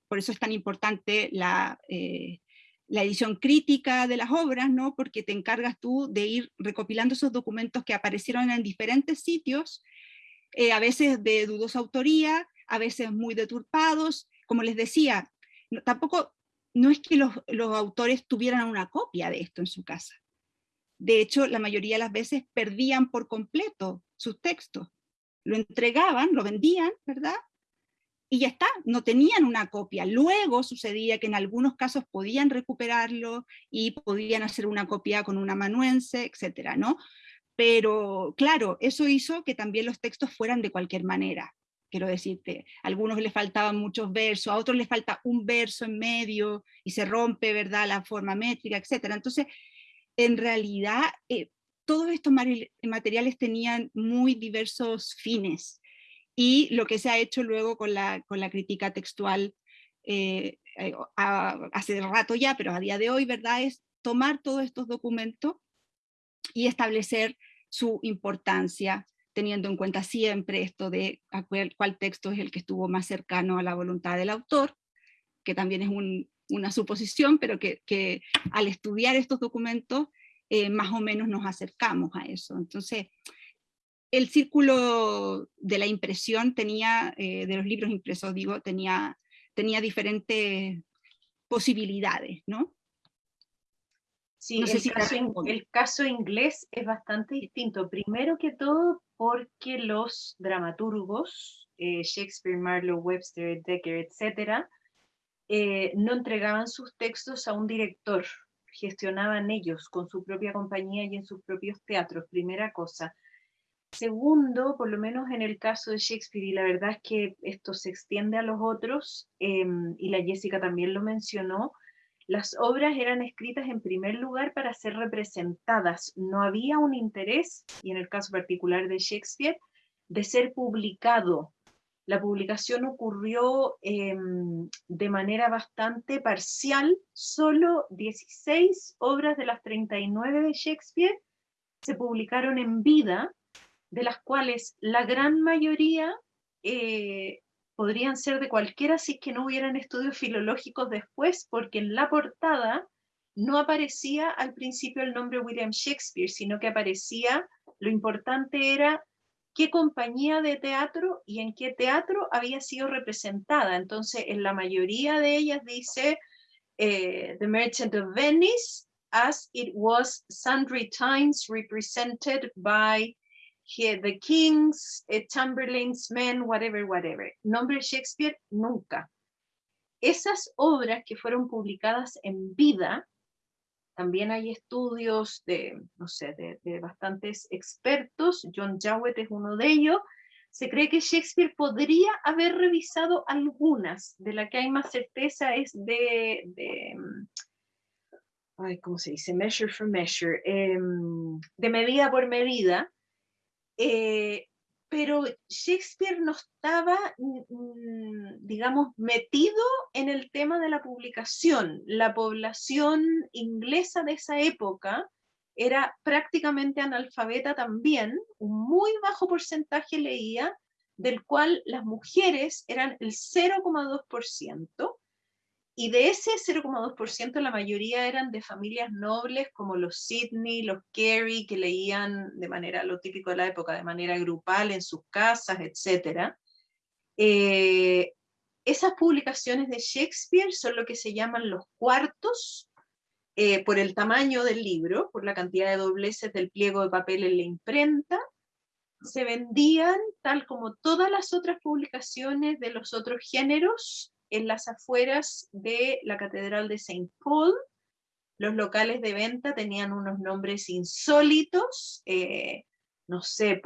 por eso es tan importante la, eh, la edición crítica de las obras, ¿no? porque te encargas tú de ir recopilando esos documentos que aparecieron en diferentes sitios, eh, a veces de dudosa autoría, a veces muy deturpados. Como les decía, tampoco no es que los, autores tuvieran una copia de esto en su casa. De hecho, la mayoría de las veces perdían por completo sus textos. Lo entregaban, lo vendían, ¿verdad? Y ya está, no tenían una copia. Luego sucedía que en algunos casos podían recuperarlo y podían hacer una copia con un amanuense, etcétera, ¿no? Pero claro, eso hizo que también los textos fueran de cualquier manera quiero decirte, a algunos les faltaban muchos versos, a otros les falta un verso en medio y se rompe, ¿verdad?, la forma métrica, etc. Entonces, en realidad, eh, todos estos materiales tenían muy diversos fines y lo que se ha hecho luego con la, con la crítica textual eh, eh, hace rato ya, pero a día de hoy, ¿verdad?, es tomar todos estos documentos y establecer su importancia, teniendo en cuenta siempre esto de cuál, texto es el que estuvo más cercano a la voluntad del autor, que también es una suposición, pero que, al estudiar estos documentos eh, más o menos nos acercamos a eso. Entonces, el círculo de la impresión tenía, eh, de los libros impresos, digo, tenía, tenía diferentes posibilidades, ¿no? Sí, el, caso, inglés es bastante distinto. Primero que todo porque los dramaturgos, eh, Shakespeare, Marlowe, Webster, Decker, etc., eh, no entregaban sus textos a un director, gestionaban ellos con su propia compañía y en sus propios teatros, primera cosa. Segundo, por lo menos en el caso de Shakespeare, y la verdad es que esto se extiende a los otros, em, y la Jessica también lo mencionó, las obras eran escritas en primer lugar para ser representadas. No había un interés, y en el caso particular de Shakespeare, de ser publicado. La publicación ocurrió em, de manera bastante parcial. Solo 16 obras de las 39 de Shakespeare se publicaron en vida, de las cuales la gran mayoría eh, podrían ser de cualquiera si es que no hubieran estudios filológicos después, porque en la portada no aparecía al principio el nombre William Shakespeare, sino que aparecía, lo importante era qué compañía de teatro y en qué teatro había sido representada. Entonces, en la mayoría de ellas dice eh, The Merchant of Venice, as it was sundry times represented by the Kings, eh, Chamberlain's Men, whatever, whatever. Nombre Shakespeare, nunca. Esas obras que fueron publicadas en vida, también hay estudios de, no sé, de, bastantes expertos, John Jowett es uno de ellos, se cree que Shakespeare podría haber revisado algunas, de la que hay más certeza es de, de ay, ¿cómo se dice? Measure for measure, em, de medida por medida, eh, pero Shakespeare no estaba, mm, mm, digamos, metido en el tema de la publicación. La población inglesa de esa época era prácticamente analfabeta también, un muy bajo porcentaje leía, del cual las mujeres eran el 0,2%, y de ese 0,2% la mayoría eran de familias nobles como los Sidney, los Carey, que leían de manera, lo típico de la época, de manera grupal en sus casas, etc. Eh, esas publicaciones de Shakespeare son lo que se llaman los cuartos, eh, por el tamaño del libro, por la cantidad de dobleces del pliego de papel en la imprenta, se vendían tal como todas las otras publicaciones de los otros géneros en las afueras de la Catedral de Saint Paul. Los locales de venta tenían unos nombres insólitos, eh, no sé,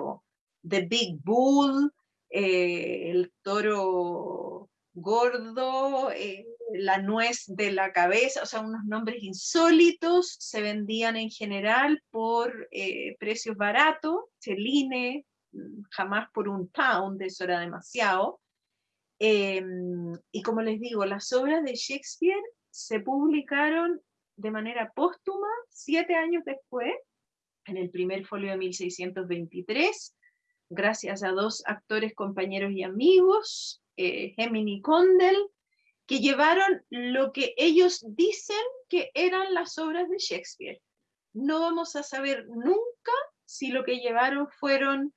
The Big Bull, eh, el toro gordo, eh, la nuez de la cabeza, o sea, unos nombres insólitos, se vendían en general por precios baratos, Celine, mm, jamás por un pound, eso era demasiado, Em, y como les digo, las obras de Shakespeare se publicaron de manera póstuma siete años después, en el primer folio de 1623, gracias a dos actores, compañeros y amigos, eh, Gemini Condell, que llevaron lo que ellos dicen que eran las obras de Shakespeare. No vamos a saber nunca si lo que llevaron fueron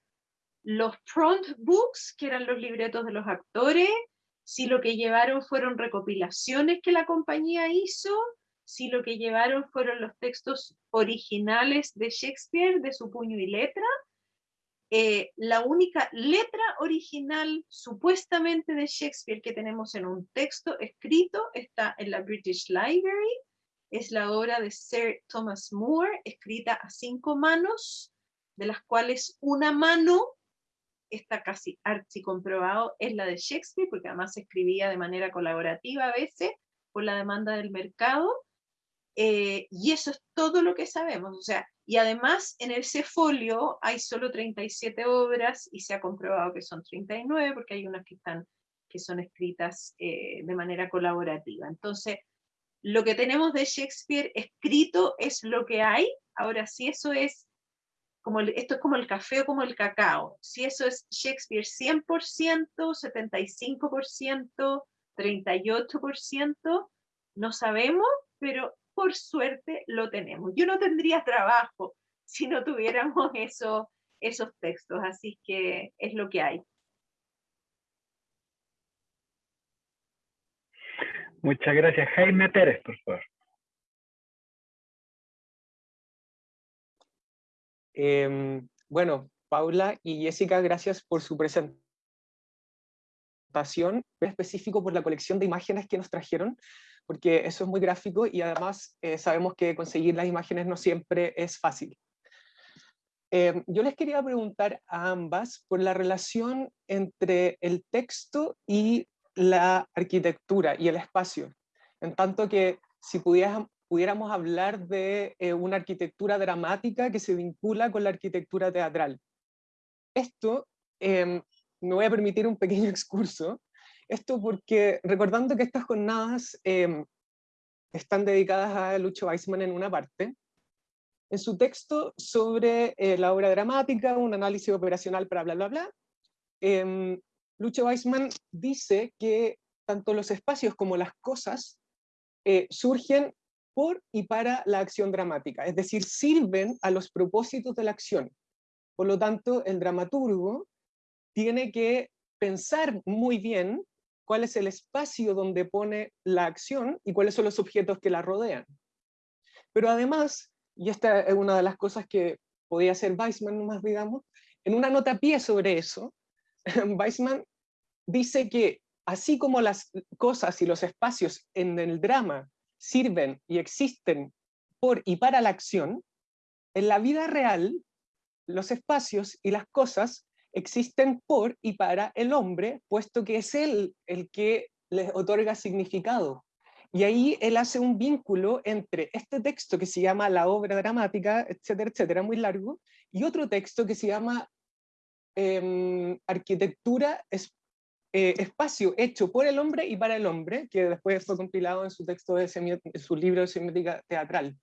los front books, que eran los libretos de los actores, si lo que llevaron fueron recopilaciones que la compañía hizo, si lo que llevaron fueron los textos originales de Shakespeare, de su puño y letra. Eh, la única letra original supuestamente de Shakespeare que tenemos en un texto escrito está en la British Library, es la obra de Sir Thomas Moore, escrita a cinco manos, de las cuales una mano está casi archi comprobado, es la de Shakespeare, porque además se escribía de manera colaborativa a veces por la demanda del mercado, eh, y eso es todo lo que sabemos, o sea, y además en ese folio hay solo 37 obras y se ha comprobado que son 39 porque hay unas que están que son escritas eh, de manera colaborativa. Entonces, lo que tenemos de Shakespeare escrito es lo que hay. Ahora, si eso es como esto es como el café o como el cacao. Si eso es Shakespeare 100%, 75%, 38%, no sabemos, pero por suerte lo tenemos. Yo no tendría trabajo si no tuviéramos eso, esos textos, así que es lo que hay. Muchas gracias. Jaime Pérez, por favor. Em, bueno, Paula y Jessica, gracias por su presentación, específico por la colección de imágenes que nos trajeron, porque eso es muy gráfico y además eh, sabemos que conseguir las imágenes no siempre es fácil. Em, yo les quería preguntar a ambas por la relación entre el texto y la arquitectura y el espacio, en tanto que si pudiéramos hablar de eh, una arquitectura dramática que se vincula con la arquitectura teatral. Esto, eh, me voy a permitir un pequeño excurso, esto porque recordando que estas jornadas em, están dedicadas a Lucho Weissman en una parte, en su texto sobre eh, la obra dramática, un análisis operacional para bla bla bla, eh, Lucho Weissman dice que tanto los espacios como las cosas eh, surgen por y para la acción dramática, es decir, sirven a los propósitos de la acción. Por lo tanto, el dramaturgo tiene que pensar muy bien cuál es el espacio donde pone la acción y cuáles son los objetos que la rodean. Pero además, y esta es una de las cosas que podía hacer Weissman más, digamos, en una nota pie sobre eso, Weissman dice que así como las cosas y los espacios en el drama sirven y existen por y para la acción, en la vida real los espacios y las cosas existen por y para el hombre, puesto que es él el que les otorga significado. Y ahí él hace un vínculo entre este texto que se llama La obra dramática, etcétera, etcétera, muy largo, y otro texto que se llama em, Arquitectura eh, espacio hecho por el hombre y para el hombre, que después fue compilado en su texto, de su libro de semiótica teatral.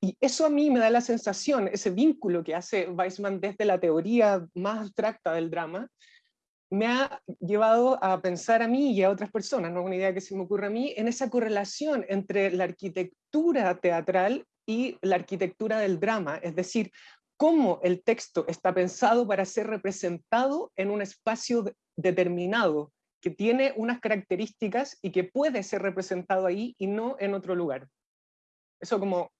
Y eso a mí me da la sensación, ese vínculo que hace Weissman desde la teoría más abstracta del drama, me ha llevado a pensar a mí y a otras personas, no es una idea que se me ocurre a mí, en esa correlación entre la arquitectura teatral y la arquitectura del drama, es decir, cómo el texto está pensado para ser representado en un espacio determinado, que tiene unas características y que puede ser representado ahí y no en otro lugar. Eso como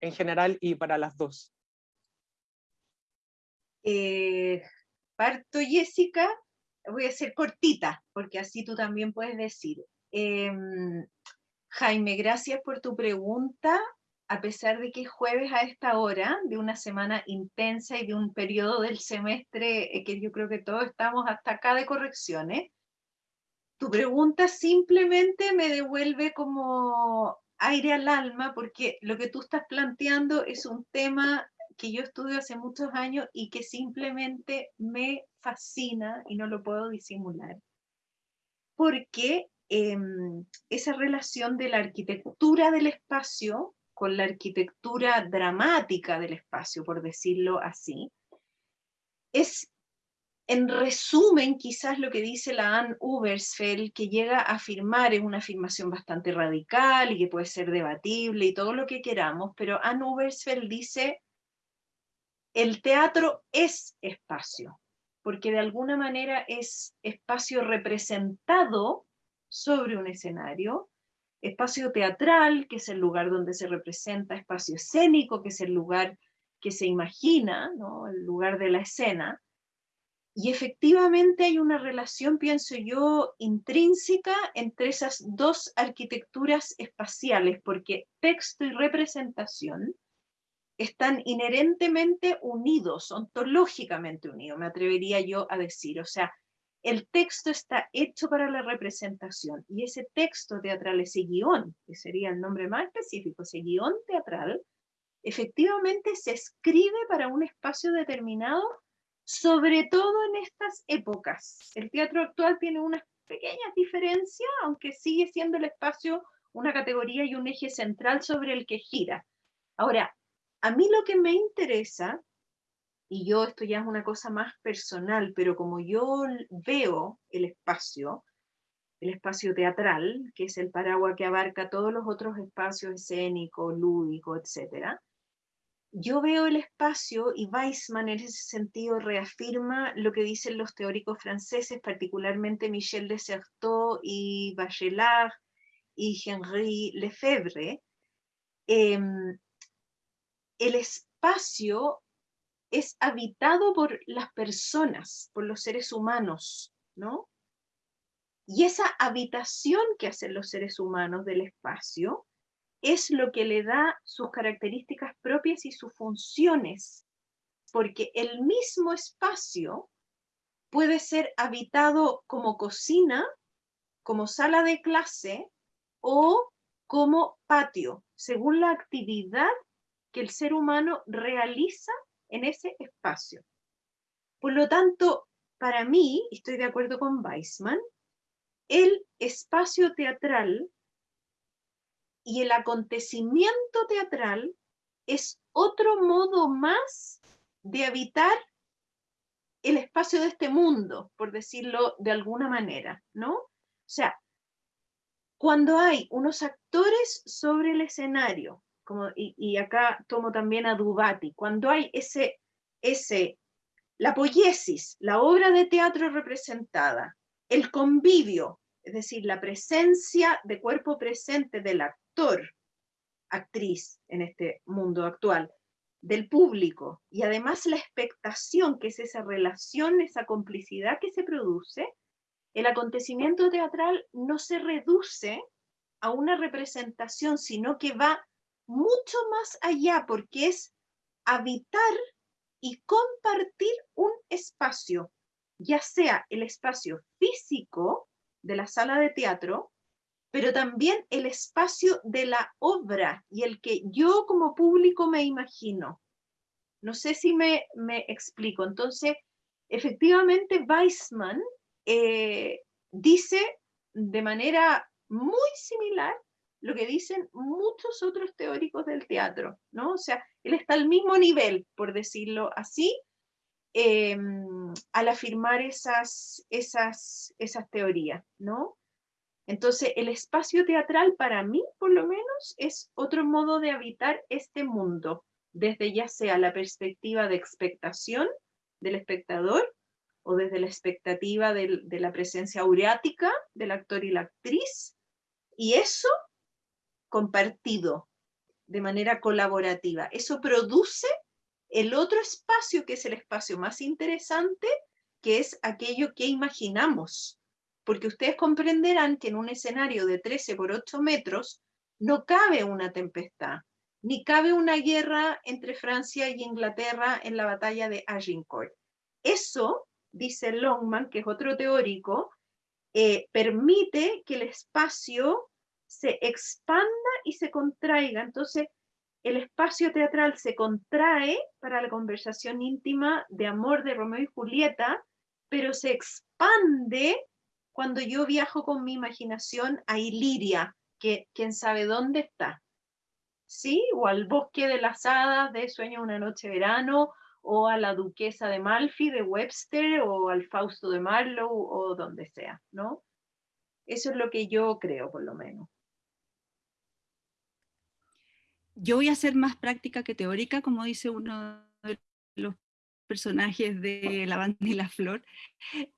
en general y para las dos. Eh, parto, Jessica, voy a ser cortita, porque así tú también puedes decir. Em, Jaime, gracias por tu pregunta a pesar de que es jueves a esta hora, de una semana intensa y de un periodo del semestre eh, que yo creo que todos estamos hasta acá de correcciones, tu pregunta simplemente me devuelve como aire al alma, porque lo que tú estás planteando es un tema que yo estudio hace muchos años y que simplemente me fascina y no lo puedo disimular. Porque em, esa relación de la arquitectura del espacio con la arquitectura dramática del espacio, por decirlo así, es en resumen quizás lo que dice la Anne Ubersfeld, que llega a afirmar, es una afirmación bastante radical y que puede ser debatible y todo lo que queramos, pero Anne Ubersfeld dice, el teatro es espacio, porque de alguna manera es espacio representado sobre un escenario, espacio teatral, que es el lugar donde se representa, espacio escénico, que es el lugar que se imagina, el lugar de la escena. Y efectivamente hay una relación, pienso yo, intrínseca entre esas dos arquitecturas espaciales, porque texto y representación están inherentemente unidos, ontológicamente unidos, me atrevería yo a decir. O sea, el texto está hecho para la representación y ese texto teatral, ese guion, que sería el nombre más específico, ese guion teatral, efectivamente se escribe para un espacio determinado, sobre todo en estas épocas. El teatro actual tiene unas pequeñas diferencias, aunque sigue siendo el espacio una categoría y un eje central sobre el que gira. Ahora, a mí lo que me interesa y yo esto ya es una cosa más personal, pero como yo veo el espacio, el espacio teatral, que es el paraguas que abarca todos los otros espacios escénicos, lúdicos, etc., yo veo el espacio y Weissman en ese sentido reafirma lo que dicen los teóricos franceses, particularmente Michel de Certeau y Bachelard y Henri Lefebvre. Em, el espacio es habitado por las personas, por los seres humanos, ¿no? Y esa habitación que hacen los seres humanos del espacio es lo que le da sus características propias y sus funciones, porque el mismo espacio puede ser habitado como cocina, como sala de clase o como patio, según la actividad que el ser humano realiza en ese espacio. Por lo tanto, para mí, estoy de acuerdo con Weissman, el espacio teatral y el acontecimiento teatral es otro modo más de habitar el espacio de este mundo, por decirlo de alguna manera, ¿no? O sea, cuando hay unos actores sobre el escenario, y, acá tomo también a Dubati, cuando hay ese, ese, la poiesis, la obra de teatro representada, el convivio, es decir, la presencia de cuerpo presente del actor, actriz en este mundo actual, del público, y además la expectación, que es esa relación, esa complicidad que se produce, el acontecimiento teatral no se reduce a una representación, sino que va mucho más allá, porque es habitar y compartir un espacio, ya sea el espacio físico de la sala de teatro, pero también el espacio de la obra y el que yo como público me imagino. No sé si me, explico. Entonces, efectivamente, Weissman eh, dice de manera muy similar lo que dicen muchos otros teóricos del teatro, ¿no? O sea, él está al mismo nivel, por decirlo así, em, al afirmar esas, esas, esas teorías, ¿no? Entonces, el espacio teatral para mí, por lo menos, es otro modo de habitar este mundo, desde ya sea la perspectiva de expectación del espectador o desde la expectativa de la presencia aureática del actor y la actriz, y eso compartido, de manera colaborativa. Eso produce el otro espacio que es el espacio más interesante, que es aquello que imaginamos. Porque ustedes comprenderán que en un escenario de 13 por 8 metros no cabe una tempestad, ni cabe una guerra entre Francia y Inglaterra en la batalla de Agincourt. Eso, dice Longman, que es otro teórico, eh, permite que el espacio se expanda y se contraiga. Entonces, el espacio teatral se contrae para la conversación íntima de amor de Romeo y Julieta, pero se expande cuando yo viajo con mi imaginación a Iliria, que quién sabe dónde está. ¿Sí? O al bosque de las hadas de Sueño una noche verano, o a la duquesa de Malfi de Webster, o al Fausto de Marlowe, o donde sea, ¿no? Eso es lo que yo creo, por lo menos yo voy a ser más práctica que teórica, como dice uno de los personajes de La banda y la flor.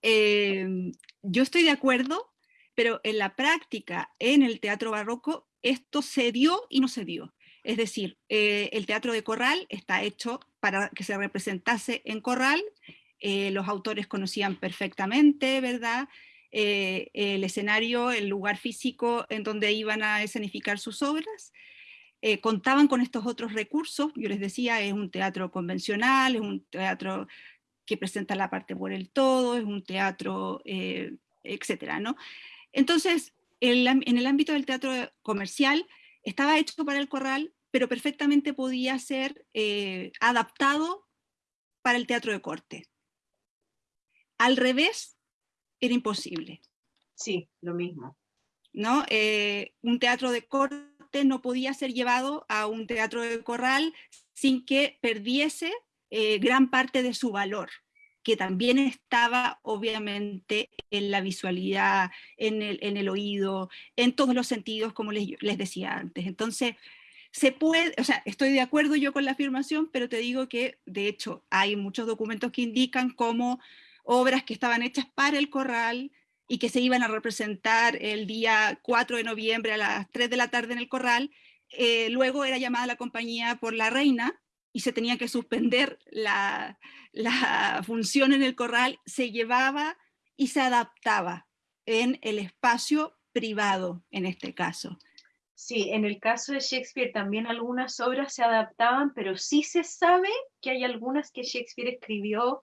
Em, yo estoy de acuerdo, pero en la práctica, en el teatro barroco, esto se dio y no se dio. Es decir, eh, el teatro de corral está hecho para que se representase en corral, eh, los autores conocían perfectamente, ¿verdad?, eh, el escenario, el lugar físico en donde iban a escenificar sus obras, eh, contaban con estos otros recursos, yo les decía, es un teatro convencional, es un teatro que presenta la parte por el todo, es un teatro, eh, etcétera, ¿no? Entonces, en el ámbito del teatro comercial, estaba hecho para el corral, pero perfectamente podía ser eh, adaptado para el teatro de corte. Al revés, era imposible. Sí, lo mismo. ¿No? un teatro de corte no podía ser llevado a un teatro de corral sin que perdiese eh, gran parte de su valor, que también estaba obviamente en la visualidad, en el, en el oído, en todos los sentidos, como les, les decía antes. Entonces, se puede, o sea, estoy de acuerdo yo con la afirmación, pero te digo que de hecho hay muchos documentos que indican cómo obras que estaban hechas para el corral y que se iban a representar el día 4 de noviembre a las 3 de la tarde en el corral, eh, luego era llamada la compañía por la reina y se tenía que suspender la, la función en el corral, se llevaba y se adaptaba en el espacio privado en este caso. Sí, en el caso de Shakespeare también algunas obras se adaptaban, pero sí se sabe que hay algunas que Shakespeare escribió,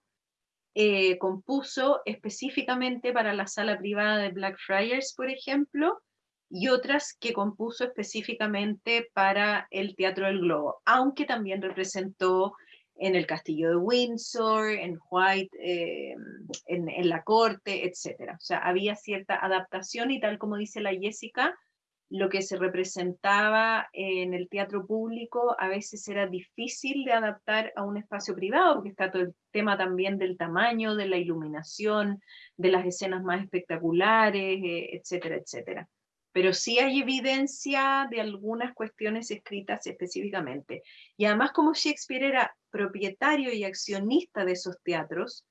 eh, compuso específicamente para la sala privada de Blackfriars, por ejemplo, y otras que compuso específicamente para el Teatro del Globo, aunque también representó en el Castillo de Windsor, en White, eh, en, la corte, etc. O sea, había cierta adaptación y tal como dice la Jessica, lo que se representaba en el teatro público a veces era difícil de adaptar a un espacio privado, porque está todo el tema también del tamaño, de la iluminación, de las escenas más espectaculares, eh, etcétera, etcétera. Pero sí hay evidencia de algunas cuestiones escritas específicamente. Y además como Shakespeare era propietario y accionista de esos teatros,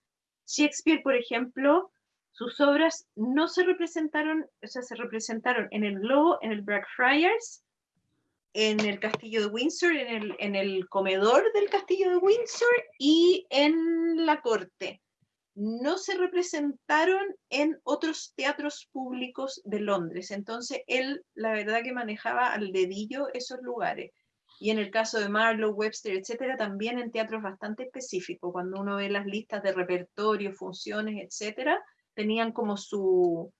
Shakespeare, por ejemplo, sus obras no se representaron, o sea, se representaron en el Globo, en el Blackfriars, en el Castillo de Windsor, en el, en el comedor del Castillo de Windsor y en la corte. No se representaron en otros teatros públicos de Londres. Entonces, él, la verdad que manejaba al dedillo esos lugares. Y en el caso de Marlowe, Webster, etcétera, también en teatros bastante específicos. Cuando uno ve las listas de repertorio, funciones, etcétera, tenían como su,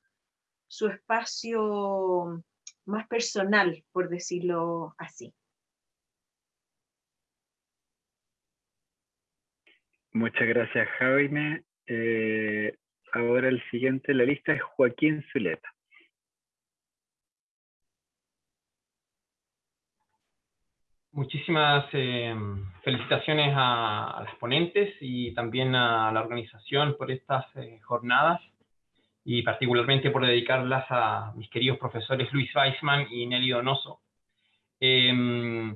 su espacio más personal, por decirlo así. Muchas gracias, Jaime. Eh, ahora el siguiente en la lista es Joaquín Zuleta. Muchísimas eh, felicitaciones a, las ponentes y también a la organización por estas eh, jornadas y particularmente por dedicarlas a mis queridos profesores Luis Weisman y Nelly Donoso. Em,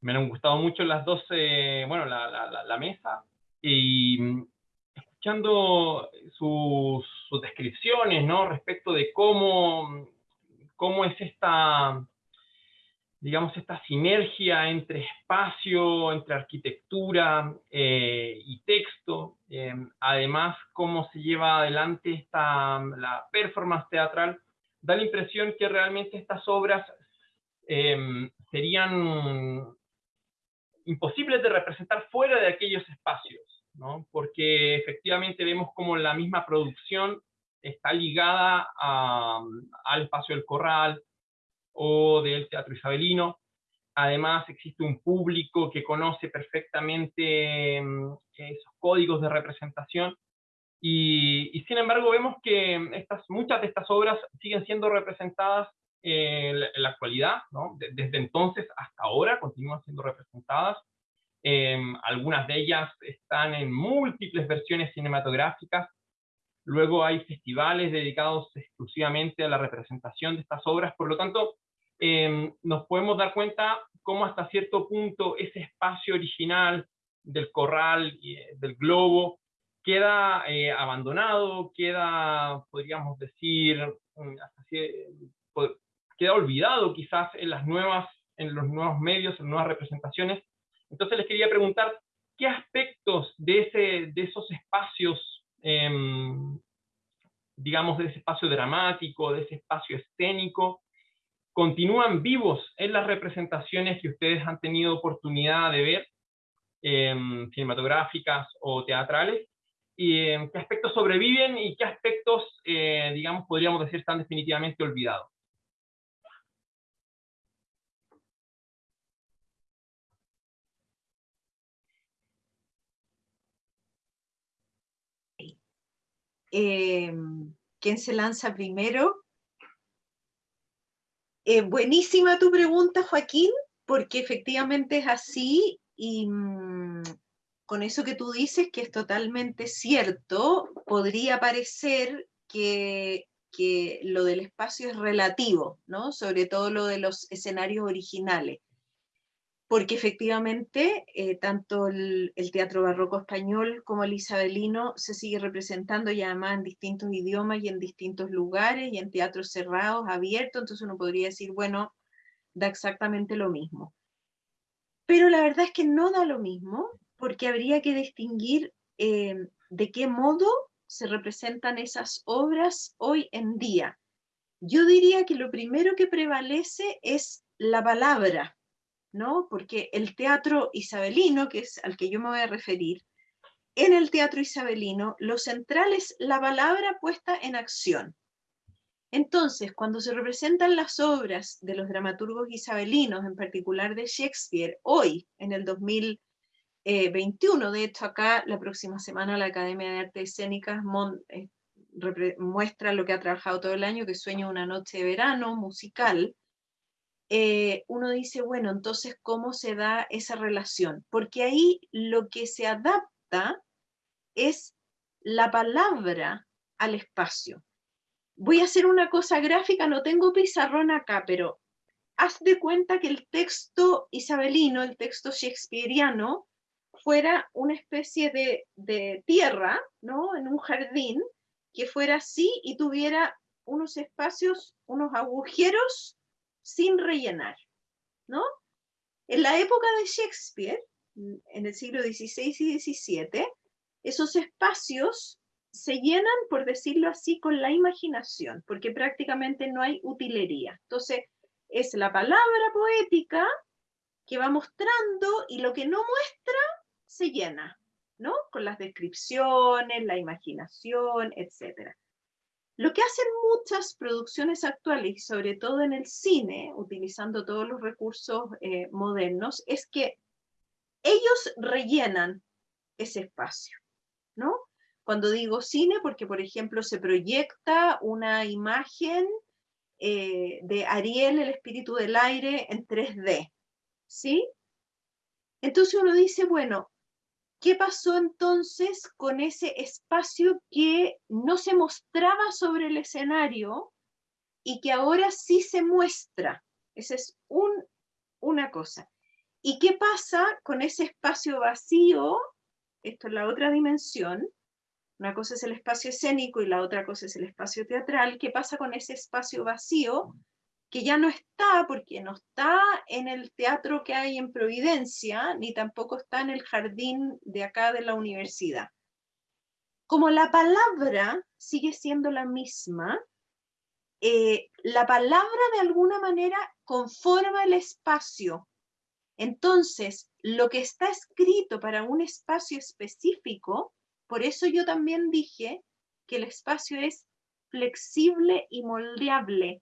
me han gustado mucho las dos, eh, bueno, la, la, mesa y escuchando sus, sus, descripciones, ¿no? Respecto de cómo, cómo es esta digamos, esta sinergia entre espacio, entre arquitectura eh, y texto, eh, además cómo se lleva adelante esta, la performance teatral, da la impresión que realmente estas obras eh, serían imposibles de representar fuera de aquellos espacios, ¿no? porque efectivamente vemos como la misma producción está ligada al espacio del corral, o del Teatro Isabelino. Además, existe un público que conoce perfectamente mm, esos códigos de representación y, sin embargo vemos que estas, muchas de estas obras siguen siendo representadas en la, actualidad, desde entonces hasta ahora continúan siendo representadas. Em, algunas de ellas están en múltiples versiones cinematográficas Luego hay festivales dedicados exclusivamente a la representación de estas obras, por lo tanto, em, nos podemos dar cuenta cómo hasta cierto punto ese espacio original del corral y eh, del globo queda eh, abandonado, queda, podríamos decir, mm, queda olvidado quizás en las nuevas, en los nuevos medios, en nuevas representaciones. Entonces les quería preguntar, ¿qué aspectos de, ese, de esos espacios Em, digamos, de ese espacio dramático, de ese espacio escénico, continúan vivos en las representaciones que ustedes han tenido oportunidad de ver, em, cinematográficas o teatrales, y em, qué aspectos sobreviven y qué aspectos, eh, digamos, podríamos decir, están definitivamente olvidados. Em, ¿Quién se lanza primero? Eh, buenísima tu pregunta, Joaquín, porque efectivamente es así y mm, con eso que tú dices, que es totalmente cierto, podría parecer que, que lo del espacio es relativo, ¿no? Sobre todo lo de los escenarios originales porque efectivamente eh, tanto el, teatro barroco español como el isabelino se sigue representando y además en distintos idiomas y en distintos lugares y en teatros cerrados, abiertos, entonces uno podría decir, bueno, da exactamente lo mismo. Pero la verdad es que no da lo mismo, porque habría que distinguir eh, de qué modo se representan esas obras hoy en día. Yo diría que lo primero que prevalece es la palabra, ¿no? Porque el teatro isabelino, que es al que yo me voy a referir, en el teatro isabelino lo central es la palabra puesta en acción. Entonces, cuando se representan las obras de los dramaturgos isabelinos, en particular de Shakespeare, hoy, en el 2021, de hecho acá la próxima semana la Academia de Artes Escénicas eh, muestra lo que ha trabajado todo el año, que sueña una noche de verano musical, eh, uno dice, bueno, entonces, ¿cómo se da esa relación? Porque ahí lo que se adapta es la palabra al espacio. Voy a hacer una cosa gráfica, no tengo pizarrón acá, pero haz de cuenta que el texto isabelino, el texto shakespeariano, fuera una especie de, de tierra, ¿no? En un jardín, que fuera así y tuviera unos espacios, unos agujeros sin rellenar, ¿no? En la época de Shakespeare, en el siglo XVI y XVII, esos espacios se llenan, por decirlo así, con la imaginación, porque prácticamente no hay utilería. Entonces, es la palabra poética que va mostrando y lo que no muestra se llena, ¿no? Con las descripciones, la imaginación, etc. Lo que hacen muchas producciones actuales, sobre todo en el cine, utilizando todos los recursos eh, modernos, es que ellos rellenan ese espacio, ¿no? Cuando digo cine, porque por ejemplo se proyecta una imagen eh, de Ariel, el espíritu del aire, en 3D, ¿sí? Entonces uno dice, bueno, ¿Qué pasó entonces con ese espacio que no se mostraba sobre el escenario y que ahora sí se muestra? Esa es una cosa. ¿Y qué pasa con ese espacio vacío? Esto es la otra dimensión. Una cosa es el espacio escénico y la otra cosa es el espacio teatral. ¿Qué pasa con ese espacio vacío que ya no está, porque no está en el teatro que hay en Providencia, ni tampoco está en el jardín de acá de la universidad. Como la palabra sigue siendo la misma, eh, la palabra de alguna manera conforma el espacio. Entonces, lo que está escrito para un espacio específico, por eso yo también dije que el espacio es flexible y moldeable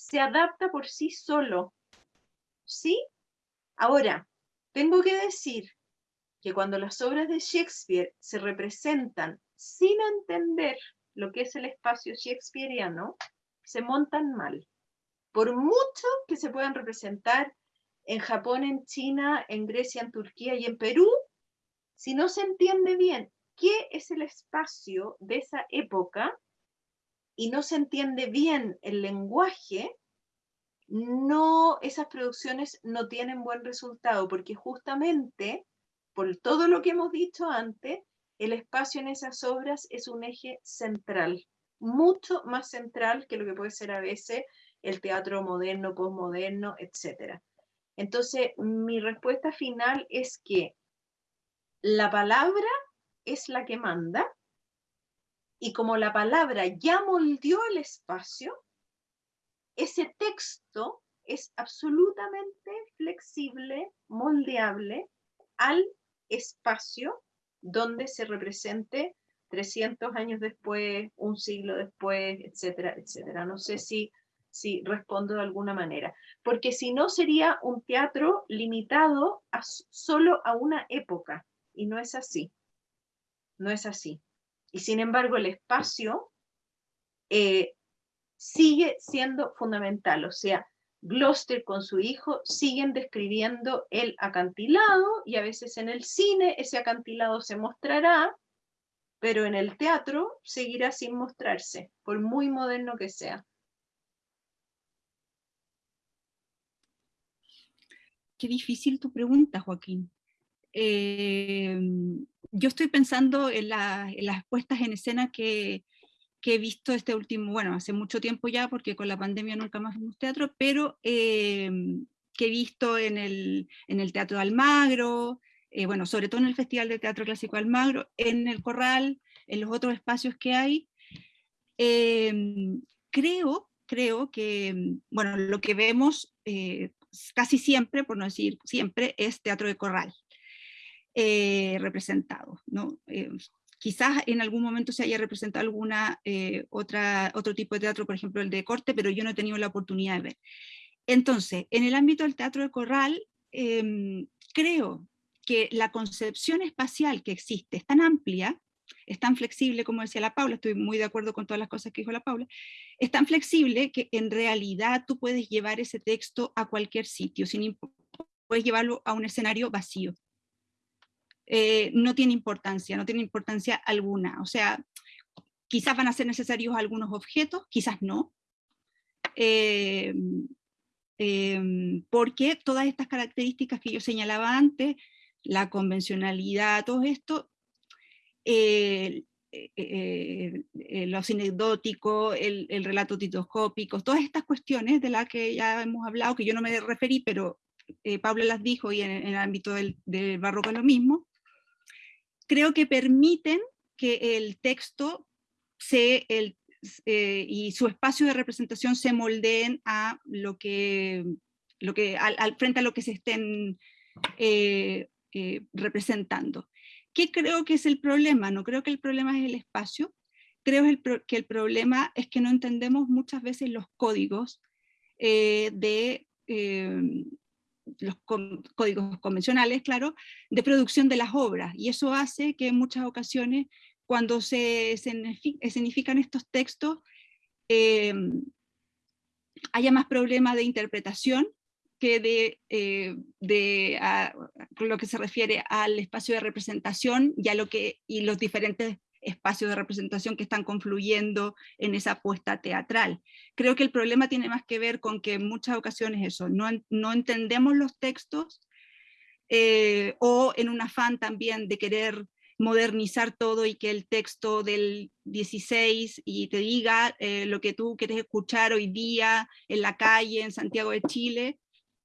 se adapta por sí solo. ¿Sí? Ahora, tengo que decir que cuando las obras de Shakespeare se representan sin entender lo que es el espacio shakespeariano, se montan mal. Por mucho que se puedan representar en Japón, en China, en Grecia, en Turquía y en Perú, si no se entiende bien qué es el espacio de esa época, y no se entiende bien el lenguaje, no, esas producciones no tienen buen resultado, porque justamente, por todo lo que hemos dicho antes, el espacio en esas obras es un eje central, mucho más central que lo que puede ser a veces el teatro moderno, postmoderno, etc. Entonces, mi respuesta final es que la palabra es la que manda, y como la palabra ya moldeó el espacio, ese texto es absolutamente flexible, moldeable al espacio donde se represente 300 años después, un siglo después, etcétera, etcétera. No sé si, si respondo de alguna manera, porque si no sería un teatro limitado a, solo a una época, y no es así, no es así. Y sin embargo, el espacio eh, sigue siendo fundamental. O sea, Gloucester con su hijo siguen describiendo el acantilado y a veces en el cine ese acantilado se mostrará, pero en el teatro seguirá sin mostrarse, por muy moderno que sea. Qué difícil tu pregunta, Joaquín. Eh, yo estoy pensando en, las puestas en escena que, he visto este último, bueno, hace mucho tiempo ya, porque con la pandemia nunca más vimos teatro, pero eh, que he visto en el, Teatro de Almagro, eh, bueno, sobre todo en el Festival de Teatro Clásico Almagro, en el Corral, en los otros espacios que hay. creo, creo que, bueno, lo que vemos casi siempre, por no decir siempre, es teatro de corral. Eh, representado. ¿no? Eh, quizás en algún momento se haya representado alguna eh, otra, otro tipo de teatro, por ejemplo el de corte, pero yo no he tenido la oportunidad de ver. Entonces, en el ámbito del teatro de corral, em, creo que la concepción espacial que existe es tan amplia, es tan flexible, como decía la Paula, estoy muy de acuerdo con todas las cosas que dijo la Paula, es tan flexible que en realidad tú puedes llevar ese texto a cualquier sitio, sin, puedes llevarlo a un escenario vacío. Eh, no tiene importancia, no tiene importancia alguna. O sea, quizás van a ser necesarios algunos objetos, quizás no. Eh, em, porque todas estas características que yo señalaba antes, la convencionalidad, todo esto, eh, lo sinecdótico, el, el, relato titoscópico, todas estas cuestiones de las que ya hemos hablado, que yo no me referí, pero Pablo las dijo y en, el ámbito del, del, barroco es lo mismo, creo que permiten que el texto eh, y su espacio de representación se moldeen a lo que al, frente a lo que se estén eh, eh, representando. ¿Qué creo que es el problema? No creo que el problema es el espacio, creo que el problema es que no entendemos muchas veces los códigos de los códigos convencionales, claro, de producción de las obras. Y eso hace que en muchas ocasiones, cuando se escenifican estos textos, eh, haya más problemas de interpretación que de, eh, lo que se refiere al espacio de representación y, lo que, y los diferentes espacios de representación que están confluyendo en esa apuesta teatral. Creo que el problema tiene más que ver con que en muchas ocasiones eso, no, no entendemos los textos eh, o en un afán también de querer modernizar todo y que el texto del 16 y te diga eh, lo que tú quieres escuchar hoy día en la calle, en Santiago de Chile,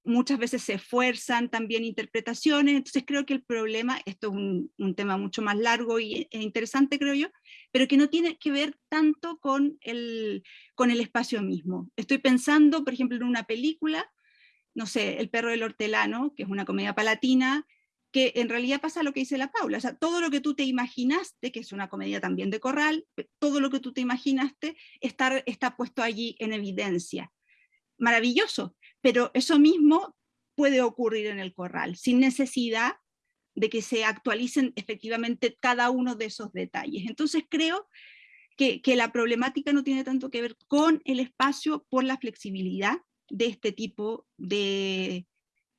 muchas veces se esfuerzan también interpretaciones, entonces creo que el problema, esto es un, tema mucho más largo y, e interesante creo yo, pero que no tiene que ver tanto con el, con el espacio mismo. Estoy pensando, por ejemplo, en una película, no sé, El perro del hortelano, que es una comedia palatina, que en realidad pasa lo que dice la Paula, o sea, todo lo que tú te imaginaste, que es una comedia también de corral, todo lo que tú te imaginaste está, está puesto allí en evidencia. Maravilloso, pero eso mismo puede ocurrir en el corral, sin necesidad de que se actualicen efectivamente cada uno de esos detalles. Entonces creo que, la problemática no tiene tanto que ver con el espacio por la flexibilidad de este tipo de,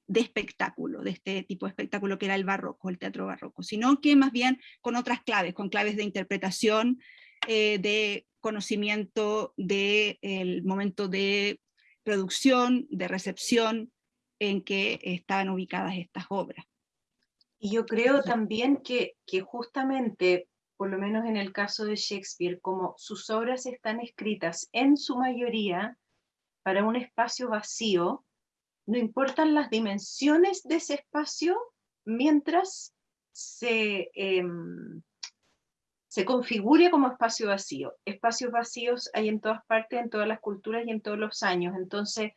espectáculo, de este tipo de espectáculo que era el barroco, el teatro barroco, sino que más bien con otras claves, con claves de interpretación, eh, de conocimiento del momento de producción, de recepción en que estaban ubicadas estas obras. Y yo creo también que, que justamente, por lo menos en el caso de Shakespeare, como sus obras están escritas en su mayoría para un espacio vacío, no importan las dimensiones de ese espacio mientras se, em, se configure como espacio vacío. Espacios vacíos hay en todas partes, en todas las culturas y en todos los años. Entonces,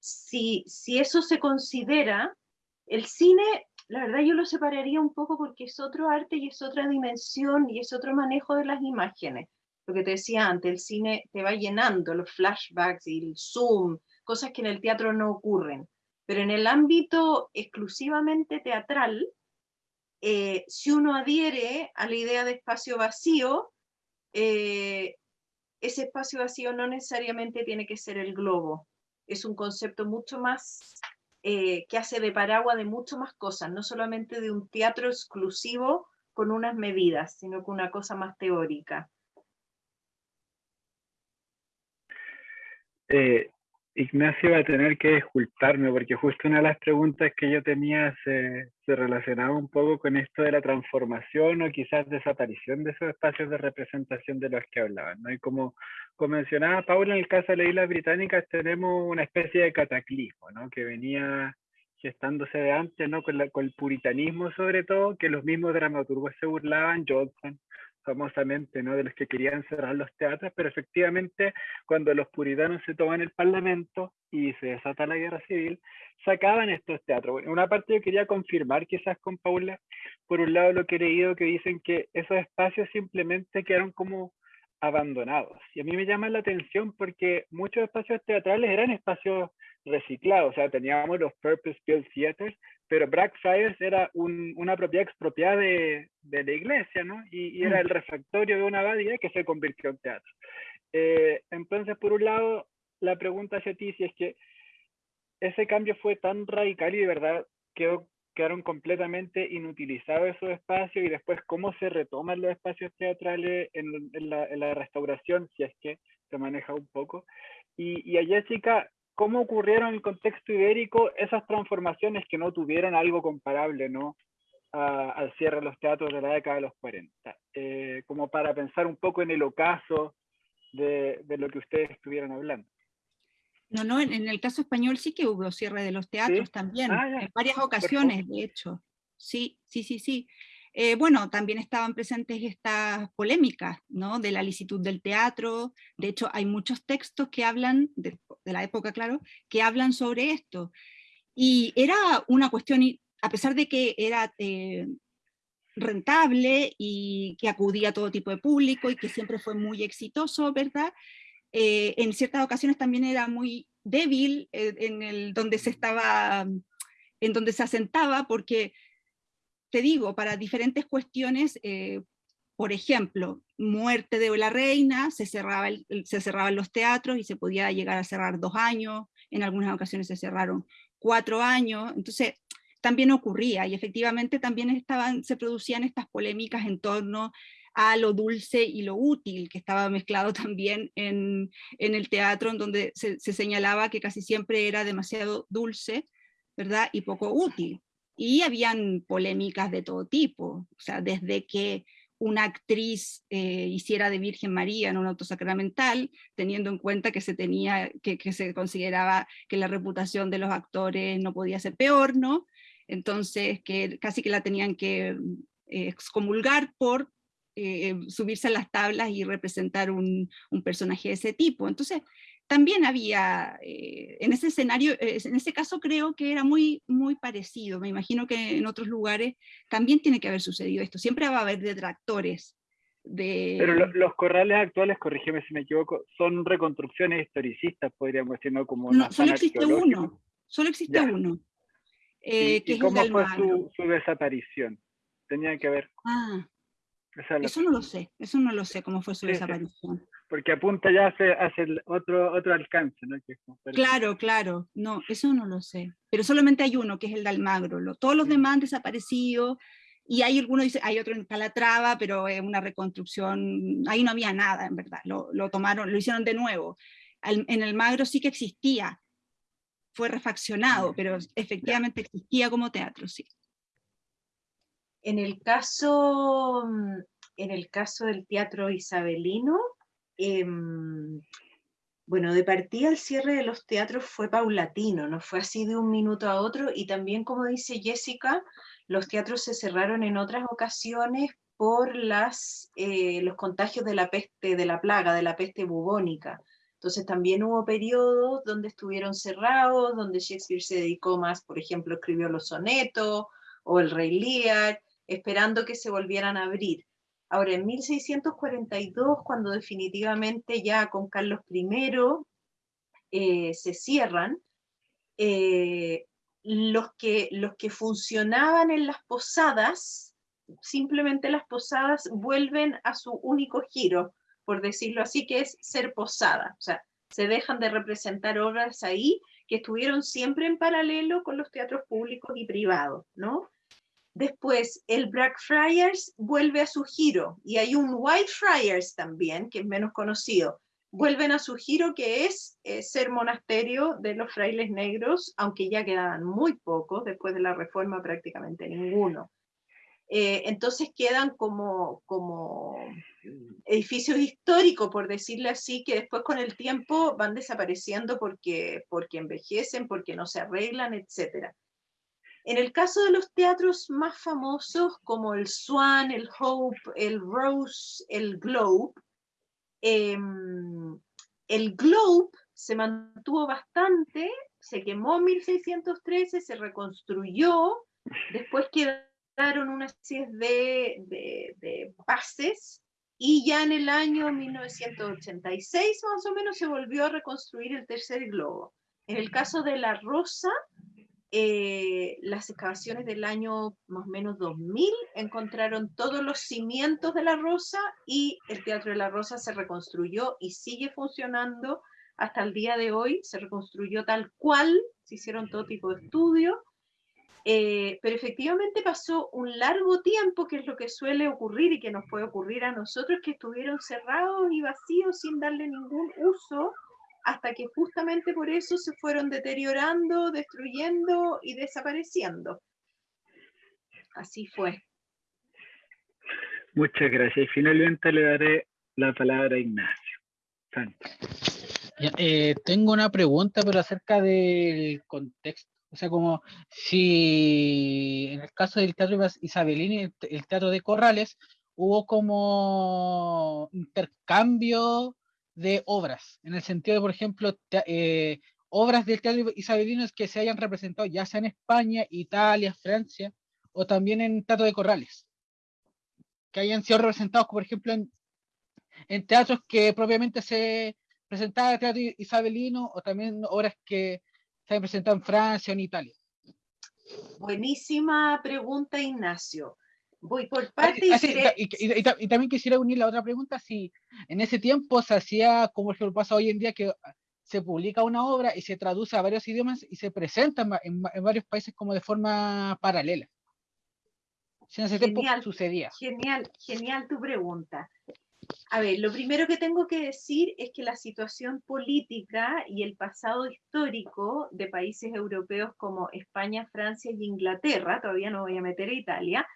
si, si eso se considera, el cine, la verdad yo lo separaría un poco porque es otro arte y es otra dimensión y es otro manejo de las imágenes. Lo que te decía antes, el cine te va llenando los flashbacks y el zoom, cosas que en el teatro no ocurren. Pero en el ámbito exclusivamente teatral, eh, si uno adhiere a la idea de espacio vacío, eh, ese espacio vacío no necesariamente tiene que ser el globo. es un concepto mucho más eh, que hace de paraguas de mucho más cosas, no solamente de un teatro exclusivo con unas medidas, sino con una cosa más teórica. Eh, Ignacio va a tener que disculparme porque justo una de las preguntas que yo tenía se, se, relacionaba un poco con esto de la transformación o quizás desaparición de esos espacios de representación de los que hablaban. ¿no? Y como, como mencionaba Paula, en el caso de las Islas Británicas tenemos una especie de cataclismo ¿no? que venía gestándose de antes, ¿no? con, con el puritanismo sobre todo, que los mismos dramaturgos se burlaban, Johnson, famosamente, ¿no? de los que querían cerrar los teatros, pero efectivamente cuando los puritanos se toman el parlamento y se desata la guerra civil, sacaban estos teatros. una parte yo quería confirmar quizás con Paula, por un lado lo que he leído que dicen que esos espacios simplemente quedaron como abandonados. Y a mí me llama la atención porque muchos espacios teatrales eran espacios reciclados, o sea, teníamos los Purpose Built Theaters, pero Blackfriars era una propiedad expropiada de, de, la iglesia, ¿no? Y, era mm. el refectorio de una abadía que se convirtió en teatro. Eh, entonces, por un lado, la pregunta hacia ti si es que ese cambio fue tan radical y de verdad quedó, quedaron completamente inutilizados esos espacios y después cómo se retoman los espacios teatrales en, en, la, en la, restauración, si es que se maneja un poco. Y, y a Jessica, cómo ocurrieron en el contexto ibérico esas transformaciones que no tuvieron algo comparable ¿no? al cierre de los teatros de la década de los 40, eh, como para pensar un poco en el ocaso de, de, lo que ustedes estuvieron hablando. No, no, en, el caso español sí que hubo cierre de los teatros también, ah, en varias ocasiones, de hecho. Sí, sí, sí, sí. Eh, bueno, también estaban presentes estas polémicas, ¿no? De la licitud del teatro, de hecho hay muchos textos que hablan, de, la época, claro, que hablan sobre esto. Y era una cuestión, a pesar de que era eh, rentable y que acudía a todo tipo de público y que siempre fue muy exitoso, ¿verdad? Eh, en ciertas ocasiones también era muy débil en el donde se estaba, en donde se asentaba, porque te digo, para diferentes cuestiones, eh, por ejemplo, muerte de la reina, se, cerraba se cerraban los teatros y se podía llegar a cerrar dos años, en algunas ocasiones se cerraron cuatro años, entonces también ocurría y efectivamente también se producían estas polémicas en torno a lo dulce y lo útil, que estaba mezclado también en, en el teatro, en donde se, se, señalaba que casi siempre era demasiado dulce, ¿verdad? Y poco útil y habían polémicas de todo tipo, o sea, desde que una actriz eh, hiciera de Virgen María en un auto sacramental, teniendo en cuenta que se tenía, que, se consideraba que la reputación de los actores no podía ser peor, ¿no? Entonces, que casi que la tenían que eh, excomulgar por eh, subirse a las tablas y representar un, un, personaje de ese tipo. Entonces, también había, eh, en ese escenario, eh, en ese caso creo que era muy, muy parecido, me imagino que en otros lugares también tiene que haber sucedido esto, siempre va a haber detractores. De... Pero los corrales actuales, corrígeme si me equivoco, son reconstrucciones historicistas, podríamos decir, ¿no? Como no, solo existe uno, solo existe uno. Eh, ¿Y, cómo fue su, su, desaparición? Tenía que ver. Ah, eso no lo sé, eso no lo sé cómo fue su desaparición porque apunta ya hacia, el otro, otro alcance, ¿no? claro, claro, no, eso no lo sé, pero solamente hay uno, que es el de Almagro, todos los demás han desaparecido, y hay algunos, dice, hay otro en Calatrava, pero es una reconstrucción, ahí no había nada, en verdad, lo, lo tomaron, lo hicieron de nuevo. Al, en Almagro sí que existía, fue refaccionado, pero efectivamente existía como teatro, sí. En el caso, en el caso del teatro isabelino, Em, bueno, de partida el cierre de los teatros fue paulatino, no fue así de un minuto a otro, y también, como dice Jessica, los teatros se cerraron en otras ocasiones por las, eh, los contagios de la peste, de la plaga, de la peste bubónica. Entonces también hubo periodos donde estuvieron cerrados, donde Shakespeare se dedicó más, por ejemplo, escribió los sonetos o el Rey Lear, esperando que se volvieran a abrir. Ahora, en 1642, cuando definitivamente ya con Carlos I eh, se cierran, eh, los, que, los que funcionaban en las posadas, simplemente las posadas vuelven a su único giro, por decirlo así, que es ser posada. O sea, Se dejan de representar obras ahí que estuvieron siempre en paralelo con los teatros públicos y privados, ¿no? Después, el Blackfriars vuelve a su giro, y hay un Whitefriars también, que es menos conocido. Vuelven a su giro, que es eh, ser monasterio de los frailes negros, aunque ya quedaban muy pocos, después de la reforma prácticamente ninguno. Eh, entonces quedan como, como edificios históricos, por decirlo así, que después con el tiempo van desapareciendo porque, porque envejecen, porque no se arreglan, etc. En el caso de los teatros más famosos, como el Swan, el Hope, el Rose, el Globe, em, el Globe se mantuvo bastante, se quemó en 1613, se reconstruyó, después quedó una serie de, de, bases y ya en el año 1986 más o menos se volvió a reconstruir el tercer globo. En el caso de La Rosa, eh, las excavaciones del año más o menos 2000 encontraron todos los cimientos de La Rosa y el Teatro de La Rosa se reconstruyó y sigue funcionando hasta el día de hoy. Se reconstruyó tal cual, se hicieron todo tipo de estudios eh, pero efectivamente pasó un largo tiempo, que es lo que suele ocurrir y que nos puede ocurrir a nosotros, que estuvieron cerrados y vacíos sin darle ningún uso, hasta que justamente por eso se fueron deteriorando, destruyendo y desapareciendo. Así fue. Muchas gracias. Y finalmente le daré la palabra a Ignacio. Eh, tengo una pregunta, pero acerca del contexto o sea, como si en el caso del teatro Isabelini, el, el teatro de Corrales, hubo como intercambio de obras, en el sentido de, por ejemplo, eh, obras del teatro isabelino que se hayan representado ya sea en España, Italia, Francia, o también en teatro de Corrales, que hayan sido representados, por ejemplo, en, en teatros que propiamente se presentaba el teatro isabelino, o también obras que se han presentado en Francia o en Italia? Buenísima pregunta, Ignacio. Voy por ah, parte y, también quisiera unir la otra pregunta, si en ese tiempo se hacía, como lo pasa hoy en día, que se publica una obra y se traduce a varios idiomas y se presenta en, varios países como de forma paralela. Si en ese tiempo sucedía. Genial, genial tu pregunta. A ver, lo primero que tengo que decir es que la situación política y el pasado histórico de países europeos como España, Francia y Inglaterra, todavía no voy a meter a Italia,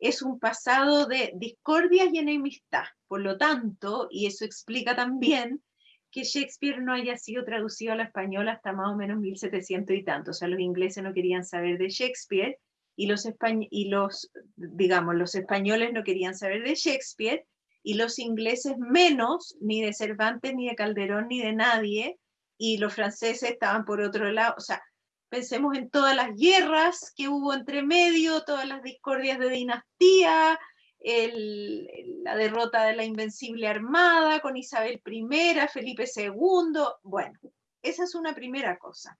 es un pasado de discordias y enemistad. Por lo tanto, y eso explica también que Shakespeare no haya sido traducido al español hasta más o menos 1700 y tanto. O sea, los ingleses no querían saber de Shakespeare y los, y los digamos, los españoles no querían saber de Shakespeare y los ingleses menos, ni de Cervantes, ni de Calderón, ni de nadie, y los franceses estaban por otro lado, o sea, pensemos en todas las guerras que hubo entre medio, todas las discordias de dinastía, la derrota de la Invencible Armada con Isabel I, Felipe II, bueno, esa es una primera cosa.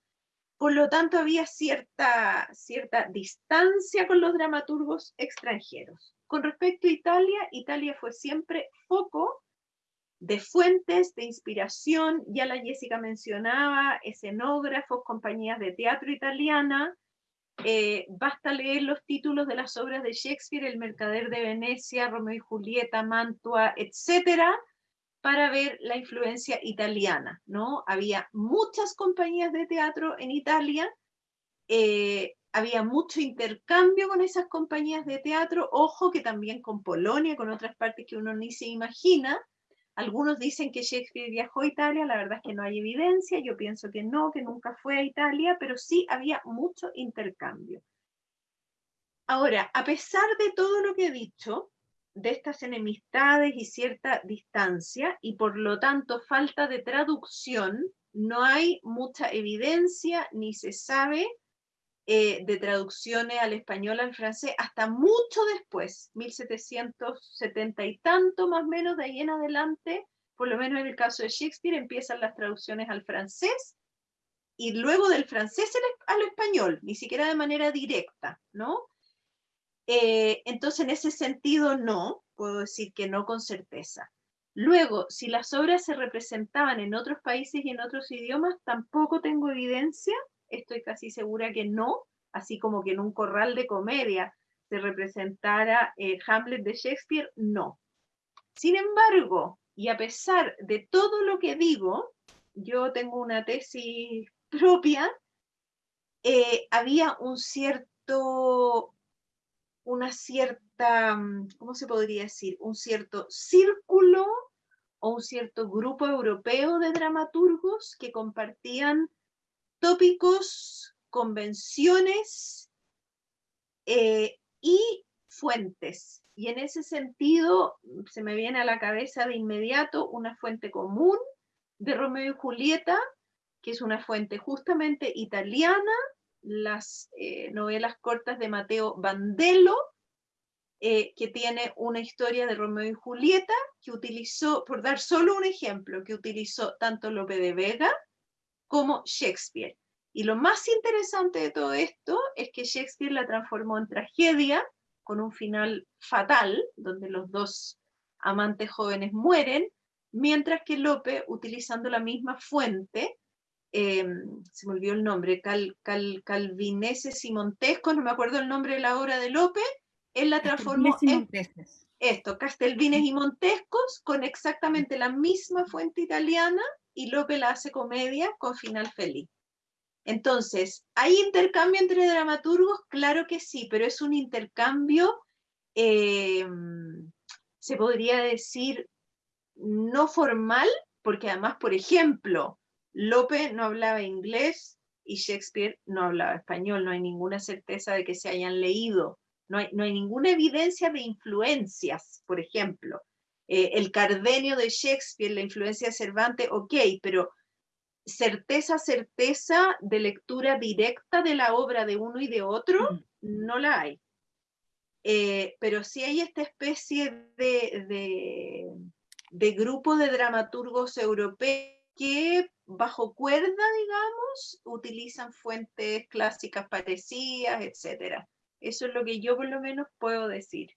Por lo tanto, había cierta, cierta distancia con los dramaturgos extranjeros. Con respecto a Italia, Italia fue siempre foco de fuentes de inspiración, ya la Jessica mencionaba, escenógrafos, compañías de teatro italiana, eh, basta leer los títulos de las obras de Shakespeare, El Mercader de Venecia, Romeo y Julieta, Mantua, etcétera, para ver la influencia italiana, ¿no? Había muchas compañías de teatro en Italia, eh, había mucho intercambio con esas compañías de teatro, ojo que también con Polonia, con otras partes que uno ni se imagina. Algunos dicen que Shakespeare viajó a Italia, la verdad es que no hay evidencia, yo pienso que no, que nunca fue a Italia, pero sí había mucho intercambio. Ahora, a pesar de todo lo que he dicho, de estas enemistades y cierta distancia, y por lo tanto falta de traducción, no hay mucha evidencia ni se sabe eh, de traducciones al español, al francés, hasta mucho después, 1770 y tanto más o menos, de ahí en adelante, por lo menos en el caso de Shakespeare, empiezan las traducciones al francés y luego del francés al español, ni siquiera de manera directa, ¿no? Eh, entonces, en ese sentido, no, puedo decir que no con certeza. Luego, si las obras se representaban en otros países y en otros idiomas, tampoco tengo evidencia, estoy casi segura que no, así como que en un corral de comedia se representara eh, Hamlet de Shakespeare, no. Sin embargo, y a pesar de todo lo que digo, yo tengo una tesis propia, eh, había un cierto, una cierta, mm, ¿cómo se podría decir? Un cierto círculo o un cierto grupo europeo de dramaturgos que compartían tópicos, convenciones eh, y fuentes. Y en ese sentido se me viene a la cabeza de inmediato una fuente común de Romeo y Julieta, que es una fuente justamente italiana, las eh, novelas cortas de Mateo Bandello, eh, que tiene una historia de Romeo y Julieta, que utilizó, por dar solo un ejemplo, que utilizó tanto Lope de Vega como Shakespeare. Y lo más interesante de todo esto es que Shakespeare la transformó en tragedia, con un final fatal, donde los dos amantes jóvenes mueren, mientras que Lope, utilizando la misma fuente, em, se me olvidó el nombre, Cal, Cal, Calvineses y Montesco, no me acuerdo el nombre de la obra de Lope, él la transformó en esto, Castelvines y Montescos, con exactamente la misma fuente italiana, y Lope la hace comedia con final feliz. Entonces, ¿hay intercambio entre dramaturgos? Claro que sí, pero es un intercambio, eh, se podría decir, no formal, porque además, por ejemplo, Lope no hablaba inglés y Shakespeare no hablaba español, no hay ninguna certeza de que se hayan leído, no hay, no hay ninguna evidencia de influencias, por ejemplo. Eh, el Cardenio de Shakespeare, la influencia de Cervantes, ok, pero certeza, certeza de lectura directa de la obra de uno y de otro, mm. no la hay. Eh, pero sí hay esta especie de, de, de, grupo de dramaturgos europeos que bajo cuerda, digamos, utilizan fuentes clásicas parecidas, etc. Eso es lo que yo por lo menos puedo decir.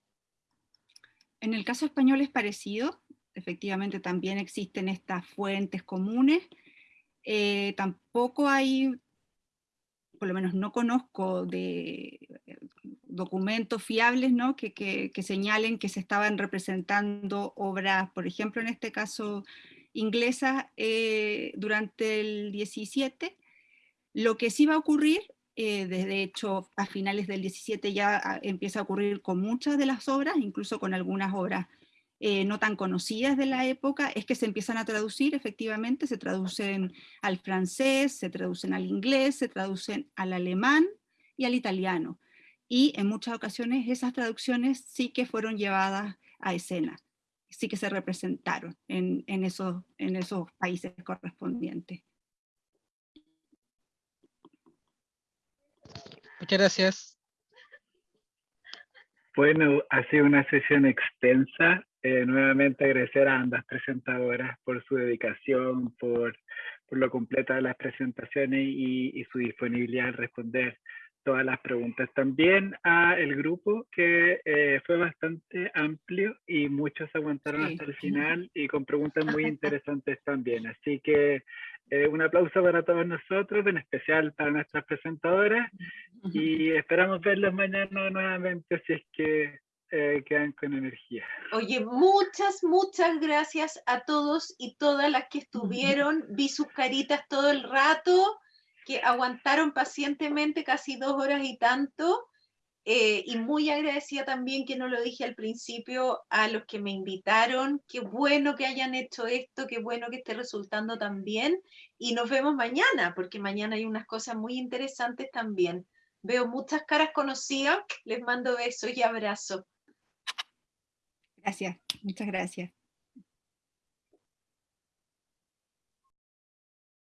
En el caso español es parecido, efectivamente también existen estas fuentes comunes, eh, tampoco hay, por lo menos no conozco eh, documentos fiables ¿no? que, que, señalen que se estaban representando obras, por ejemplo, en este caso inglesas, eh, durante el 17. Lo que sí va a ocurrir, desde hecho a finales del 17 ya ah, empieza a ocurrir con muchas de las obras, incluso con algunas obras eh, no tan conocidas de la época, es que se empiezan a traducir, efectivamente, se traducen al francés, se traducen al inglés, se traducen al alemán y al italiano. Y en muchas ocasiones esas traducciones sí que fueron llevadas a escena, sí que se representaron en esos países correspondientes. Muchas gracias. Bueno, ha sido una sesión extensa. Eh, nuevamente agradecer a ambas presentadoras por su dedicación, por, por lo completa de las presentaciones y, y, su disponibilidad al responder todas las preguntas. También a el grupo que eh, fue bastante amplio y muchos aguantaron hasta el final y con preguntas muy interesantes también. Así que eh, un aplauso para todos nosotros, en especial para nuestras presentadoras y esperamos verlos mañana nuevamente si es que eh, quedan con energía. Oye, muchas, muchas gracias a todos y todas las que estuvieron. Vi sus caritas todo el rato, que aguantaron pacientemente casi dos horas y tanto. Eh, y muy agradecida también, que no lo dije al principio, a los que me invitaron. Qué bueno que hayan hecho esto, qué bueno que esté resultando tan. Y nos vemos mañana, porque mañana hay unas cosas muy interesantes también. Veo muchas caras conocidas, les mando besos y abrazos. Gracias, muchas gracias.